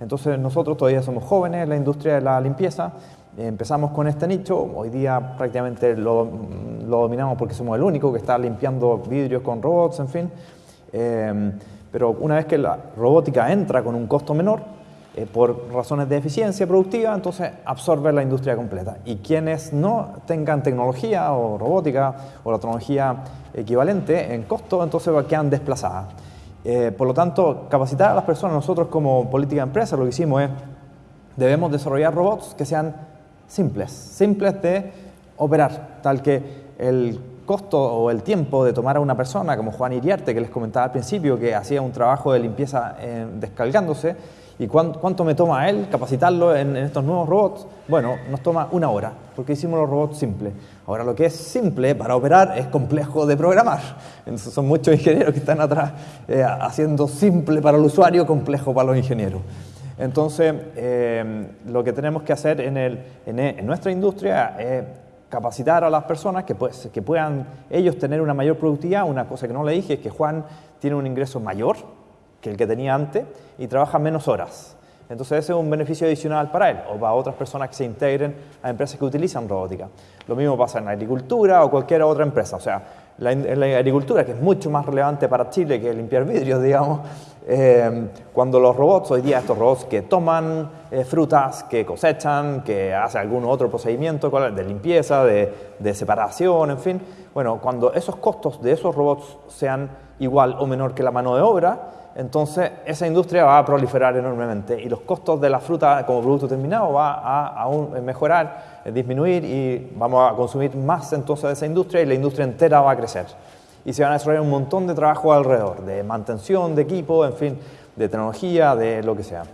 Entonces nosotros todavía somos jóvenes en la industria de la limpieza Empezamos con este nicho, hoy día prácticamente lo, lo dominamos porque somos el único que está limpiando vidrios con robots, en fin. Eh, pero una vez que la robótica entra con un costo menor, eh, por razones de eficiencia productiva, entonces absorbe la industria completa. Y quienes no tengan tecnología o robótica o la tecnología equivalente en costo, entonces quedan desplazadas. Eh, por lo tanto, capacitar a las personas, nosotros como política de empresa lo que hicimos es, debemos desarrollar robots que sean simples, simples de operar, tal que el costo o el tiempo de tomar a una persona como Juan Iriarte, que les comentaba al principio, que hacía un trabajo de limpieza eh, descargándose, ¿y cuánto, me toma a él capacitarlo en, estos nuevos robots? Bueno, nos toma una hora, porque hicimos los robots simples. Ahora, lo que es simple para operar es complejo de programar. Entonces, son muchos ingenieros que están atrás eh, haciendo simple para el usuario, complejo para los ingenieros. Entonces, eh, lo que tenemos que hacer en, el, en, nuestra industria es capacitar a las personas que, pues, que puedan ellos tener una mayor productividad. Una cosa que no le dije es que Juan tiene un ingreso mayor que el que tenía antes y trabaja menos horas. Entonces ese es un beneficio adicional para él o para otras personas que se integren a empresas que utilizan robótica. Lo mismo pasa en la agricultura o cualquier otra empresa. O sea, en la agricultura, que es mucho más relevante para Chile que limpiar vidrios, digamos, eh, cuando los robots, hoy día estos robots que toman eh, frutas, que cosechan, que hacen algún otro procedimiento de limpieza, de, de, separación, en fin, bueno, cuando esos costos de esos robots sean igual o menor que la mano de obra, entonces esa industria va a proliferar enormemente y los costos de la fruta como producto terminado va a, aún mejorar, disminuir y vamos a consumir más entonces de esa industria y la industria entera va a crecer y se van a desarrollar un montón de trabajo alrededor, de mantención de equipo, en fin, de tecnología, de lo que sea.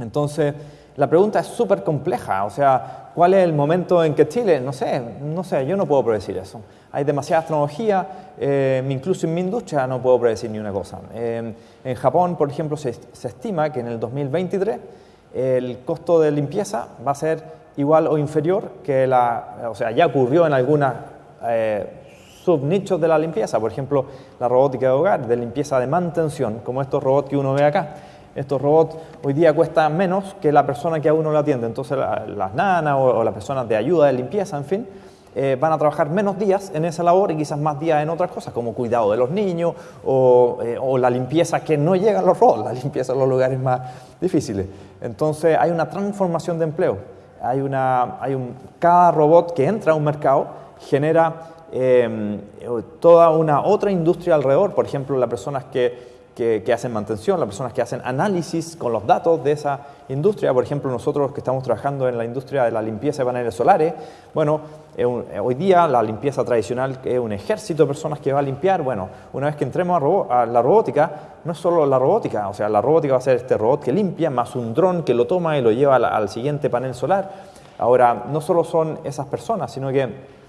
Entonces, la pregunta es súper compleja, o sea, ¿cuál es el momento en que Chile? No sé, no sé, yo no puedo predecir eso. Hay demasiada tecnología, eh, incluso en mi industria no puedo predecir ni una cosa. Eh, en Japón, por ejemplo, se, estima que en el 2023 el costo de limpieza va a ser igual o inferior que la, o sea, ya ocurrió en algunas eh, subnichos de la limpieza, por ejemplo, la robótica de hogar, de limpieza de mantención, como estos robots que uno ve acá. Estos robots hoy día cuestan menos que la persona que a uno le atiende, entonces las nanas o, las personas de ayuda de limpieza, en fin, eh, van a trabajar menos días en esa labor y quizás más días en otras cosas, como cuidado de los niños o, eh, o, la limpieza que no llegan los robots, la limpieza en los lugares más difíciles. Entonces hay una transformación de empleo. Hay una, hay un, cada robot que entra a un mercado genera Em, toda una otra industria alrededor, por ejemplo, las personas que, que, hacen mantención, las personas que hacen análisis con los datos de esa industria, por ejemplo, nosotros que estamos trabajando en la industria de la limpieza de paneles solares, bueno, hoy día la limpieza tradicional es un ejército de personas que va a limpiar, bueno, una vez que entremos a, la robótica, no es solo la robótica, o sea, la robótica va a ser este robot que limpia, más un dron que lo toma y lo lleva al, al siguiente panel solar. Ahora, no solo son esas personas, sino que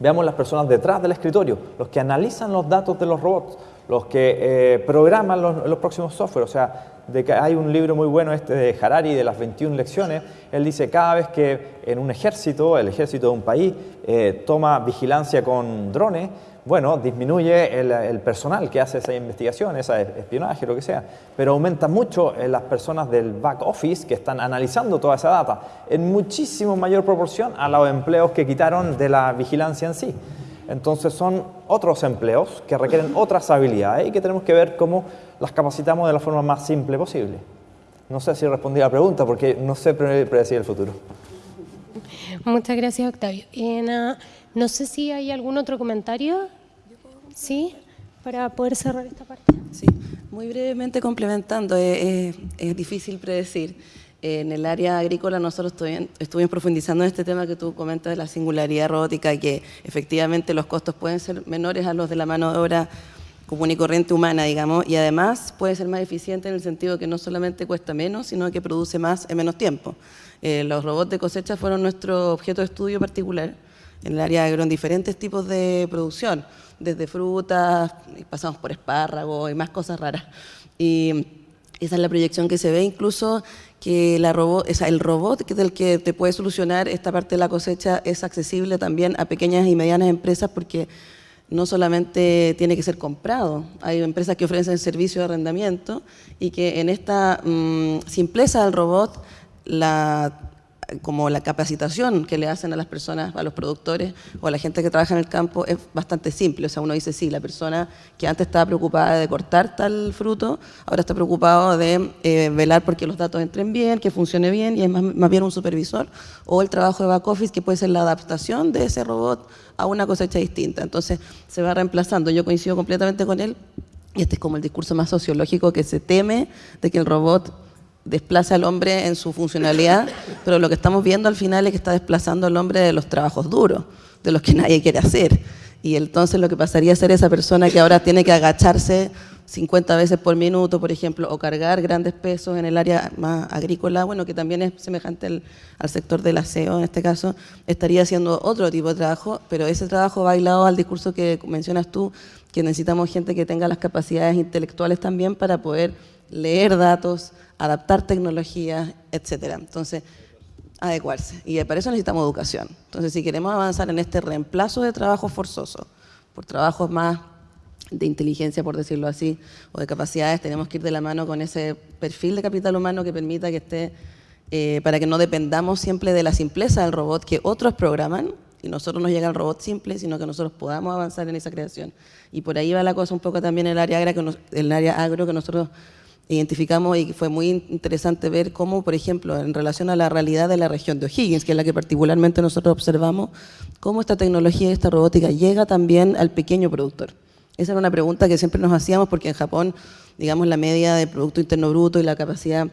Veamos las personas detrás del escritorio, los que analizan los datos de los robots, los que eh, programan los, próximos software. O sea, de que hay un libro muy bueno este de Harari, de las 21 lecciones. Él dice, cada vez que en un ejército, el ejército de un país, eh, toma vigilancia con drones, bueno, disminuye el, personal que hace esa investigación, ese espionaje, lo que sea, pero aumenta mucho en las personas del back office que están analizando toda esa data, en muchísimo mayor proporción a los empleos que quitaron de la vigilancia en sí. Entonces son otros empleos que requieren otras habilidades y que tenemos que ver cómo las capacitamos de la forma más simple posible. No sé si respondí a la pregunta porque no sé predecir el futuro. Muchas gracias, Octavio. No sé si hay algún otro comentario. ¿Sí? Para poder cerrar esta parte. Sí, muy brevemente complementando, es, difícil predecir. En el área agrícola nosotros estuvimos profundizando en este tema que tú comentas de la singularidad robótica que efectivamente los costos pueden ser menores a los de la mano de obra común y corriente humana, digamos, y además puede ser más eficiente en el sentido que no solamente cuesta menos, sino que produce más en menos tiempo. Eh, los robots de cosecha fueron nuestro objeto de estudio particular en el área agro en diferentes tipos de producción, desde frutas, pasamos por espárragos y más cosas raras. Y esa es la proyección que se ve, incluso que la robot, o el robot que del que te puede solucionar esta parte de la cosecha es accesible también a pequeñas y medianas empresas porque no solamente tiene que ser comprado, hay empresas que ofrecen servicio de arrendamiento y que en esta mm, simpleza del robot la como la capacitación que le hacen a las personas, a los productores o a la gente que trabaja en el campo es bastante simple. O sea, uno dice, sí, la persona que antes estaba preocupada de cortar tal fruto, ahora está preocupado de eh, velar porque los datos entren bien, que funcione bien y es más, más bien un supervisor. O el trabajo de back office, que puede ser la adaptación de ese robot a una cosecha distinta. Entonces, se va reemplazando. Yo coincido completamente con él. Y este es como el discurso más sociológico que se teme de que el robot desplaza al hombre en su funcionalidad, pero lo que estamos viendo al final es que está desplazando al hombre de los trabajos duros, de los que nadie quiere hacer. Y entonces lo que pasaría a ser esa persona que ahora tiene que agacharse 50 veces por minuto, por ejemplo, o cargar grandes pesos en el área más agrícola, bueno, que también es semejante al, sector del aseo en este caso, estaría haciendo otro tipo de trabajo, pero ese trabajo va al discurso que mencionas tú, que necesitamos gente que tenga las capacidades intelectuales también para poder leer datos, adaptar tecnologías, etcétera. Entonces, adecuarse. Y para eso necesitamos educación. Entonces, si queremos avanzar en este reemplazo de trabajo forzoso por trabajos más de inteligencia, por decirlo así, o de capacidades, tenemos que ir de la mano con ese perfil de capital humano que permita que esté, eh, para que no dependamos siempre de la simpleza del robot que otros programan, y nosotros nos llega el robot simple, sino que nosotros podamos avanzar en esa creación. Y por ahí va la cosa un poco también el el área agro que nosotros identificamos y fue muy interesante ver cómo, por ejemplo, en relación a la realidad de la región de O'Higgins, que es la que particularmente nosotros observamos, cómo esta tecnología y esta robótica llega también al pequeño productor. Esa era una pregunta que siempre nos hacíamos porque en Japón, digamos, la media de Producto Interno Bruto y la capacidad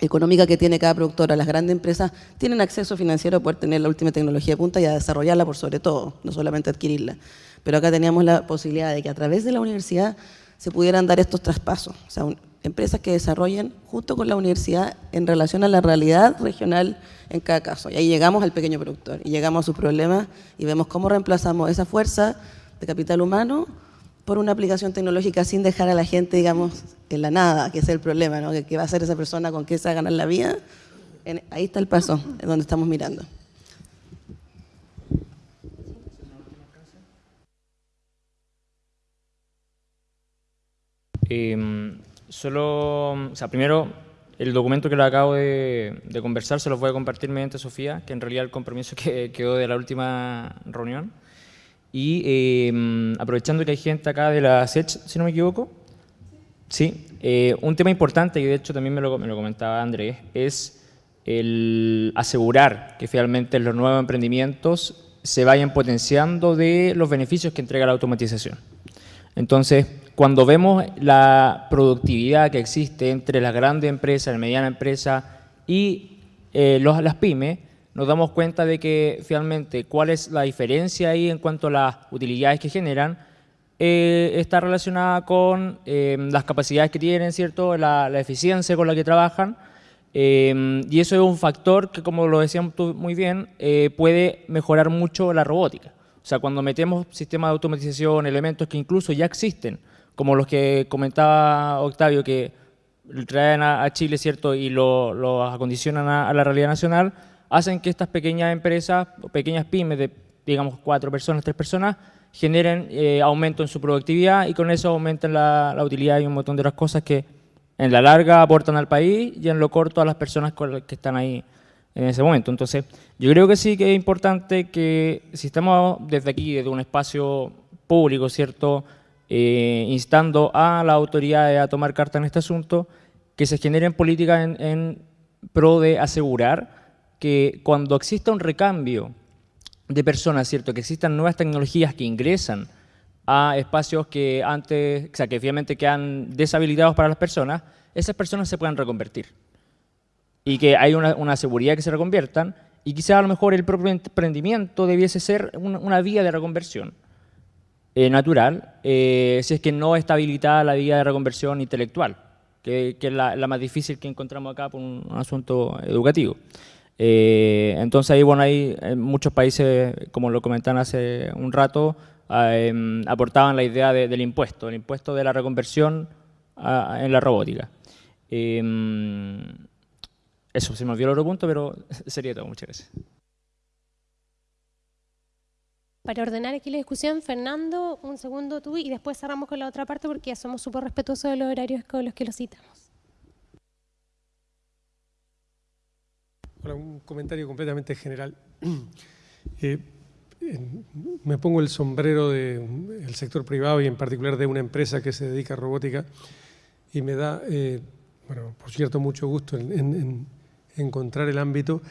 económica que tiene cada productora, las grandes empresas tienen acceso financiero a poder tener la última tecnología de punta y a desarrollarla por sobre todo, no solamente adquirirla. Pero acá teníamos la posibilidad de que a través de la universidad se pudieran dar estos traspasos. O sea, empresas que desarrollen junto con la universidad en relación a la realidad regional en cada caso. Y ahí llegamos al pequeño productor y llegamos a sus problemas y vemos cómo reemplazamos esa fuerza de capital humano por una aplicación tecnológica sin dejar a la gente, digamos, en la nada, que es el problema, ¿no? ¿Qué va a hacer esa persona con qué se va a ganar la vida? ahí está el paso, en donde estamos mirando. Eh, Solo, o sea, primero, el documento que le acabo de, conversar se los voy a compartir mediante Sofía, que en realidad el compromiso que quedó de la última reunión. Y eh, aprovechando que hay gente acá de la SECH, si no me equivoco, sí, eh, un tema importante, y de hecho también me lo, me lo comentaba Andrés, es el asegurar que finalmente los nuevos emprendimientos se vayan potenciando de los beneficios que entrega la automatización. Entonces, cuando vemos la productividad que existe entre las grandes empresas, la mediana empresa y eh, los, las pymes, nos damos cuenta de que finalmente cuál es la diferencia ahí en cuanto a las utilidades que generan, eh, está relacionada con eh, las capacidades que tienen, ¿cierto? La, eficiencia con la que trabajan. y eso es un factor que, como lo decíamos tú muy bien, puede mejorar mucho la robótica. O sea, cuando metemos sistemas de automatización, elementos que incluso ya existen, como los que comentaba Octavio, que traen a, Chile, ¿cierto?, y lo, acondicionan a, la realidad nacional, hacen que estas pequeñas empresas, pequeñas pymes de, digamos, cuatro personas, tres personas, generen eh, aumento en su productividad y con eso aumentan la, utilidad y un montón de otras cosas que en la larga aportan al país y en lo corto a las personas que están ahí en ese momento. Entonces, yo creo que sí que es importante que si estamos desde aquí, desde un espacio público, ¿cierto?, eh, instando a la autoridad a tomar carta en este asunto, que se generen políticas en, en pro de asegurar que cuando exista un recambio de personas, ¿cierto? que existan nuevas tecnologías que ingresan a espacios que antes, o sea, que obviamente quedan deshabilitados para las personas, esas personas se puedan reconvertir. Y que hay una, una seguridad que se reconviertan y quizá a lo mejor el propio emprendimiento debiese ser una, una vía de reconversión. Eh, natural eh, si es que no está habilitada la vía de reconversión intelectual, que, es la, más difícil que encontramos acá por un, asunto educativo. Eh, entonces ahí, bueno, hay muchos países, como lo comentaban hace un rato, em, aportaban la idea del impuesto, el impuesto de la reconversión en la robótica. Eso, se me olvidó el otro punto, pero sería todo. Muchas gracias. Para ordenar aquí la discusión, Fernando, un segundo tú y después cerramos con la otra parte porque ya somos súper respetuosos de los horarios con los que lo citamos. un comentario completamente general. Eh, me pongo el sombrero del sector privado y en particular de una empresa que se dedica a robótica y me da, eh, bueno, por cierto, mucho gusto en, encontrar el ámbito.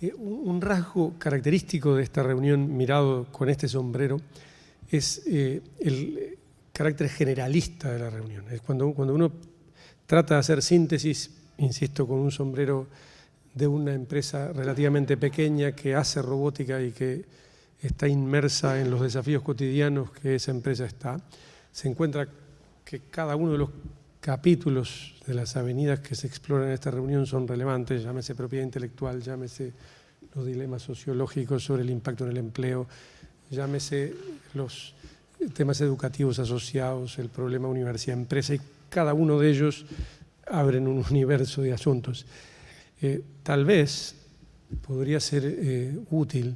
Eh, un rasgo característico de esta reunión mirado con este sombrero es el carácter generalista de la reunión. Es cuando, cuando uno trata de hacer síntesis, insisto, con un sombrero de una empresa relativamente pequeña que hace robótica y que está inmersa en los desafíos cotidianos que esa empresa está, se encuentra que cada uno de los capítulos de las avenidas que se exploran en esta reunión son relevantes, llámese propiedad intelectual, llámese los dilemas sociológicos sobre el impacto en el empleo, llámese los temas educativos asociados, el problema universidad-empresa, y cada uno de ellos abren un universo de asuntos. Eh, tal vez podría ser eh, útil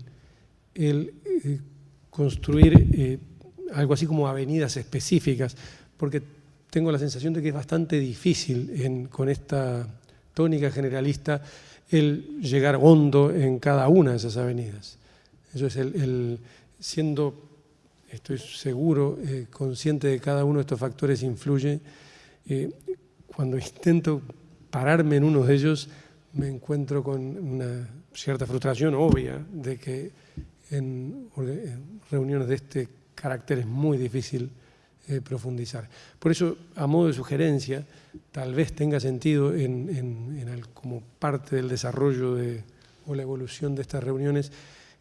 el eh, construir algo así como avenidas específicas, porque tengo la sensación de que es bastante difícil con esta tónica generalista el llegar hondo en cada una de esas avenidas. Eso es el, siendo, estoy seguro, consciente de cada uno de estos factores influye. cuando intento pararme en uno de ellos, me encuentro con una cierta frustración obvia de que en, reuniones de este carácter es muy difícil eh, profundizar. Por eso, a modo de sugerencia, tal vez tenga sentido en, como parte del desarrollo de, o la evolución de estas reuniones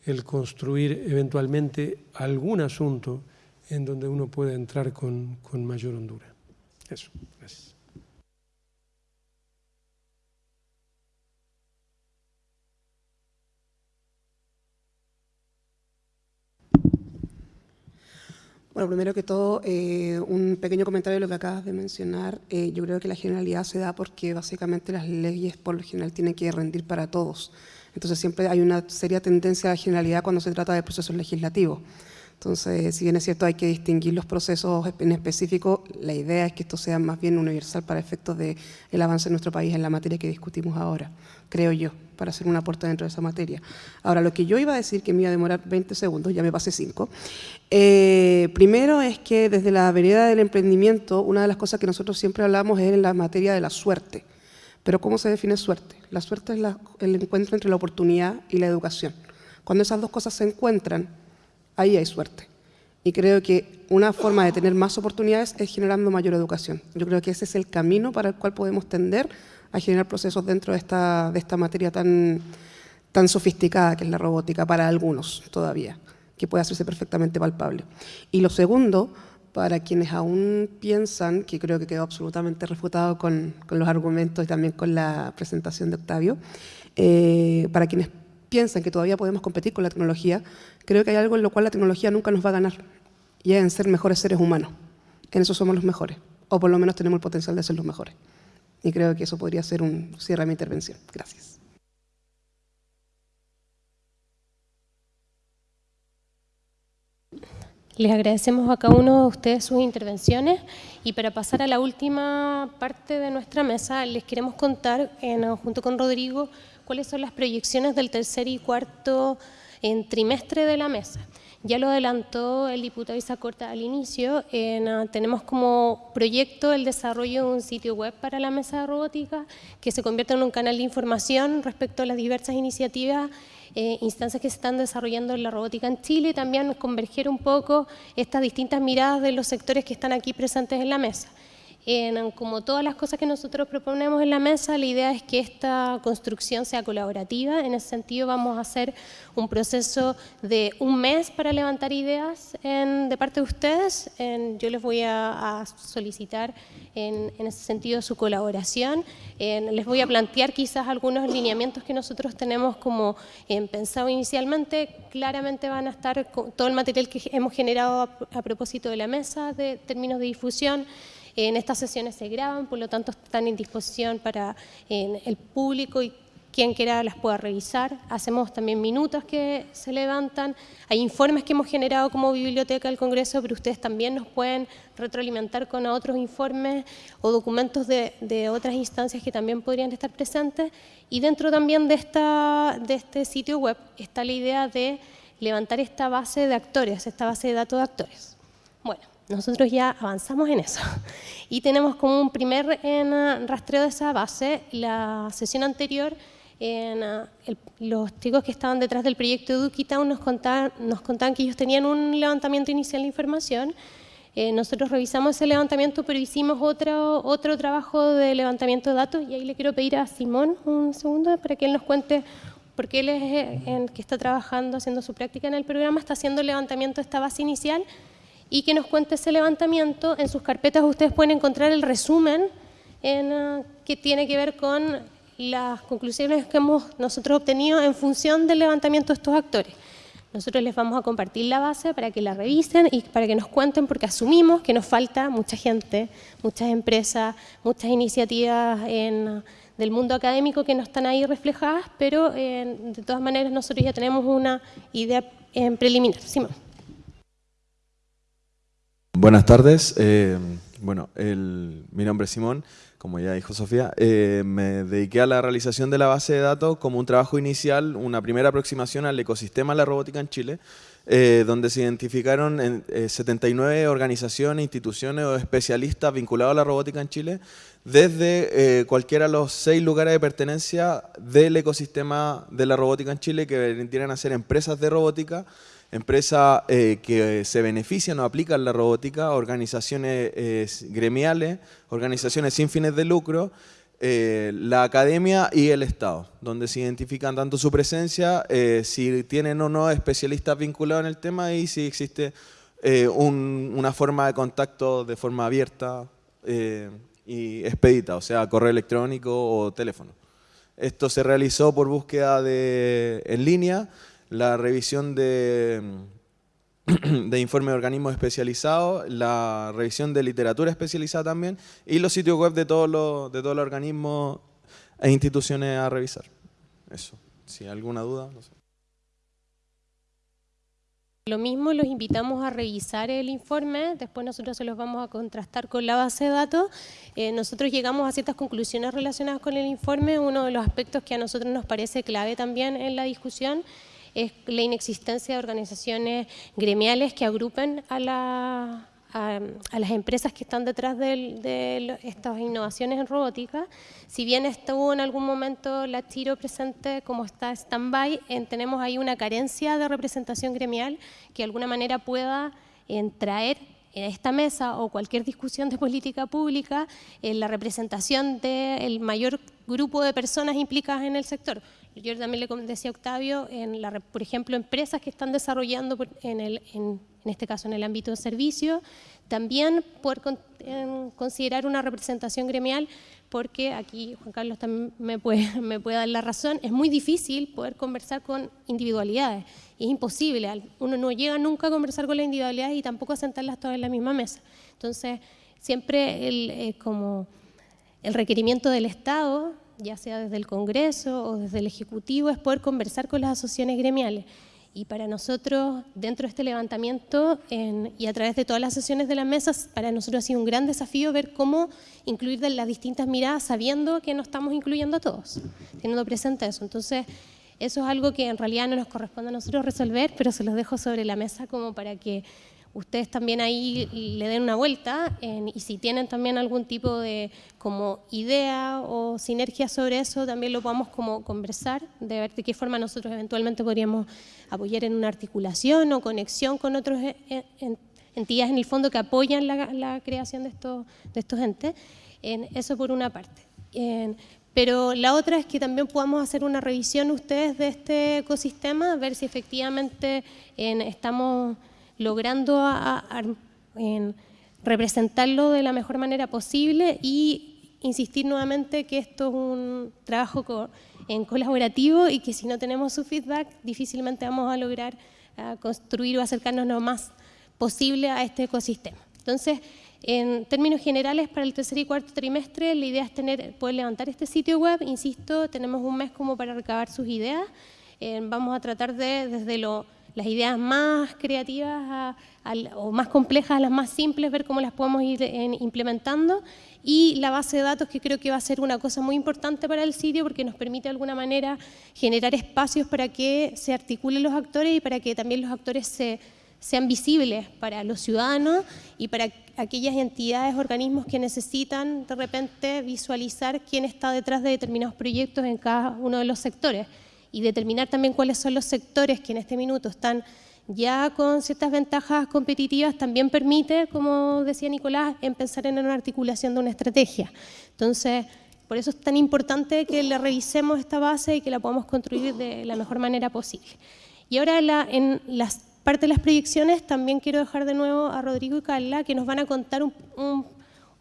el construir eventualmente algún asunto en donde uno pueda entrar con, con mayor hondura. Eso, gracias. Bueno, primero que todo, eh, un pequeño comentario de lo que acabas de mencionar. Eh, yo creo que la generalidad se da porque básicamente las leyes por lo general tienen que rendir para todos. Entonces siempre hay una seria tendencia a la generalidad cuando se trata de procesos legislativos. Entonces, si bien es cierto hay que distinguir los procesos en específico, la idea es que esto sea más bien universal para efectos del el avance en nuestro país en la materia que discutimos ahora, creo yo, para hacer una aporte dentro de esa materia. Ahora, lo que yo iba a decir, que me iba a demorar 20 segundos, ya me pasé 5, eh, primero es que desde la vereda del emprendimiento, una de las cosas que nosotros siempre hablamos es en la materia de la suerte. Pero ¿cómo se define suerte? La suerte es el encuentro entre la oportunidad y la educación. Cuando esas dos cosas se encuentran, ahí hay suerte. Y creo que una forma de tener más oportunidades es generando mayor educación. Yo creo que ese es el camino para el cual podemos tender a generar procesos dentro de esta, de esta materia tan, tan sofisticada que es la robótica, para algunos todavía, que puede hacerse perfectamente palpable. Y lo segundo, para quienes aún piensan, que creo que quedó absolutamente refutado con, con los argumentos y también con la presentación de Octavio, eh, para quienes piensan que todavía podemos competir con la tecnología, creo que hay algo en lo cual la tecnología nunca nos va a ganar, y es en ser mejores seres humanos. En eso somos los mejores, o por lo menos tenemos el potencial de ser los mejores. Y creo que eso podría ser un cierre de mi intervención. Gracias. Les agradecemos a cada uno de ustedes sus intervenciones y para pasar a la última parte de nuestra mesa les queremos contar, junto con Rodrigo, cuáles son las proyecciones del tercer y cuarto trimestre de la mesa. Ya lo adelantó el diputado Isacorta al inicio, ah, tenemos como proyecto el desarrollo de un sitio web para la mesa de robótica que se convierta en un canal de información respecto a las diversas iniciativas eh, instancias que se están desarrollando en la robótica en Chile y también converger un poco estas distintas miradas de los sectores que están aquí presentes en la mesa como todas las cosas que nosotros proponemos en la mesa, la idea es que esta construcción sea colaborativa. En ese sentido vamos a hacer un proceso de un mes para levantar ideas de parte de ustedes. yo les voy a, solicitar en, ese sentido su colaboración. les voy a plantear quizás algunos lineamientos que nosotros tenemos como pensado inicialmente. Claramente van a estar todo el material que hemos generado a propósito de la mesa de términos de difusión. En estas sesiones se graban, por lo tanto están en disposición para el público y quien quiera las pueda revisar. Hacemos también minutos que se levantan. Hay informes que hemos generado como biblioteca del Congreso, pero ustedes también nos pueden retroalimentar con otros informes o documentos de, otras instancias que también podrían estar presentes. Y dentro también de, de este sitio web está la idea de levantar esta base de actores, esta base de datos de actores. Bueno, nosotros ya avanzamos en eso y tenemos como un primer en, rastreo de esa base. La sesión anterior en, ah, los chicos que estaban detrás del proyecto Eduquitown nos contaban, nos contaban que ellos tenían un levantamiento inicial de información. Eh, nosotros revisamos ese levantamiento, pero hicimos otro, otro trabajo de levantamiento de datos y ahí le quiero pedir a Simón un segundo para que él nos cuente, porque él es eh, el que está trabajando, haciendo su práctica en el programa, está haciendo el levantamiento de esta base inicial y que nos cuente ese levantamiento. En sus carpetas ustedes pueden encontrar el resumen en, ah, que tiene que ver con las conclusiones que hemos nosotros obtenido en función del levantamiento de estos actores. Nosotros les vamos a compartir la base para que la revisen y para que nos cuenten, porque asumimos que nos falta mucha gente, muchas empresas, muchas iniciativas del mundo académico que no están ahí reflejadas, pero de todas maneras nosotros ya tenemos una idea en preliminar. Simón. Buenas tardes. Eh, bueno, mi nombre es Simón como ya dijo Sofía, eh, me dediqué a la realización de la base de datos como un trabajo inicial, una primera aproximación al ecosistema de la robótica en Chile, eh, donde se identificaron 79 eh, organizaciones, instituciones o especialistas vinculados a la robótica en Chile, desde cualquiera de los seis lugares de pertenencia del ecosistema de la robótica en Chile, que vendrían a ser empresas de robótica, empresas eh, que se benefician o aplican la robótica, organizaciones eh, gremiales, organizaciones sin fines de lucro, eh, la academia y el Estado, donde se identifican tanto su presencia, si tienen o no especialistas vinculados en el tema y si existe una forma de contacto de forma abierta y expedita, o sea, correo electrónico o teléfono. Esto se realizó por búsqueda de, en línea, la revisión de, de informes de organismos especializados, la revisión de literatura especializada también y los sitios web de todos los, de todos los organismos e instituciones a revisar. Eso, si hay alguna duda. Lo mismo, los invitamos a revisar el informe, después nosotros se los vamos a contrastar con la base de datos. Eh, nosotros llegamos a ciertas conclusiones relacionadas con el informe, uno de los aspectos que a nosotros nos parece clave también en la discusión es la inexistencia de organizaciones gremiales que agrupen a, las empresas que están detrás de, estas innovaciones en robótica. Si bien estuvo en algún momento la Tiro presente como está stand-by, tenemos ahí una carencia de representación gremial que de alguna manera pueda traer en esta mesa o cualquier discusión de política pública en la representación del mayor grupo de personas implicadas en el sector. Yo también le decía a Octavio, en la, por ejemplo, empresas que están desarrollando, en, el, en, este caso en el ámbito de servicio, también poder considerar una representación gremial, porque aquí Juan Carlos también me puede, me puede dar la razón, es muy difícil poder conversar con individualidades, es imposible, uno no llega nunca a conversar con las individualidades y tampoco a sentarlas todas en la misma mesa. Entonces, siempre el, como el requerimiento del Estado ya sea desde el Congreso o desde el Ejecutivo, es poder conversar con las asociaciones gremiales. Y para nosotros, dentro de este levantamiento y a través de todas las sesiones de las mesas, para nosotros ha sido un gran desafío ver cómo incluir las distintas miradas sabiendo que no estamos incluyendo a todos, teniendo presente eso. Entonces, eso es algo que en realidad no nos corresponde a nosotros resolver, pero se los dejo sobre la mesa como para que ustedes también ahí le den una vuelta y si tienen también algún tipo de como idea o sinergia sobre eso, también lo podamos como conversar, de ver qué forma nosotros eventualmente podríamos apoyar en una articulación o conexión con otras eh, eh, entidades en el fondo que apoyan la, creación de estos, de entes. En eso por una parte. pero la otra es que también podamos hacer una revisión ustedes de este ecosistema, ver si efectivamente estamos logrando representarlo de la mejor manera posible y insistir nuevamente que esto es un trabajo en colaborativo y que si no tenemos su feedback difícilmente vamos a lograr construir o acercarnos lo más posible a este ecosistema. Entonces, en términos generales, para el tercer y cuarto trimestre, la idea es tener, poder levantar este sitio web. Insisto, tenemos un mes como para recabar sus ideas. Eh, vamos a tratar de, desde las ideas más creativas o más complejas a las más simples, ver cómo las podemos ir implementando. Y la base de datos, que creo que va a ser una cosa muy importante para el sitio, porque nos permite de alguna manera generar espacios para que se articulen los actores y para que también los actores se sean visibles para los ciudadanos y para aquellas entidades, organismos que necesitan de repente visualizar quién está detrás de determinados proyectos en cada uno de los sectores y determinar también cuáles son los sectores que en este minuto están ya con ciertas ventajas competitivas, también permite, como decía Nicolás, en pensar en una articulación de una estrategia. Entonces, por eso es tan importante que le revisemos esta base y que la podamos construir de la mejor manera posible. Y ahora en las parte de las proyecciones también quiero dejar de nuevo a Rodrigo y Carla que nos van a contar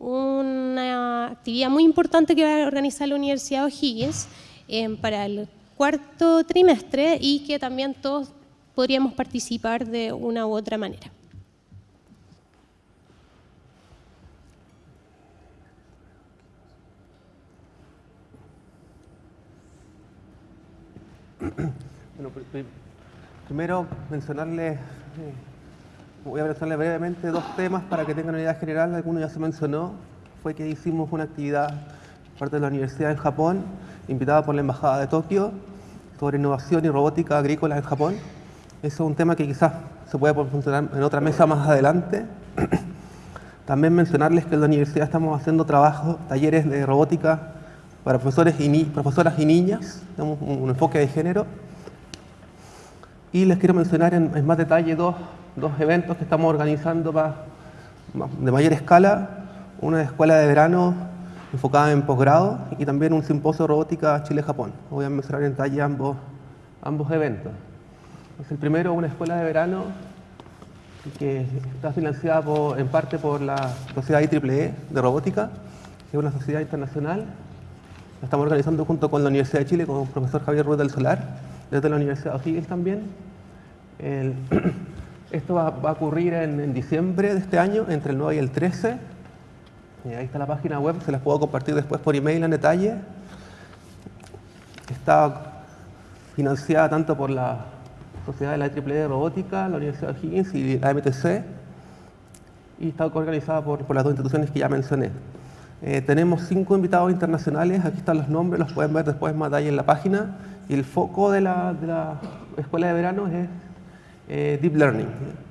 una actividad muy importante que va a organizar la Universidad O'Higgins eh, para el cuarto trimestre y que también todos podríamos participar de una u otra manera. Bueno, Primero, mencionarles, eh, voy a mencionarles brevemente dos temas para que tengan una idea general. Alguno ya se mencionó, fue que hicimos una actividad parte de la universidad en Japón, invitada por la Embajada de Tokio, sobre innovación y robótica agrícola en Japón. Eso es un tema que quizás se puede funcionar en otra mesa más adelante. También mencionarles que en la universidad estamos haciendo trabajos, talleres de robótica para profesores y profesoras y niñas, tenemos un enfoque de género y les quiero mencionar en, más detalle dos, dos, eventos que estamos organizando de mayor escala. Una escuela de verano enfocada en posgrado y también un simposio robótica Chile-Japón. Voy a mencionar en detalle ambos, ambos eventos. el primero, una escuela de verano que está financiada en parte por la Sociedad IEEE e de Robótica, que es una sociedad internacional. La estamos organizando junto con la Universidad de Chile, con el profesor Javier Ruiz del Solar, desde la Universidad de O'Higgins también. esto va, a ocurrir en, diciembre de este año, entre el 9 y el 13. Ahí está la página web, se las puedo compartir después por email en detalle. Está financiada tanto por la Sociedad de la IEEE de Robótica, la Universidad de Higgins y la MTC, y está organizada por, las dos instituciones que ya mencioné. Eh, tenemos cinco invitados internacionales, aquí están los nombres, los pueden ver después más detalle en la página. Y el foco de la, escuela de verano es eh, Deep Learning,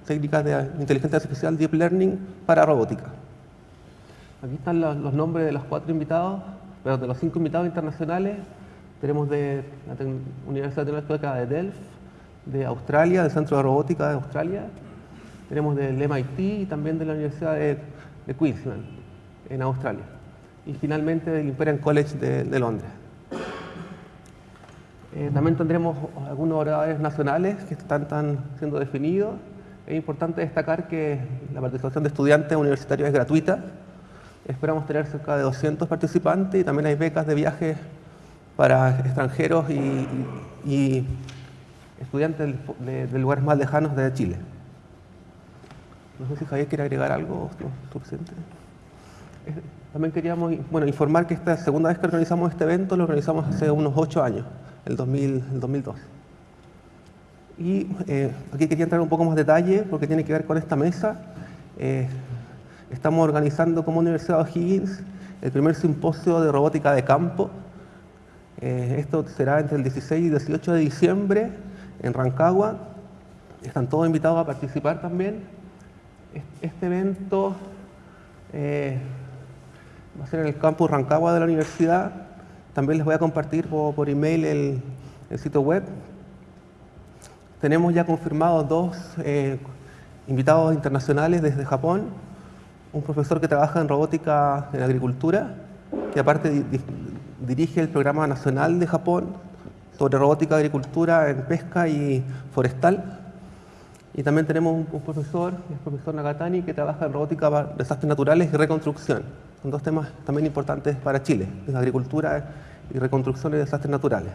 técnicas de inteligencia artificial Deep Learning para robótica. Aquí están los, nombres de los cuatro invitados, pero de los cinco invitados internacionales. Tenemos de la Universidad Tecnológica de Delft, de Australia, del Centro de Robótica de Australia. Tenemos del MIT y también de la Universidad de, Queensland, en Australia. Y finalmente del Imperial College de Londres. Eh, también tendremos algunos oradores nacionales que están, siendo definidos. Es importante destacar que la participación de estudiantes universitarios es gratuita. Esperamos tener cerca de 200 participantes y también hay becas de viaje para extranjeros y, estudiantes de, lugares más lejanos de Chile. No sé si Javier quiere agregar algo. Eh, también queríamos bueno, informar que esta segunda vez que organizamos este evento lo organizamos hace unos ocho años el, 2000, el 2002. Y eh, aquí quería entrar un poco más detalle porque tiene que ver con esta mesa. Eh, estamos organizando como Universidad O'Higgins el primer simposio de robótica de campo. Eh, esto será entre el 16 y 18 de diciembre en Rancagua. Están todos invitados a participar también. Este evento va a ser en el campus Rancagua de la universidad también les voy a compartir por, email el, sitio web. Tenemos ya confirmados dos eh, invitados internacionales desde Japón. Un profesor que trabaja en robótica en agricultura, que aparte dirige el programa nacional de Japón sobre robótica, agricultura en pesca y forestal. Y también tenemos un, profesor, el profesor Nagatani, que trabaja en robótica, desastres naturales y reconstrucción. Son dos temas también importantes para Chile, la agricultura y reconstrucción de desastres naturales.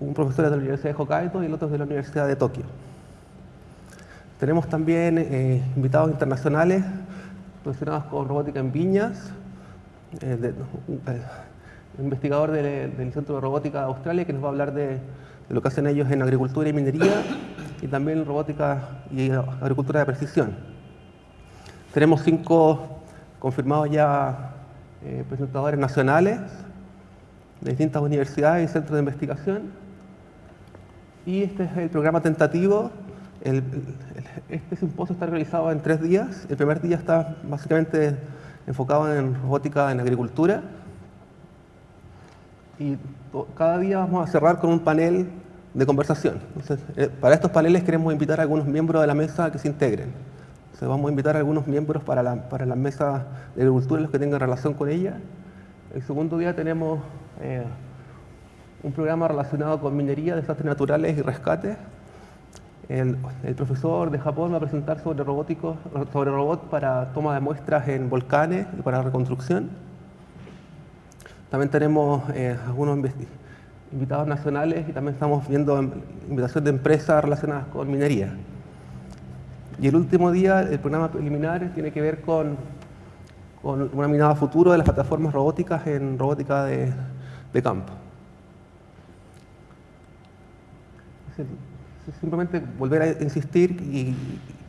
Un profesor es de la Universidad de Hokkaido y el otro es de la Universidad de Tokio. Tenemos también eh, invitados internacionales relacionados con robótica en viñas, eh, investigador del Centro de Robótica de Australia que nos va a hablar de, lo que hacen ellos en agricultura y minería y también robótica y agricultura de precisión. Tenemos cinco confirmados ya eh, presentadores nacionales de distintas universidades y centros de investigación. Y este es el programa tentativo. Este simposio está realizado en tres días. El primer día está básicamente enfocado en robótica en agricultura. Y cada día vamos a cerrar con un panel de conversación. Eh, para estos paneles queremos invitar a algunos miembros de la mesa que se integren. Entonces, vamos a invitar a algunos miembros para la, para la mesa de agricultura, los que tengan relación con ella. El segundo día tenemos eh, un programa relacionado con minería, desastres naturales y rescate. El, profesor de Japón va a presentar sobre robóticos, sobre robot para toma de muestras en volcanes y para reconstrucción. También tenemos eh, algunos invitados nacionales y también estamos viendo invitación de empresas relacionadas con minería. Y el último día, el programa preliminar tiene que ver con, con una mirada futuro de las plataformas robóticas en robótica de, de campo. Simplemente volver a insistir y,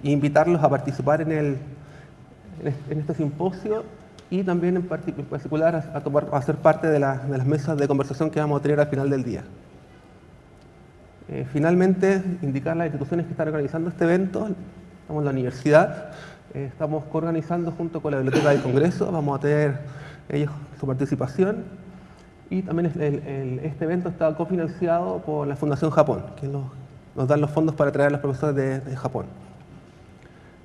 invitarlos a participar en, el, en este simposio y también en particular a, tomar, ser parte de, las mesas de conversación que vamos a tener al final del día. Eh, finalmente, indicar las instituciones que están organizando este evento. Estamos en la universidad, eh, estamos organizando junto con la Biblioteca del Congreso, vamos a tener ellos su participación y también este evento está cofinanciado por la Fundación Japón, que nos, nos dan los fondos para traer a los profesores de, Japón.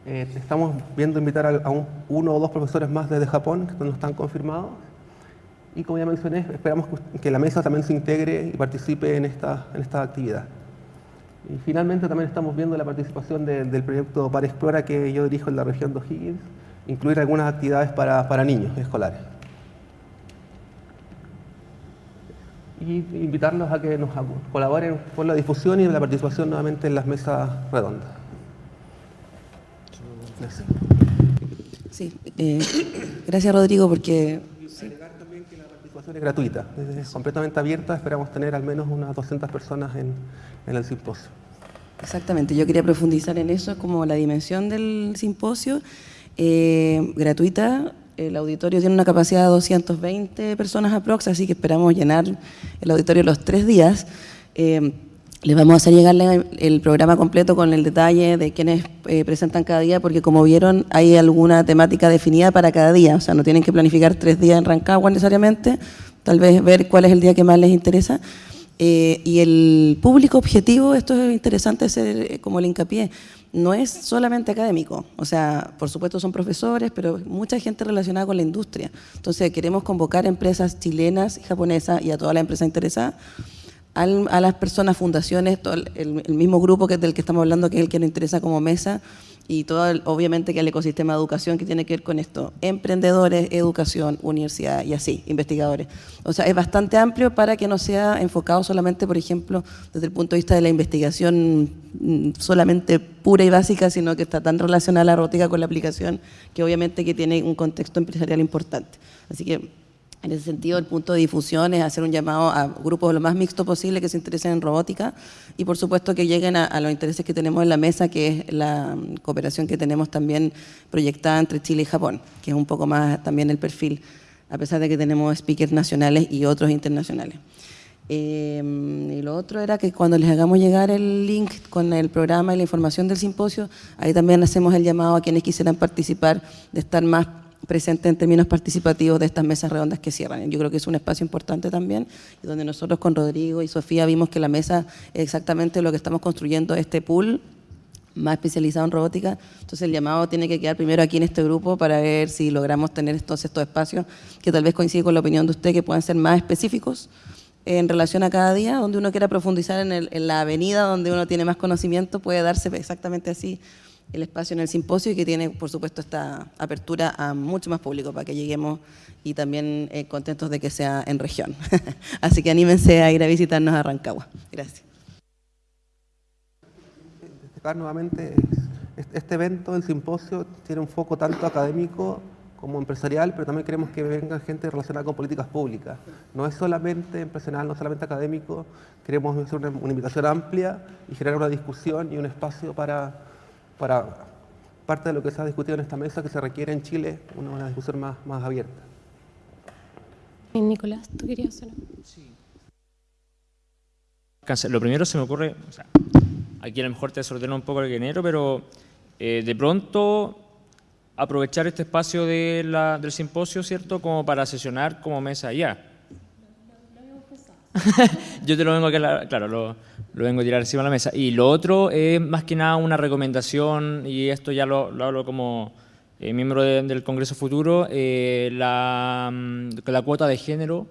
Eh, estamos viendo invitar a, uno o dos profesores más desde Japón, que no están confirmados. Y como ya mencioné, esperamos que la mesa también se integre y participe en esta, en esta actividad. Y finalmente también estamos viendo la participación del proyecto Para Explora que yo dirijo en la región de O'Higgins, incluir algunas actividades para, para niños escolares. Y invitarlos a que nos colaboren con la difusión y la participación nuevamente en las mesas redondas. Gracias. Sí, eh, gracias Rodrigo porque... Agregar también que la participación es gratuita, es completamente abierta, esperamos tener al menos unas 200 personas en, en el simposio. Exactamente, yo quería profundizar en eso, como la dimensión del simposio, eh, gratuita, el auditorio tiene una capacidad de 220 personas aprox, así que esperamos llenar el auditorio los tres días. Eh, les vamos a hacer llegar el programa completo con el detalle de quienes eh, presentan cada día, porque como vieron, hay alguna temática definida para cada día. O sea, no tienen que planificar tres días en Rancagua necesariamente, tal vez ver cuál es el día que más les interesa. Eh, y el público objetivo, esto es interesante hacer como el hincapié, no es solamente académico, o sea, por supuesto son profesores, pero mucha gente relacionada con la industria. Entonces queremos convocar empresas chilenas y japonesas y a toda la empresa interesada, a las personas, fundaciones, el, mismo grupo que del que estamos hablando, que es el que nos interesa como mesa, y todo, obviamente, que el ecosistema de educación que tiene que ver con esto, emprendedores, educación, universidad y así, investigadores. O sea, es bastante amplio para que no sea enfocado solamente, por ejemplo, desde el punto de vista de la investigación mm, solamente pura y básica, sino que está tan relacionada la robótica con la aplicación que obviamente que tiene un contexto empresarial importante. Así que en ese sentido, el punto de difusión es hacer un llamado a grupos lo más mixto posible que se interesen en robótica y, por supuesto, que lleguen a, los intereses que tenemos en la mesa, que es la mm, cooperación que tenemos también proyectada entre Chile y Japón, que es un poco más también el perfil, a pesar de que tenemos speakers nacionales y otros internacionales. Em, y lo otro era que cuando les hagamos llegar el link con el programa y la información del simposio, ahí también hacemos el llamado a quienes quisieran participar de estar más presente en términos participativos de estas mesas redondas que cierran. Yo creo que es un espacio importante también, donde nosotros con Rodrigo y Sofía vimos que la mesa es exactamente lo que estamos construyendo, este pool más especializado en robótica. Entonces el llamado tiene que quedar primero aquí en este grupo para ver si logramos tener estos, estos espacios que tal vez coincide con la opinión de usted, que puedan ser más específicos en relación a cada día, donde uno quiera profundizar en la avenida, donde uno tiene más conocimiento, puede darse exactamente así el espacio en el simposio y que tiene, por supuesto, esta apertura a mucho más público para que lleguemos y también eh, contentos de que sea en región. Así que anímense a ir a visitarnos a Rancagua. Gracias. Destacar nuevamente Este evento, el simposio, tiene un foco tanto académico como empresarial, pero también queremos que venga gente relacionada con políticas públicas. No es solamente empresarial, no es solamente académico, queremos hacer una, invitación amplia y generar una discusión y un espacio para, para parte de lo que se ha discutido en esta mesa que se requiere en Chile, una, discusión más, más abierta. Nicolás, ¿tú querías hacer? Sí. Lo primero se me ocurre, aquí a lo mejor te desordena un poco el género, pero eh, de pronto aprovechar este espacio de la, del simposio, ¿cierto?, como para sesionar como mesa allá. Yo te lo vengo a, claro, lo, lo, vengo a tirar encima de la mesa. Y lo otro es más que nada una recomendación, y esto ya lo, lo hablo como eh, miembro del Congreso Futuro, eh, la, mm, la, cuota de género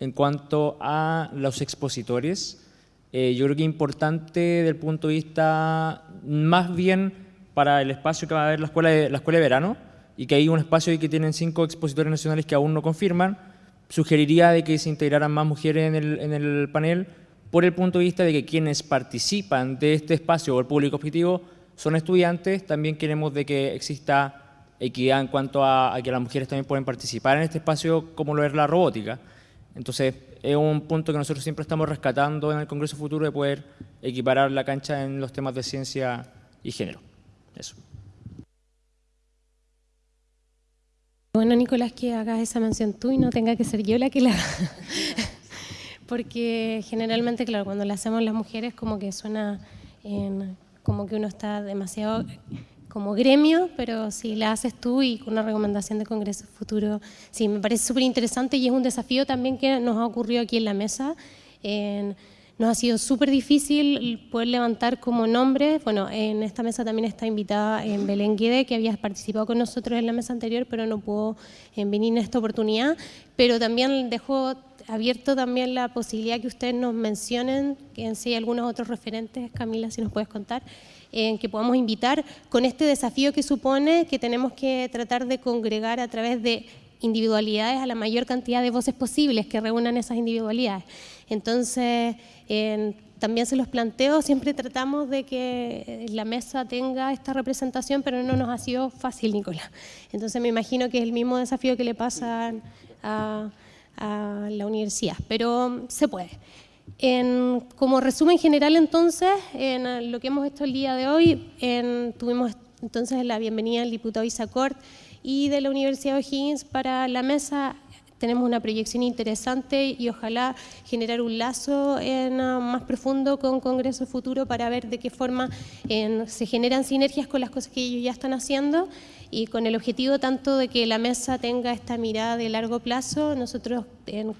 en cuanto a los expositores. Eh, yo creo que es importante desde el punto de vista más bien para el espacio que va a haber la escuela de, la escuela de verano y que hay un espacio ahí que tienen cinco expositores nacionales que aún no confirman, sugeriría de que se integraran más mujeres en el, en el panel por el punto de vista de que quienes participan de este espacio o el público objetivo son estudiantes, también queremos de que exista equidad en cuanto a, que las mujeres también pueden participar en este espacio como lo es la robótica. Entonces, es un punto que nosotros siempre estamos rescatando en el Congreso Futuro de poder equiparar la cancha en los temas de ciencia y género. Eso. Bueno, Nicolás, que hagas esa mención tú y no tenga que ser yo la que la haga. Porque generalmente, claro, cuando la hacemos las mujeres como que suena en, como que uno está demasiado como gremio, pero si la haces tú y con una recomendación de Congreso Futuro, sí, me parece súper interesante y es un desafío también que nos ha ocurrido aquí en la mesa. En, nos ha sido súper difícil poder levantar como nombre. Bueno, en esta mesa también está invitada en Belén Guede, que había participado con nosotros en la mesa anterior, pero no pudo eh, venir en esta oportunidad. Pero también dejó abierto también la posibilidad que ustedes nos mencionen, que en sí hay algunos otros referentes, Camila, si nos puedes contar, en que podamos invitar con este desafío que supone que tenemos que tratar de congregar a través de individualidades a la mayor cantidad de voces posibles que reúnan esas individualidades. Entonces, también se los planteo, siempre tratamos de que la mesa tenga esta representación, pero no nos ha sido fácil, Nicolás. Entonces me imagino que es el mismo desafío que le pasa a, la universidad, pero se puede. como resumen general entonces, en lo que hemos hecho el día de hoy, tuvimos entonces la bienvenida del diputado Isacort y de la Universidad de O'Higgins para la mesa tenemos una proyección interesante y ojalá generar un lazo en, ah, más profundo con Congreso Futuro para ver de qué forma se generan sinergias con las cosas que ellos ya están haciendo y con el objetivo tanto de que la mesa tenga esta mirada de largo plazo. Nosotros,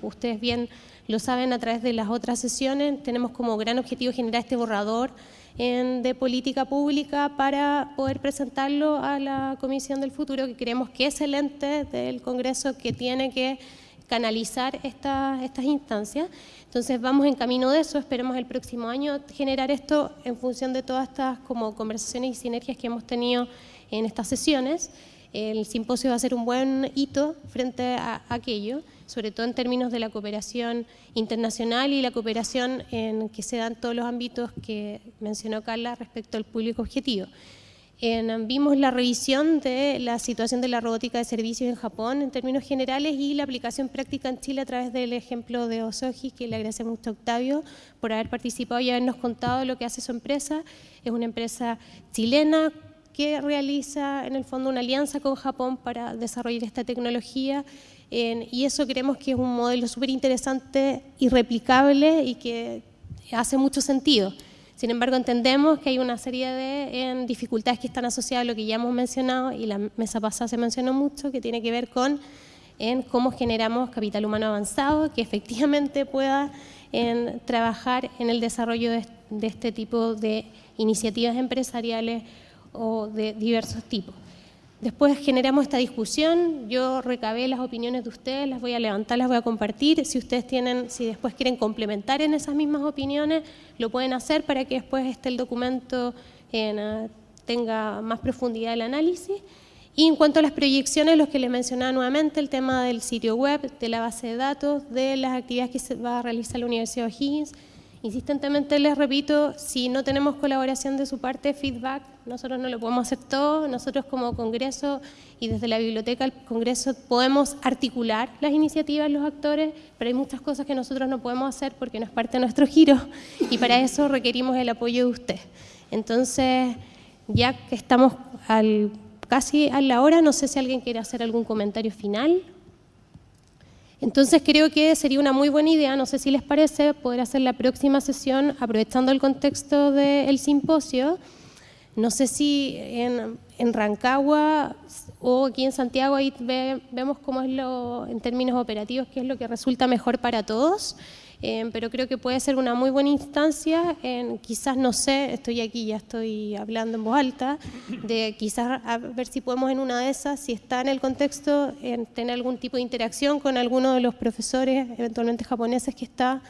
ustedes bien lo saben a través de las otras sesiones, tenemos como gran objetivo generar este borrador de política pública para poder presentarlo a la Comisión del Futuro, que creemos que es el ente del Congreso que tiene que canalizar estas estas instancias. Entonces vamos en camino de eso, esperemos el próximo año generar esto en función de todas estas como conversaciones y sinergias que hemos tenido en estas sesiones. El simposio va a ser un buen hito frente a aquello sobre todo en términos de la cooperación internacional y la cooperación en que se dan todos los ámbitos que mencionó Carla respecto al público objetivo. En, vimos la revisión de la situación de la robótica de servicios en Japón en términos generales y la aplicación práctica en Chile a través del ejemplo de Osoji, que le agradecemos mucho a Octavio por haber participado y habernos contado lo que hace su empresa. Es una empresa chilena que realiza en el fondo una alianza con Japón para desarrollar esta tecnología y eso creemos que es un modelo súper interesante y replicable y que hace mucho sentido. Sin embargo, entendemos que hay una serie de dificultades que están asociadas a lo que ya hemos mencionado y la mesa pasada se mencionó mucho, que tiene que ver con cómo generamos capital humano avanzado que efectivamente pueda trabajar en el desarrollo de este tipo de iniciativas empresariales o de diversos tipos. Después generamos esta discusión, yo recabé las opiniones de ustedes, las voy a levantar, las voy a compartir. Si ustedes tienen, si después quieren complementar en esas mismas opiniones, lo pueden hacer para que después este el documento eh, tenga más profundidad el análisis. Y en cuanto a las proyecciones, los que les mencionaba nuevamente, el tema del sitio web, de la base de datos, de las actividades que se va a realizar la Universidad de O'Higgins, Insistentemente les repito, si no tenemos colaboración de su parte, feedback, nosotros no lo podemos hacer todo, nosotros como Congreso y desde la Biblioteca del Congreso podemos articular las iniciativas, los actores, pero hay muchas cosas que nosotros no podemos hacer porque no es parte de nuestro giro y para eso requerimos el apoyo de usted. Entonces, ya que estamos al, casi a la hora, no sé si alguien quiere hacer algún comentario final. Entonces creo que sería una muy buena idea, no sé si les parece, poder hacer la próxima sesión aprovechando el contexto del simposio. No sé si en, Rancagua o aquí en Santiago ahí vemos cómo es lo, en términos operativos, qué es lo que resulta mejor para todos. Eh, pero creo que puede ser una muy buena instancia, en, quizás no sé, estoy aquí, ya estoy hablando en voz alta, de quizás a ver si podemos en una de esas, si está en el contexto, en tener algún tipo de interacción con alguno de los profesores, eventualmente japoneses que está,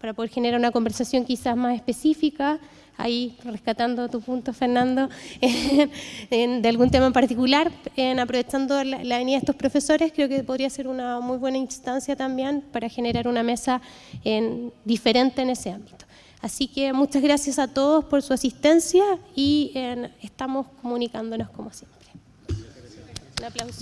para poder generar una conversación quizás más específica, ahí rescatando tu punto, Fernando, de algún tema en particular, en aprovechando la, la, venida de estos profesores, creo que podría ser una muy buena instancia también para generar una mesa en, diferente en ese ámbito. Así que muchas gracias a todos por su asistencia y estamos comunicándonos como siempre. Un aplauso.